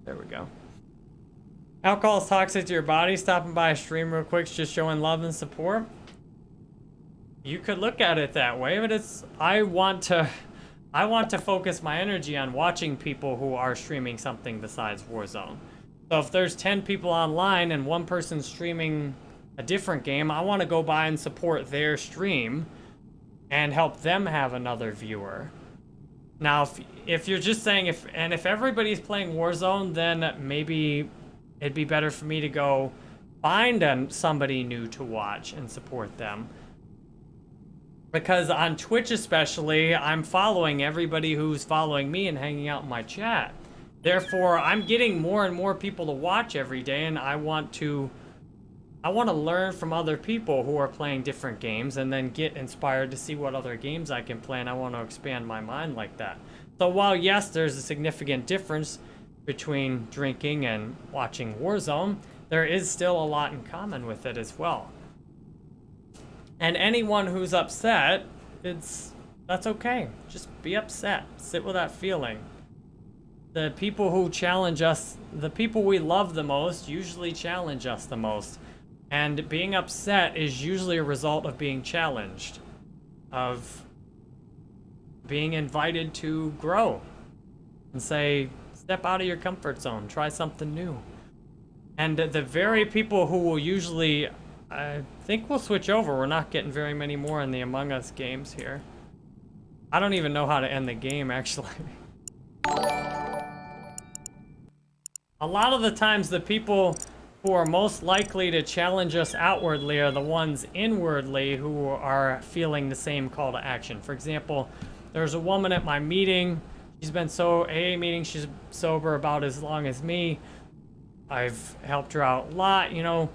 A: There we go. Alcohol is toxic to your body. Stopping by a stream real quick, just showing love and support. You could look at it that way, but it's I want to I want to focus my energy on watching people who are streaming something besides Warzone. So if there's 10 people online and one person's streaming a different game, I want to go by and support their stream and help them have another viewer. Now, if, if you're just saying if and if everybody's playing Warzone, then maybe it'd be better for me to go find somebody new to watch and support them. Because on Twitch especially, I'm following everybody who's following me and hanging out in my chat. Therefore, I'm getting more and more people to watch every day, and I want to... I want to learn from other people who are playing different games and then get inspired to see what other games I can play, and I want to expand my mind like that. So while, yes, there's a significant difference between drinking and watching Warzone, there is still a lot in common with it as well. And anyone who's upset, it's that's okay. Just be upset. Sit with that feeling. the people who challenge us, the people we love the most, usually challenge us the most. And being upset is usually a result of being challenged, of being invited to grow and say, step out of your comfort zone, try something new. And the very people who will usually, I think we'll switch over. We're not getting very many more in the Among Us games here. I don't even know how to end the game, actually. A lot of the times, the people who are most likely to challenge us outwardly are the ones inwardly who are feeling the same call to action. For example, there's a woman at my meeting. She's been so AA meeting. She's sober about as long as me. I've helped her out a lot, you know,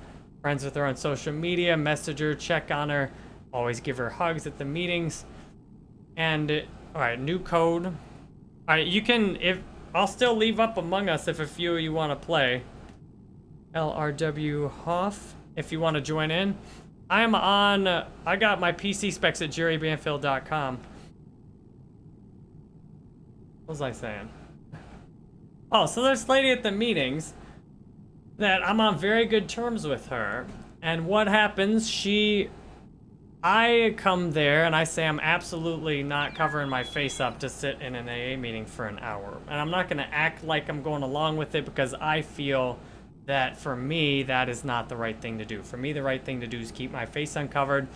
A: friends with her on social media, message her, check on her, always give her hugs at the meetings. And, all right, new code. All right, you can, if, I'll still leave up Among Us if a few of you want to play. LRW Hoff, if you want to join in. I'm on, uh, I got my PC specs at jerrybanfield.com. What was I saying? Oh, so there's lady at the meetings that I'm on very good terms with her. And what happens, she I come there and I say I'm absolutely not covering my face up to sit in an AA meeting for an hour. And I'm not going to act like I'm going along with it because I feel that for me, that is not the right thing to do. For me, the right thing to do is keep my face uncovered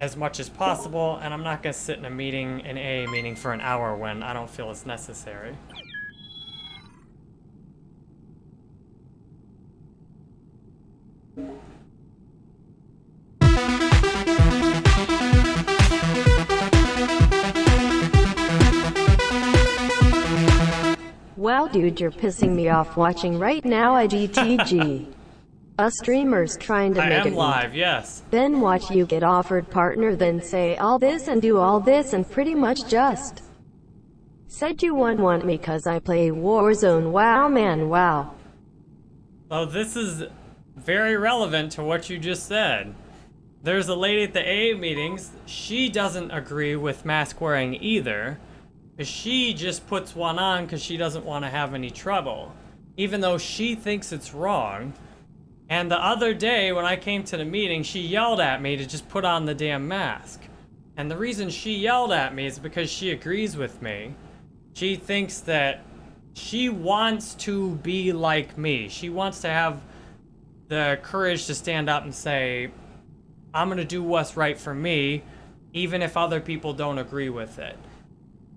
A: as much as possible. And I'm not going to sit in a meeting, an AA meeting for an hour when I don't feel it's necessary.
B: Wow dude you're pissing me off watching right now IGTG. A streamer's trying to
A: I
B: make
A: am
B: it
A: live, yes.
B: Then watch you get offered partner then say all this and do all this and pretty much just said you won't want me cause I play Warzone wow man wow.
A: Oh, this is very relevant to what you just said. There's a lady at the AA meetings, she doesn't agree with mask wearing either. She just puts one on because she doesn't want to have any trouble. Even though she thinks it's wrong. And the other day when I came to the meeting, she yelled at me to just put on the damn mask. And the reason she yelled at me is because she agrees with me. She thinks that she wants to be like me. She wants to have the courage to stand up and say, I'm going to do what's right for me, even if other people don't agree with it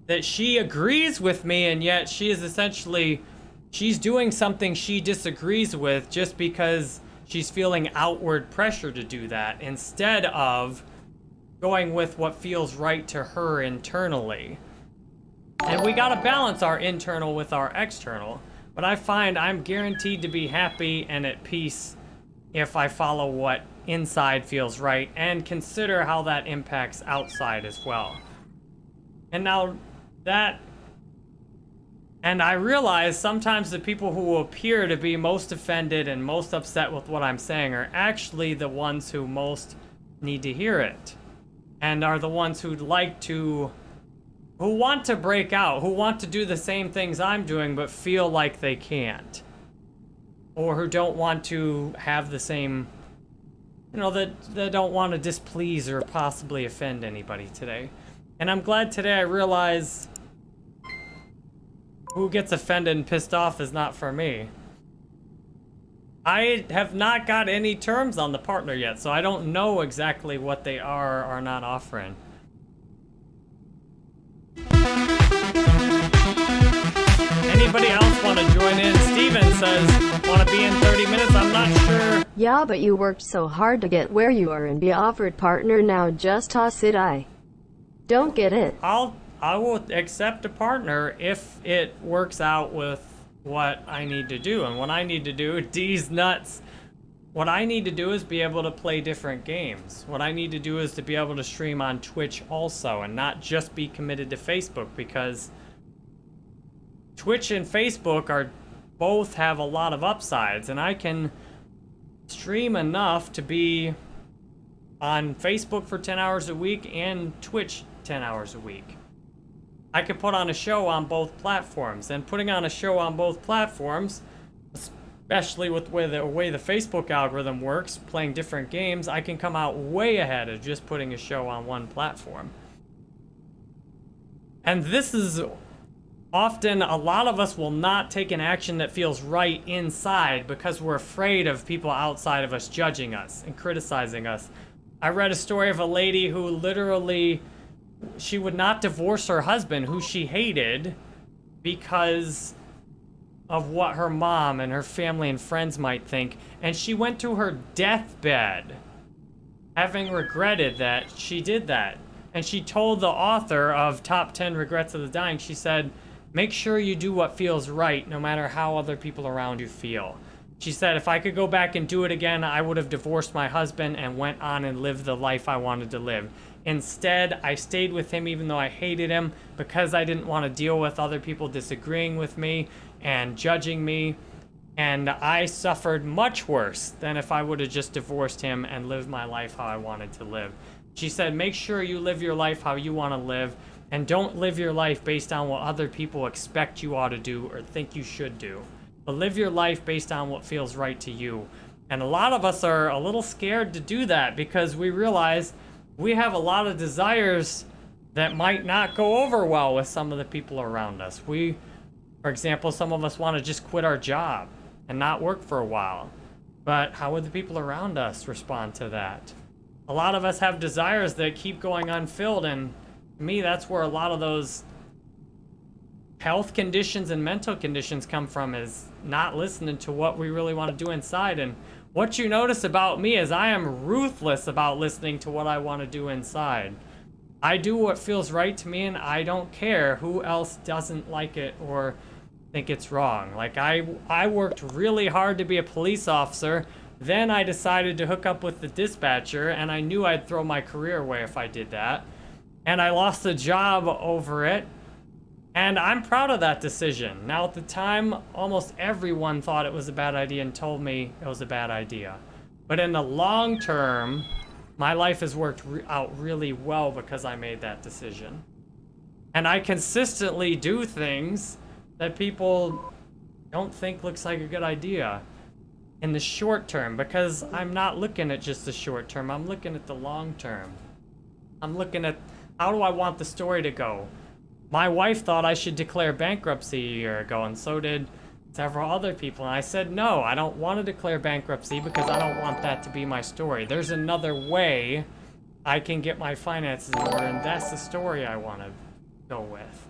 A: that she agrees with me and yet she is essentially she's doing something she disagrees with just because she's feeling outward pressure to do that instead of going with what feels right to her internally. And we gotta balance our internal with our external. But I find I'm guaranteed to be happy and at peace if I follow what inside feels right and consider how that impacts outside as well. And now that and I realize sometimes the people who appear to be most offended and most upset with what I'm saying are actually the ones who most need to hear it. And are the ones who'd like to, who want to break out, who want to do the same things I'm doing but feel like they can't. Or who don't want to have the same, you know, that, that don't want to displease or possibly offend anybody today. And I'm glad today I realized who gets offended and pissed off is not for me. I have not got any terms on the partner yet, so I don't know exactly what they are or are not offering. Anybody else want to join in? Steven says, want to be in 30 minutes? I'm not sure.
B: Yeah but you worked so hard to get where you are and be offered partner now just toss it I. Don't get it.
A: I'll I will accept a partner if it works out with what I need to do. And what I need to do, D's nuts. What I need to do is be able to play different games. What I need to do is to be able to stream on Twitch also and not just be committed to Facebook because Twitch and Facebook are both have a lot of upsides and I can stream enough to be on Facebook for 10 hours a week and Twitch 10 hours a week. I could put on a show on both platforms. And putting on a show on both platforms, especially with the way the way the Facebook algorithm works, playing different games, I can come out way ahead of just putting a show on one platform. And this is often a lot of us will not take an action that feels right inside because we're afraid of people outside of us judging us and criticizing us. I read a story of a lady who literally she would not divorce her husband who she hated because of what her mom and her family and friends might think. And she went to her deathbed having regretted that she did that. And she told the author of top 10 regrets of the dying she said make sure you do what feels right no matter how other people around you feel. She said if i could go back and do it again i would have divorced my husband and went on and lived the life i wanted to live instead i stayed with him even though i hated him because i didn't want to deal with other people disagreeing with me and judging me and I suffered much worse than if I would have just divorced him and lived my life how I wanted to live. She said, make sure you live your life how you want to live and don't live your life based on what other people expect you ought to do or think you should do. But live your life based on what feels right to you. And a lot of us are a little scared to do that because we realize we have a lot of desires that might not go over well with some of the people around us. We, for example, some of us want to just quit our job and not work for a while. But how would the people around us respond to that? A lot of us have desires that keep going unfilled, and me, that's where a lot of those health conditions and mental conditions come from is not listening to what we really want to do inside. And what you notice about me is I am ruthless about listening to what I want to do inside. I do what feels right to me, and I don't care who else doesn't like it or think it's wrong. Like I I worked really hard to be a police officer. Then I decided to hook up with the dispatcher and I knew I'd throw my career away if I did that. And I lost a job over it. And I'm proud of that decision. Now at the time, almost everyone thought it was a bad idea and told me it was a bad idea. But in the long term, my life has worked re out really well because I made that decision. And I consistently do things that people don't think looks like a good idea in the short term because I'm not looking at just the short term. I'm looking at the long term. I'm looking at how do I want the story to go? My wife thought I should declare bankruptcy a year ago, and so did several other people. And I said, no, I don't want to declare bankruptcy because I don't want that to be my story. There's another way I can get my finances in order, and that's the story I want to go with.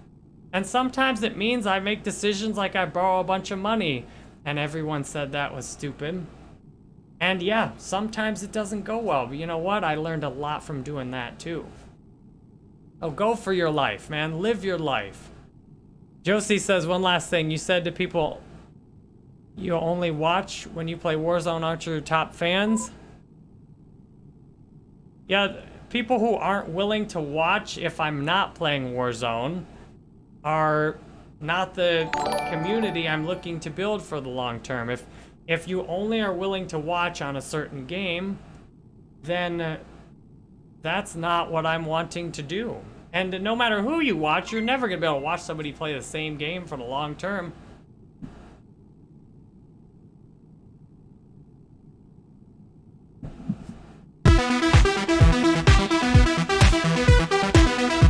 A: And sometimes it means I make decisions like I borrow a bunch of money and everyone said that was stupid. And yeah, sometimes it doesn't go well, but you know what? I learned a lot from doing that too. Oh, go for your life, man. Live your life. Josie says one last thing. You said to people, you only watch when you play Warzone, aren't your top fans? Yeah, people who aren't willing to watch if I'm not playing Warzone are not the community I'm looking to build for the long term. If if you only are willing to watch on a certain game, then uh, that's not what I'm wanting to do. And no matter who you watch, you're never going to be able to watch somebody play the same game for the long term.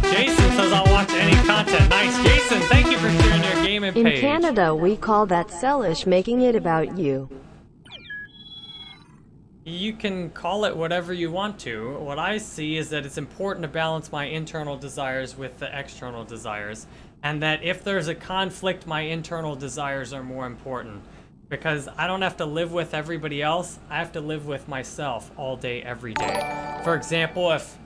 A: Jason says I'll watch any content. Nice. Jason, thank you for sharing your gaming
B: In
A: page.
B: Canada, we call that sellish, making it about you.
A: You can call it whatever you want to. What I see is that it's important to balance my internal desires with the external desires. And that if there's a conflict, my internal desires are more important. Because I don't have to live with everybody else, I have to live with myself all day, every day. For example, if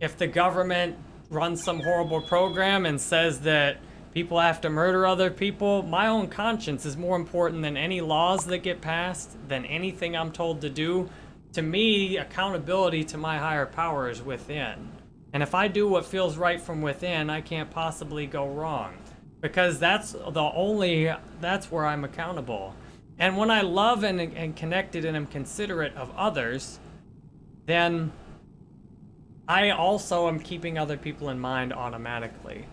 A: if the government runs some horrible program and says that people have to murder other people, my own conscience is more important than any laws that get passed, than anything I'm told to do. To me, accountability to my higher power is within. And if I do what feels right from within, I can't possibly go wrong. Because that's the only, that's where I'm accountable. And when I love and, and connected and am considerate of others, then I also am keeping other people in mind automatically.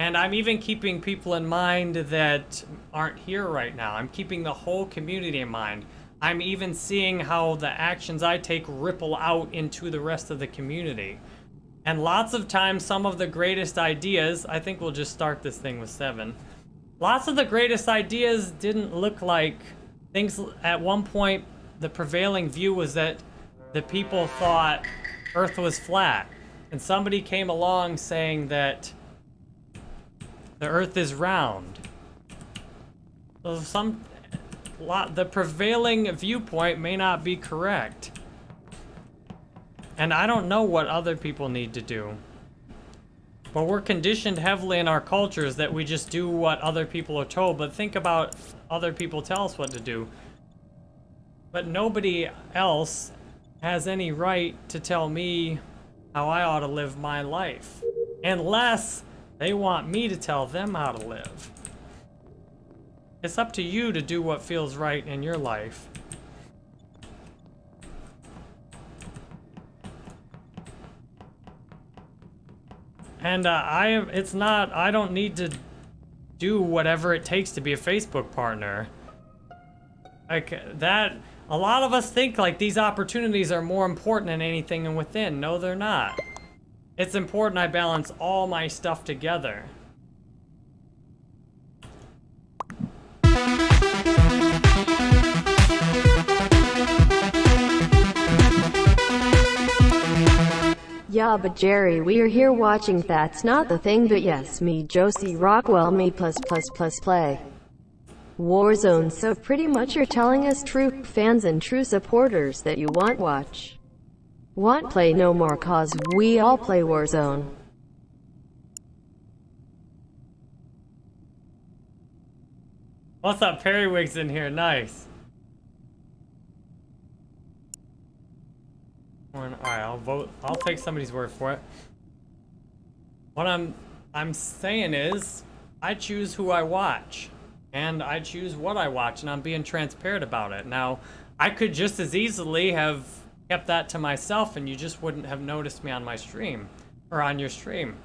A: And I'm even keeping people in mind that aren't here right now. I'm keeping the whole community in mind. I'm even seeing how the actions I take ripple out into the rest of the community. And lots of times, some of the greatest ideas, I think we'll just start this thing with seven. Lots of the greatest ideas didn't look like things at one point, the prevailing view was that the people thought Earth was flat. And somebody came along saying that the Earth is round. So some, lot, the prevailing viewpoint may not be correct. And I don't know what other people need to do. But we're conditioned heavily in our cultures that we just do what other people are told. But think about other people tell us what to do. But nobody else has any right to tell me how I ought to live my life. Unless they want me to tell them how to live. It's up to you to do what feels right in your life. And uh, I it's not, I don't need to do whatever it takes to be a Facebook partner. Like, that, a lot of us think like these opportunities are more important than anything and within. No, they're not. It's important I balance all my stuff together.
B: Yeah, but Jerry, we are here watching That's Not the Thing, but yes, me, Josie Rockwell, me plus plus plus play. Warzone, so pretty much you're telling us true fans and true supporters that you want watch. Want play no more cause we all play Warzone.
A: What's up, Periwigs in here? Nice. Alright, I'll vote. I'll take somebody's word for it. What I'm I'm saying is, I choose who I watch, and I choose what I watch, and I'm being transparent about it. Now, I could just as easily have kept that to myself, and you just wouldn't have noticed me on my stream or on your stream.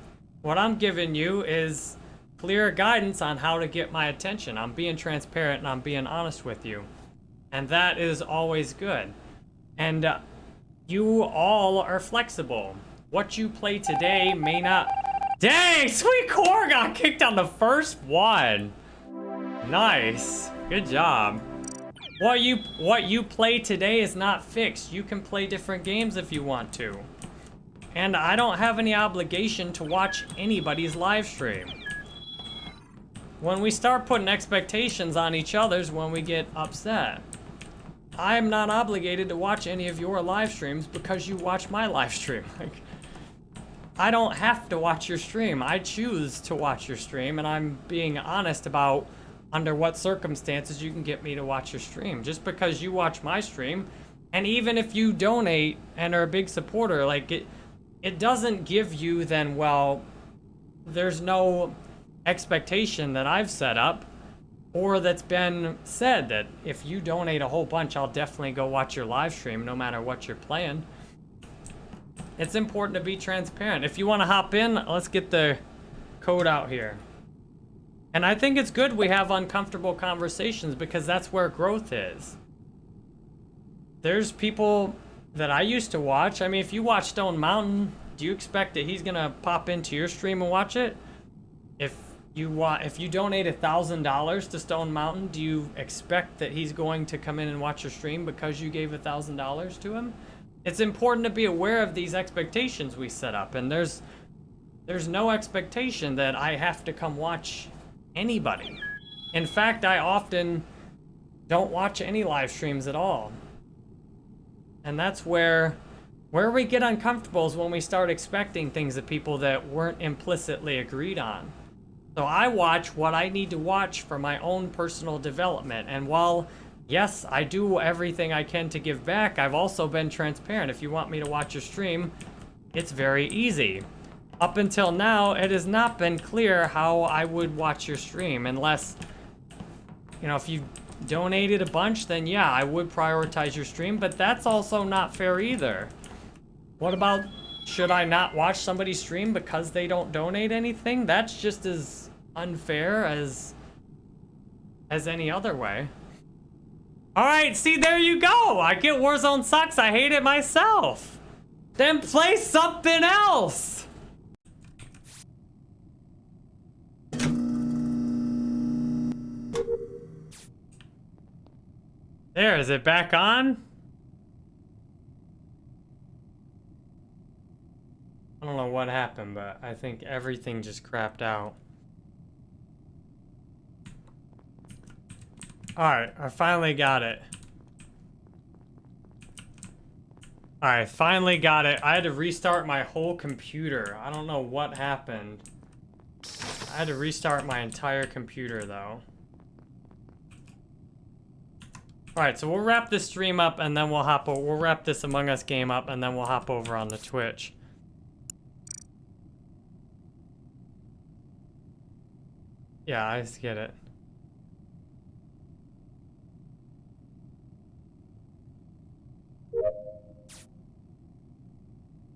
A: What I'm giving you is clear guidance on how to get my attention. I'm being transparent and I'm being honest with you. And that is always good. And uh, you all are flexible. What you play today may not... Dang, Sweet Core got kicked on the first one. Nice. Good job. What you what you play today is not fixed. You can play different games if you want to. And I don't have any obligation to watch anybody's live stream. When we start putting expectations on each other's when we get upset. I am not obligated to watch any of your live streams because you watch my live stream. Like, I don't have to watch your stream. I choose to watch your stream, and I'm being honest about under what circumstances you can get me to watch your stream. Just because you watch my stream, and even if you donate and are a big supporter, like it, it doesn't give you then, well, there's no expectation that I've set up or that's been said that if you donate a whole bunch, I'll definitely go watch your live stream no matter what you're playing. It's important to be transparent. If you want to hop in, let's get the code out here. And I think it's good we have uncomfortable conversations because that's where growth is. There's people that I used to watch. I mean, if you watch Stone Mountain, do you expect that he's going to pop into your stream and watch it? If you want, if you donate a thousand dollars to Stone Mountain, do you expect that he's going to come in and watch your stream because you gave a thousand dollars to him? It's important to be aware of these expectations we set up, and there's there's no expectation that I have to come watch anybody. In fact, I often don't watch any live streams at all. And that's where where we get uncomfortable is when we start expecting things of people that weren't implicitly agreed on. So I watch what I need to watch for my own personal development. And while, yes, I do everything I can to give back, I've also been transparent. If you want me to watch your stream, it's very easy. Up until now, it has not been clear how I would watch your stream unless, you know, if you donated a bunch, then yeah, I would prioritize your stream, but that's also not fair either. What about should I not watch somebody stream because they don't donate anything? That's just as unfair as as any other way. All right, see, there you go. I get Warzone sucks. I hate it myself. Then play something else. There, is it back on? I don't know what happened, but I think everything just crapped out. Alright, I finally got it. Alright, finally got it. I had to restart my whole computer. I don't know what happened. I had to restart my entire computer, though. Alright, so we'll wrap this stream up, and then we'll hop over. We'll wrap this Among Us game up, and then we'll hop over on the Twitch. Yeah, I just get it.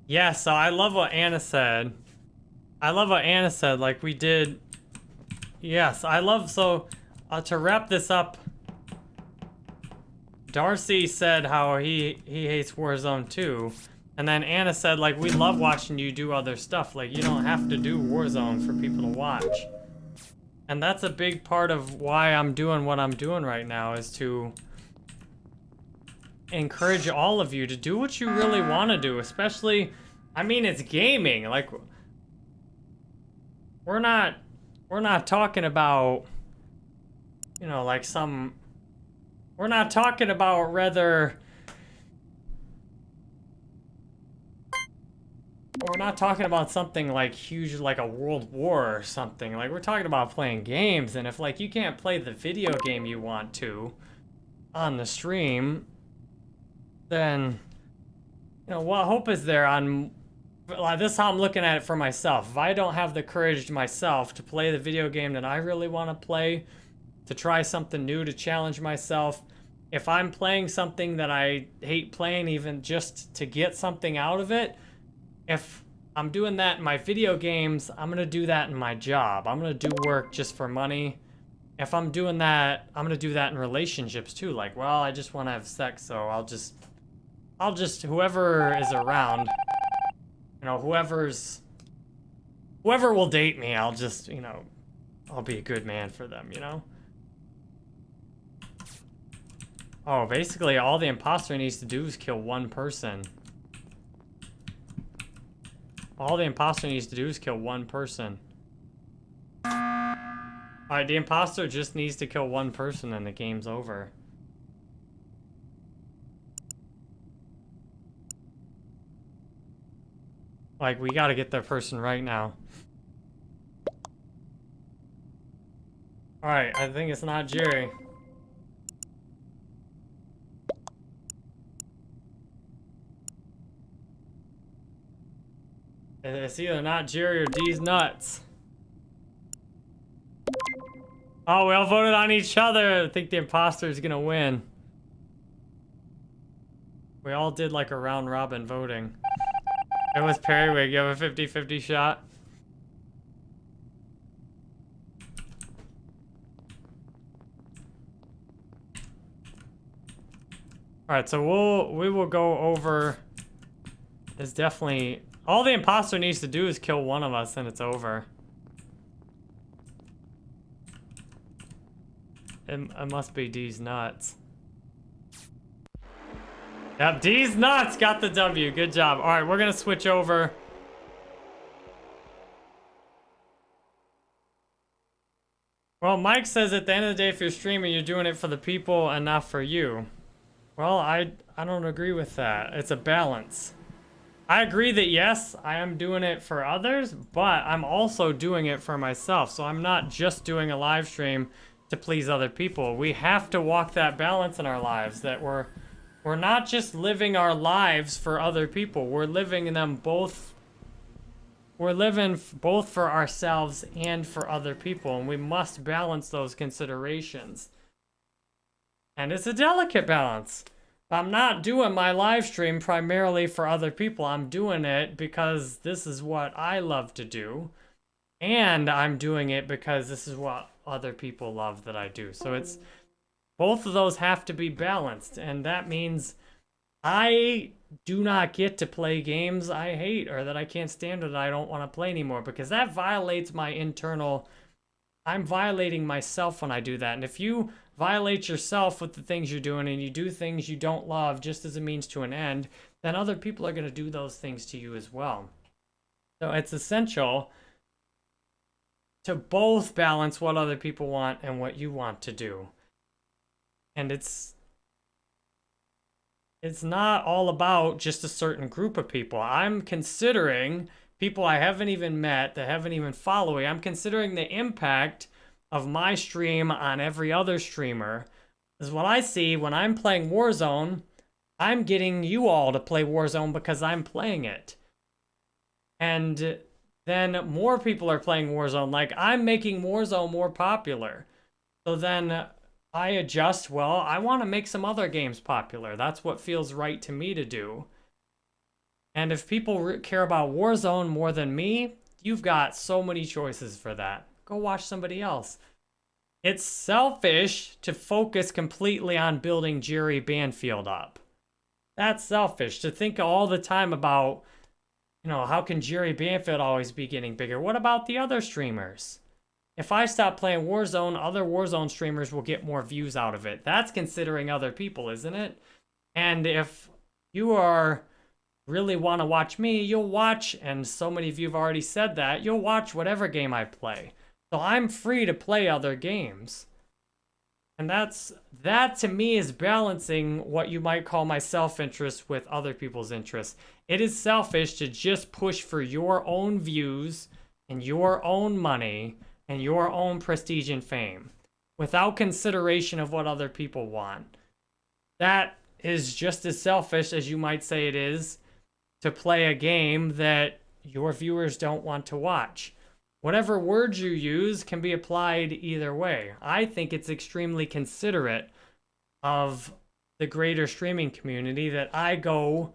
A: Yeah, so I love what Anna said. I love what Anna said, like we did. Yes, I love, so uh, to wrap this up, Darcy said how he, he hates Warzone too. And then Anna said, like, we love watching you do other stuff. Like, you don't have to do Warzone for people to watch. And that's a big part of why I'm doing what I'm doing right now is to encourage all of you to do what you really want to do, especially, I mean, it's gaming. Like, we're not, we're not talking about, you know, like some, we're not talking about whether, we're not talking about something like huge, like a world war or something. Like, we're talking about playing games, and if, like, you can't play the video game you want to on the stream, then, you know, what hope is there on, like, this is how I'm looking at it for myself. If I don't have the courage myself to play the video game that I really want to play, to try something new, to challenge myself, if I'm playing something that I hate playing even just to get something out of it, if I'm doing that in my video games, I'm going to do that in my job. I'm going to do work just for money. If I'm doing that, I'm going to do that in relationships too. Like, well, I just want to have sex, so I'll just I'll just, whoever is around, you know, whoever's, whoever will date me, I'll just, you know, I'll be a good man for them, you know? Oh, basically all the imposter needs to do is kill one person. All the imposter needs to do is kill one person. Alright, the imposter just needs to kill one person and the game's over. Like, we gotta get that person right now. Alright, I think it's not Jerry. It's either not Jerry or D's nuts. Oh, we all voted on each other. I think the imposter is gonna win. We all did like a round robin voting. It was Periwig. You have a 50-50 shot. Alright, so we'll we will go over It's definitely all the imposter needs to do is kill one of us and it's over. It, it must be D's nuts. Yep, D's nuts got the W. Good job. All right, we're going to switch over. Well, Mike says at the end of the day, if you're streaming, you're doing it for the people and not for you. Well, I, I don't agree with that. It's a balance. I agree that yes, I am doing it for others, but I'm also doing it for myself. So I'm not just doing a live stream to please other people. We have to walk that balance in our lives that we're we're not just living our lives for other people. We're living them both. We're living both for ourselves and for other people. And we must balance those considerations. And it's a delicate balance. I'm not doing my live stream primarily for other people. I'm doing it because this is what I love to do. And I'm doing it because this is what other people love that I do. So it's both of those have to be balanced. And that means I do not get to play games I hate or that I can't stand or that I don't want to play anymore because that violates my internal. I'm violating myself when I do that. And if you violate yourself with the things you're doing and you do things you don't love just as a means to an end, then other people are going to do those things to you as well. So it's essential to both balance what other people want and what you want to do. And it's it's not all about just a certain group of people. I'm considering people I haven't even met, that haven't even followed. I'm considering the impact of my stream on every other streamer. Is what I see when I'm playing Warzone, I'm getting you all to play Warzone because I'm playing it. And then more people are playing Warzone. Like, I'm making Warzone more popular. So then I adjust, well, I want to make some other games popular. That's what feels right to me to do. And if people care about Warzone more than me, you've got so many choices for that. Go watch somebody else. It's selfish to focus completely on building Jerry Banfield up. That's selfish to think all the time about, you know, how can Jerry Banfield always be getting bigger? What about the other streamers? If I stop playing Warzone, other Warzone streamers will get more views out of it. That's considering other people, isn't it? And if you are really want to watch me, you'll watch, and so many of you have already said that, you'll watch whatever game I play. So I'm free to play other games. And that's that to me is balancing what you might call my self-interest with other people's interests. It is selfish to just push for your own views and your own money and your own prestige and fame without consideration of what other people want. That is just as selfish as you might say it is to play a game that your viewers don't want to watch. Whatever words you use can be applied either way. I think it's extremely considerate of the greater streaming community that I go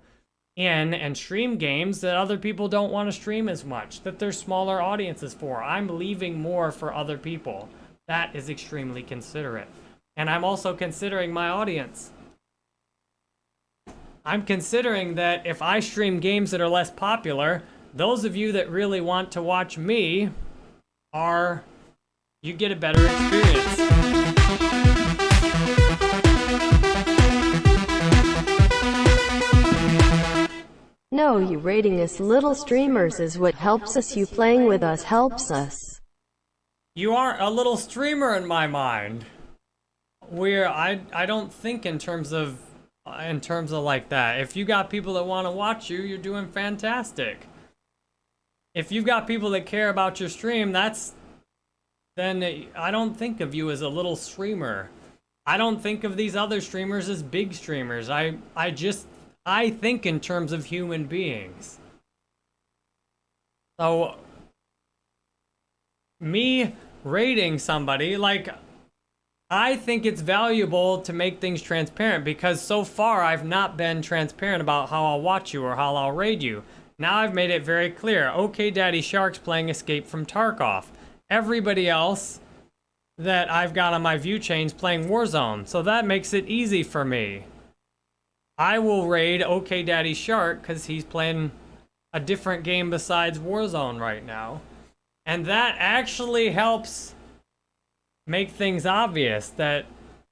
A: in and stream games that other people don't want to stream as much, that there's smaller audiences for. I'm leaving more for other people. That is extremely considerate. And I'm also considering my audience. I'm considering that if I stream games that are less popular, those of you that really want to watch me are, you get a better experience.
B: No, you rating us little streamers is what helps us. You playing with us helps us.
A: You aren't a little streamer in my mind. Where I I don't think in terms of in terms of like that. If you got people that want to watch you, you're doing fantastic. If you've got people that care about your stream, that's then I don't think of you as a little streamer. I don't think of these other streamers as big streamers. I I just I think in terms of human beings. So, me rating somebody, like, I think it's valuable to make things transparent because so far I've not been transparent about how I'll watch you or how I'll raid you. Now I've made it very clear. Okay, Daddy Shark's playing Escape from Tarkov. Everybody else that I've got on my view chains playing Warzone. So that makes it easy for me. I will raid OK Daddy Shark because he's playing a different game besides Warzone right now. And that actually helps make things obvious that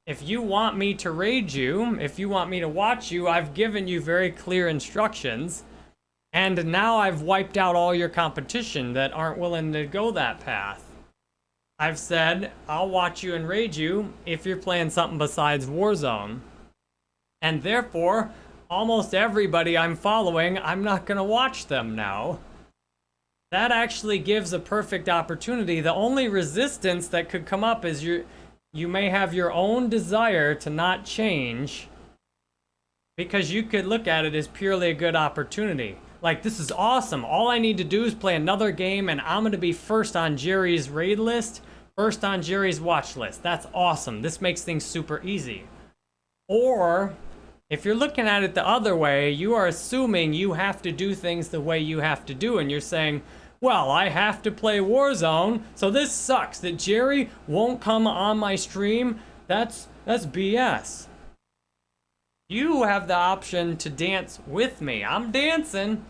A: if you want me to raid you, if you want me to watch you, I've given you very clear instructions. And now I've wiped out all your competition that aren't willing to go that path. I've said, I'll watch you and raid you if you're playing something besides Warzone. And therefore, almost everybody I'm following, I'm not going to watch them now. That actually gives a perfect opportunity. The only resistance that could come up is you, you may have your own desire to not change because you could look at it as purely a good opportunity. Like, this is awesome. All I need to do is play another game and I'm going to be first on Jerry's raid list, first on Jerry's watch list. That's awesome. This makes things super easy. Or If you're looking at it the other way, you are assuming you have to do things the way you have to do, and you're saying, well, I have to play Warzone, so this sucks that Jerry won't come on my stream. That's that's BS. You have the option to dance with me. I'm dancing.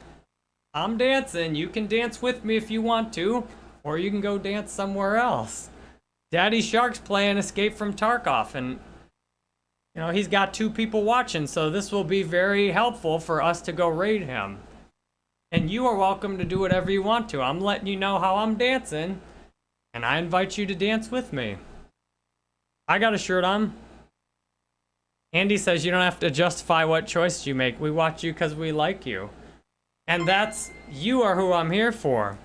A: I'm dancing. You can dance with me if you want to, or you can go dance somewhere else. Daddy Shark's playing Escape from Tarkov, and you know, he's got two people watching, so this will be very helpful for us to go raid him. And you are welcome to do whatever you want to. I'm letting you know how I'm dancing, and I invite you to dance with me. I got a shirt on. Andy says you don't have to justify what choice you make. We watch you because we like you. And that's, you are who I'm here for.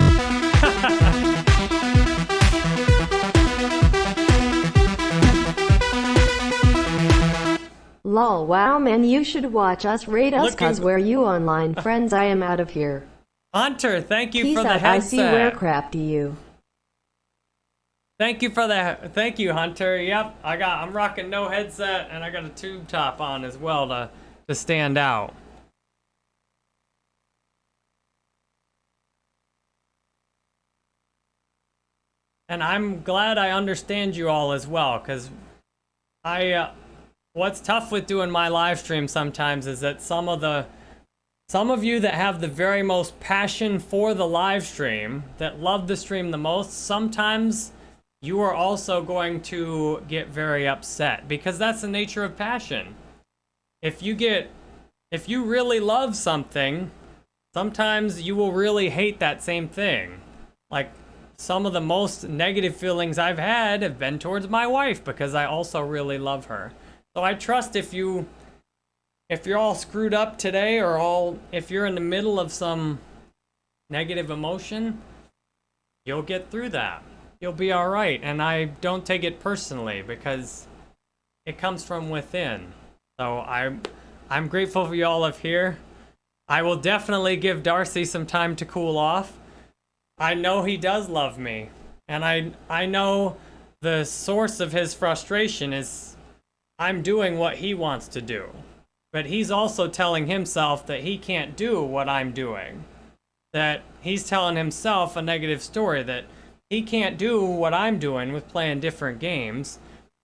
B: Lol, wow man, you should watch us raid us
A: Look
B: cause we're you online friends. I am out of here.
A: Hunter, thank you
B: Peace
A: for the
B: out, I see
A: headset.
B: Werecrafty you.
A: Thank you for that. thank you, Hunter. Yep, I got I'm rocking no headset and I got a tube top on as well to to stand out. And I'm glad I understand you all as well, because I, uh, what's tough with doing my live stream sometimes is that some of the, some of you that have the very most passion for the live stream, that love the stream the most, sometimes you are also going to get very upset because that's the nature of passion. If you get, if you really love something, sometimes you will really hate that same thing. Like, some of the most negative feelings I've had have been towards my wife because I also really love her. So I trust if you if you're all screwed up today or all if you're in the middle of some negative emotion, you'll get through that. You'll be all right and I don't take it personally because it comes from within. So I'm, I'm grateful for you all of here. I will definitely give Darcy some time to cool off. I know he does love me. And I I know the source of his frustration is I'm doing what he wants to do. But he's also telling himself that he can't do what I'm doing. That he's telling himself a negative story that he can't do what I'm doing with playing different games.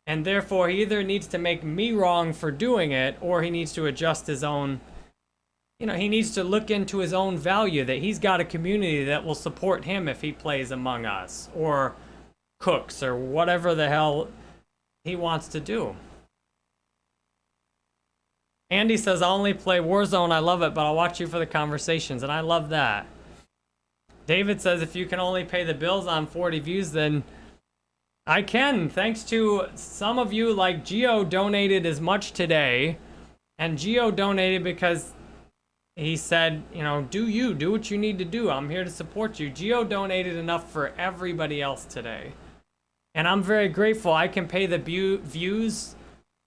A: And therefore he either needs to make me wrong for doing it or he needs to adjust his own you know, he needs to look into his own value that he's got a community that will support him if he plays Among Us or cooks or whatever the hell he wants to do. Andy says, I only play Warzone. I love it, but I'll watch you for the conversations, and I love that. David says, if you can only pay the bills on 40 views, then I can. Thanks to some of you, like Geo donated as much today. And Geo donated because he said, you know, do you, do what you need to do. I'm here to support you. Geo donated enough for everybody else today. And I'm very grateful. I can pay the views,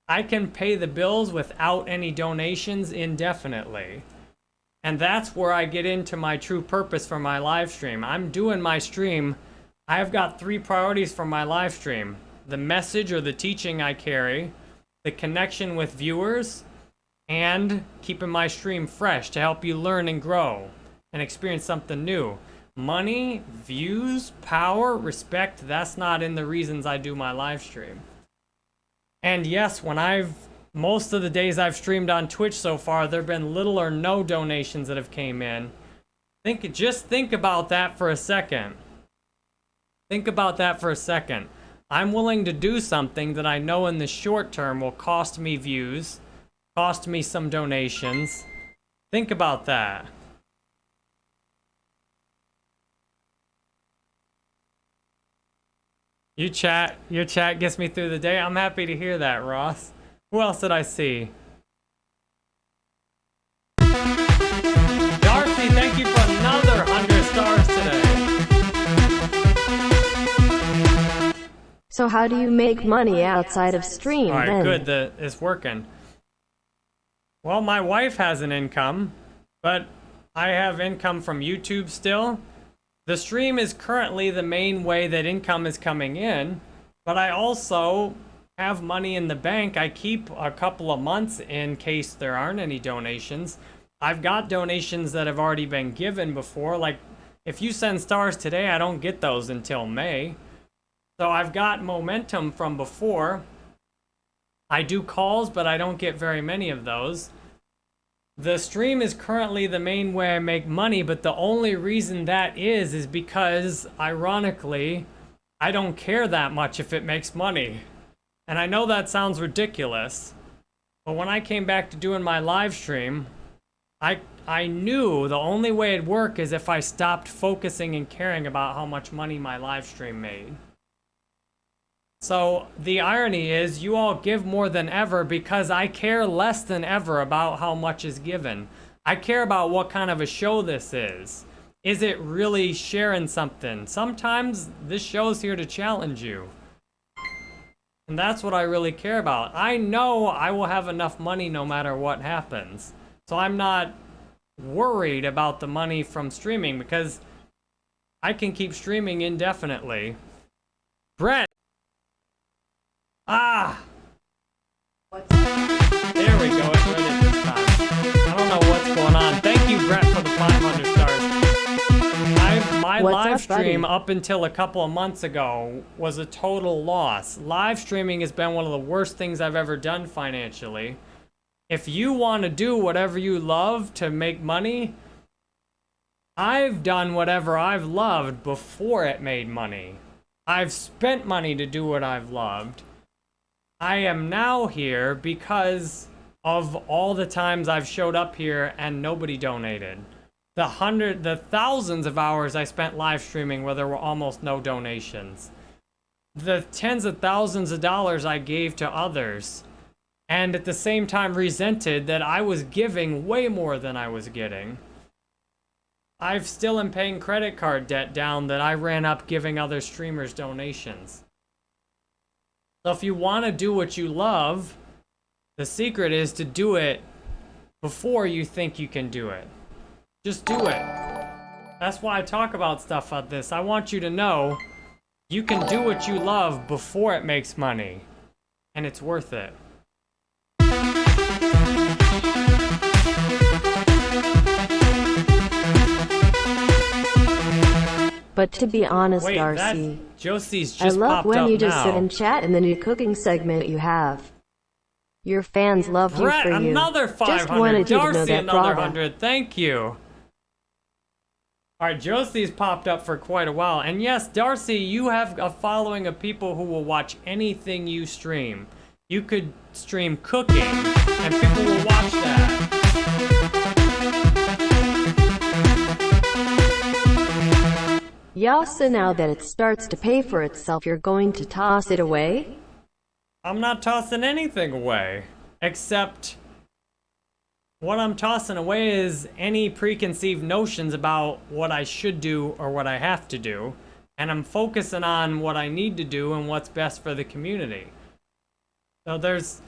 A: I can pay the bills without any donations indefinitely. And that's where I get into my true purpose for my live stream. I'm doing my stream. I have got three priorities for my live stream the message or the teaching I carry, the connection with viewers, and keeping my stream fresh to help you learn and grow and experience something new. Money, views, power, respect, that's not in the reasons I do my live stream. And yes, when I've most of the days I've streamed on Twitch so far, there've been little or no donations that have came in. Think just think about that for a second. Think about that for a second. I'm willing to do something that I know in the short term will cost me views, cost me some donations. Think about that. You chat, your chat gets me through the day. I'm happy to hear that, Ross. Who else did I see? Darcy, thank you for another 100 stars today.
B: So how do you make money outside of stream
A: All right,
B: then?
A: good. The it's working. Well, my wife has an income, but I have income from YouTube still. The stream is currently the main way that income is coming in, but I also have money in the bank. I keep a couple of months in case there aren't any donations. I've got donations that have already been given before. Like, if you send stars today, I don't get those until May. So I've got momentum from before. I do calls, but I don't get very many of those. The stream is currently the main way I make money, but the only reason that is, is because, ironically, I don't care that much if it makes money. And I know that sounds ridiculous, but when I came back to doing my live stream, I, I knew the only way it'd work is if I stopped focusing and caring about how much money my live stream made. So the irony is you all give more than ever because I care less than ever about how much is given. I care about what kind of a show this is. Is it really sharing something? Sometimes this show's here to challenge you. And that's what I really care about. I know I will have enough money no matter what happens. So I'm not worried about the money from streaming because I can keep streaming indefinitely. Brett, Ah! There we go. I don't know what's going on. Thank you, Brett, for the 500 stars. I, my
B: What's
A: live
B: up, buddy?
A: stream up until a couple of months ago was a total loss. Live streaming has been one of the worst things I've ever done financially. If you want to do whatever you love to make money, I've done whatever I've loved before it made money. I've spent money to do what I've loved. I am now here because of all the times I've showed up here and nobody donated. The hundred, the thousands of hours I spent live streaming where there were almost no donations. The tens of thousands of dollars I gave to others. And at the same time resented that I was giving way more than I was getting. I've still am paying credit card debt down that I ran up giving other streamers donations. So if you want to do what you love, the secret is to do it before you think you can do it. Just do it. That's why I talk about stuff like this. I want you to know you can do what you love before it makes money. And it's worth it.
B: But to be honest,
A: Wait,
B: Darcy,
A: Josie's
B: I love when you just
A: now.
B: sit and chat in the new cooking segment you have. Your fans love you
A: Brett,
B: for you.
A: another
B: Just
A: 500.
B: wanted you to know that
A: another
B: bravo.
A: 100. Thank you. All right, Josie's popped up for quite a while. And yes, Darcy, you have a following of people who will watch anything you stream. You could stream cooking, and people will watch that.
B: Yeah, so now that it starts to pay for itself, you're going to toss it away?
A: I'm not tossing anything away, except what I'm tossing away is any preconceived notions about what I should do or what I have to do, and I'm focusing on what I need to do and what's best for the community. So there's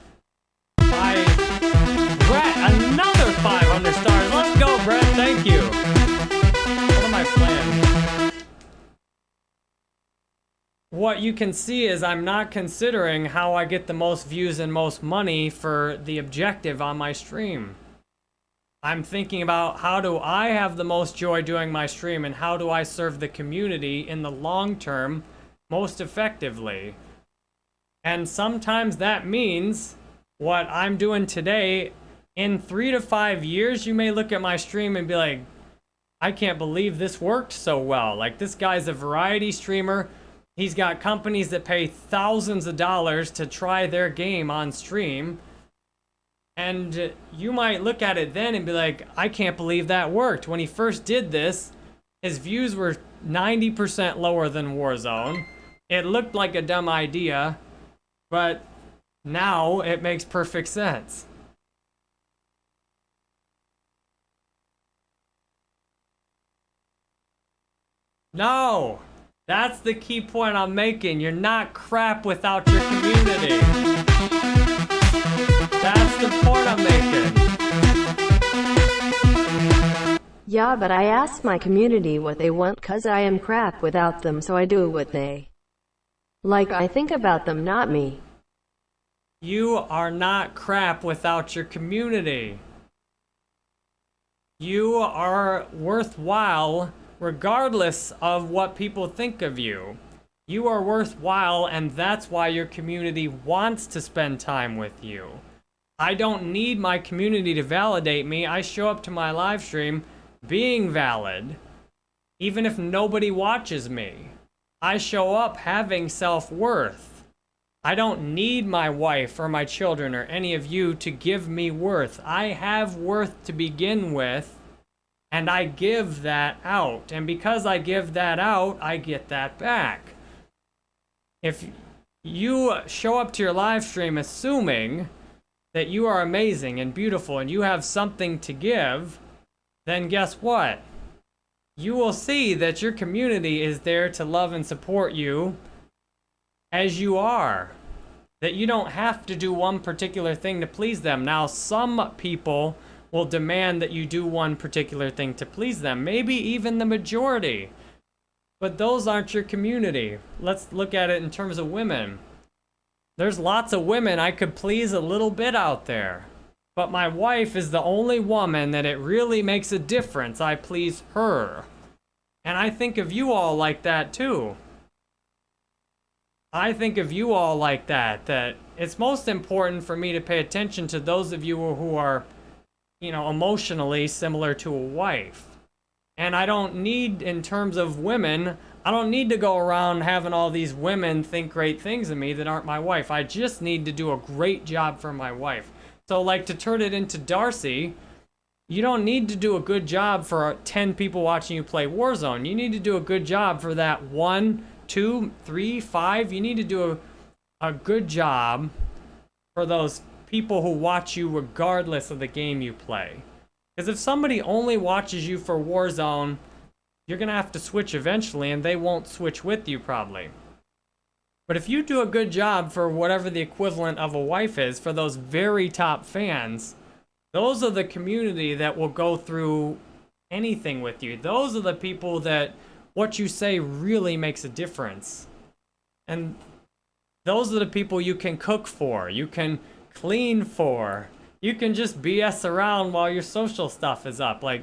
A: I Brett, another 500 stars. Let's go, Brett. Thank you. What am I playing? What you can see is I'm not considering how I get the most views and most money for the objective on my stream. I'm thinking about how do I have the most joy doing my stream and how do I serve the community in the long term most effectively. And sometimes that means what I'm doing today in three to five years, you may look at my stream and be like, I can't believe this worked so well. Like this guy's a variety streamer. He's got companies that pay thousands of dollars to try their game on stream. And you might look at it then and be like, I can't believe that worked. When he first did this, his views were 90% lower than Warzone. It looked like a dumb idea, but now it makes perfect sense. No! That's the key point I'm making. You're not crap without your community. Point I'm making.
B: Yeah, but I ask my community what they want cause I am crap without them so I do what they like I think about them not me.
A: You are not crap without your community. You are worthwhile regardless of what people think of you. You are worthwhile, and that's why your community wants to spend time with you. I don't need my community to validate me. I show up to my live stream being valid, even if nobody watches me. I show up having self-worth. I don't need my wife or my children or any of you to give me worth. I have worth to begin with, and I give that out. And because I give that out, I get that back. If you show up to your live stream assuming that you are amazing and beautiful and you have something to give, then guess what? You will see that your community is there to love and support you as you are. That you don't have to do one particular thing to please them. Now, some people will demand that you do one particular thing to please them, maybe even the majority. But those aren't your community. Let's look at it in terms of women. There's lots of women I could please a little bit out there. But my wife is the only woman that it really makes a difference I please her. And I think of you all like that too. I think of you all like that, that it's most important for me to pay attention to those of you who are, you know, emotionally similar to a wife. And I don't need, in terms of women, I don't need to go around having all these women think great things of me that aren't my wife. I just need to do a great job for my wife. So, like, to turn it into Darcy, you don't need to do a good job for 10 people watching you play Warzone. You need to do a good job for that one, two, three, five. You need to do a, a good job for those people who watch you regardless of the game you play. Because if somebody only watches you for Warzone, you're going to have to switch eventually, and they won't switch with you probably. But if you do a good job for whatever the equivalent of a wife is for those very top fans, those are the community that will go through anything with you. Those are the people that what you say really makes a difference. And those are the people you can cook for, you can clean for, you can just BS around while your social stuff is up. Like,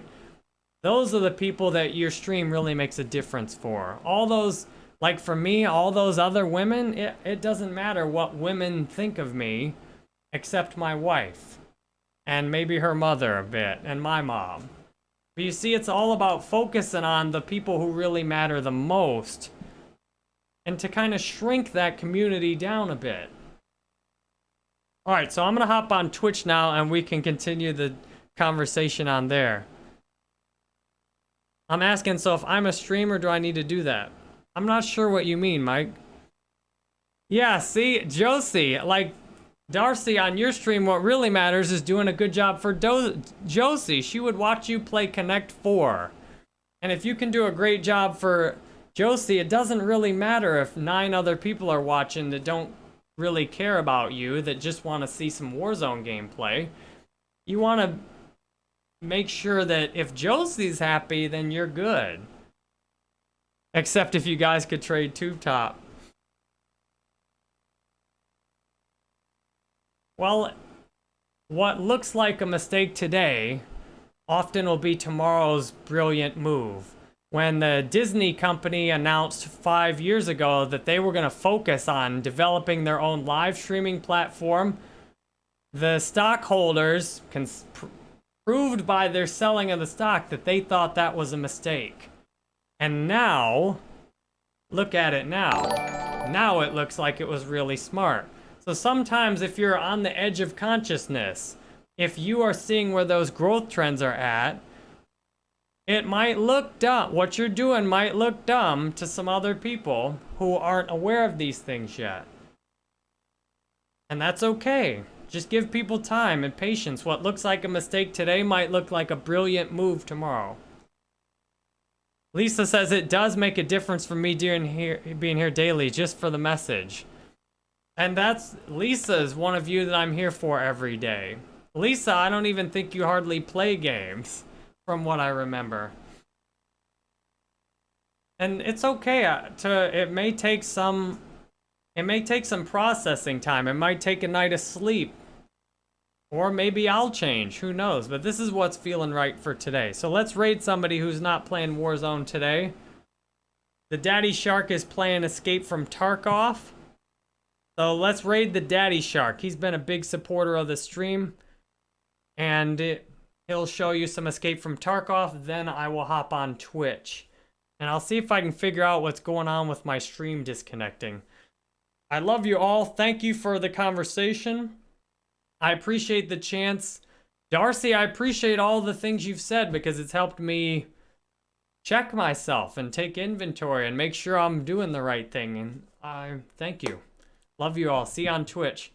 A: those are the people that your stream really makes a difference for. All those, like for me, all those other women, it, it doesn't matter what women think of me, except my wife. And maybe her mother a bit, and my mom. But you see, it's all about focusing on the people who really matter the most. And to kind of shrink that community down a bit. Alright, so I'm going to hop on Twitch now and we can continue the conversation on there. I'm asking, so if I'm a streamer, do I need to do that? I'm not sure what you mean, Mike. Yeah, see, Josie, like, Darcy, on your stream, what really matters is doing a good job for Do Josie. She would watch you play Connect 4. And if you can do a great job for Josie, it doesn't really matter if nine other people are watching that don't really care about you, that just want to see some Warzone gameplay. You want to make sure that if Josie's happy, then you're good. Except if you guys could trade tube top. Well, what looks like a mistake today often will be tomorrow's brilliant move. When the Disney company announced five years ago that they were going to focus on developing their own live streaming platform, the stockholders proved by their selling of the stock that they thought that was a mistake. And now, look at it now. Now it looks like it was really smart. So sometimes if you're on the edge of consciousness, if you are seeing where those growth trends are at, it might look dumb. What you're doing might look dumb to some other people who aren't aware of these things yet. And that's okay. Just give people time and patience. What looks like a mistake today might look like a brilliant move tomorrow. Lisa says it does make a difference for me being here, being here daily just for the message. And that's, Lisa is one of you that I'm here for every day. Lisa, I don't even think you hardly play games, from what I remember. And it's okay uh, to, it may take some It may take some processing time. It might take a night of sleep. Or maybe I'll change. Who knows? But this is what's feeling right for today. So let's raid somebody who's not playing Warzone today. The Daddy Shark is playing Escape from Tarkov. So let's raid the Daddy Shark. He's been a big supporter of the stream. And it, he'll show you some Escape from Tarkov. Then I will hop on Twitch. And I'll see if I can figure out what's going on with my stream disconnecting. I love you all. Thank you for the conversation. I appreciate the chance. Darcy, I appreciate all the things you've said because it's helped me check myself and take inventory and make sure I'm doing the right thing. And I thank you. Love you all. See you on Twitch.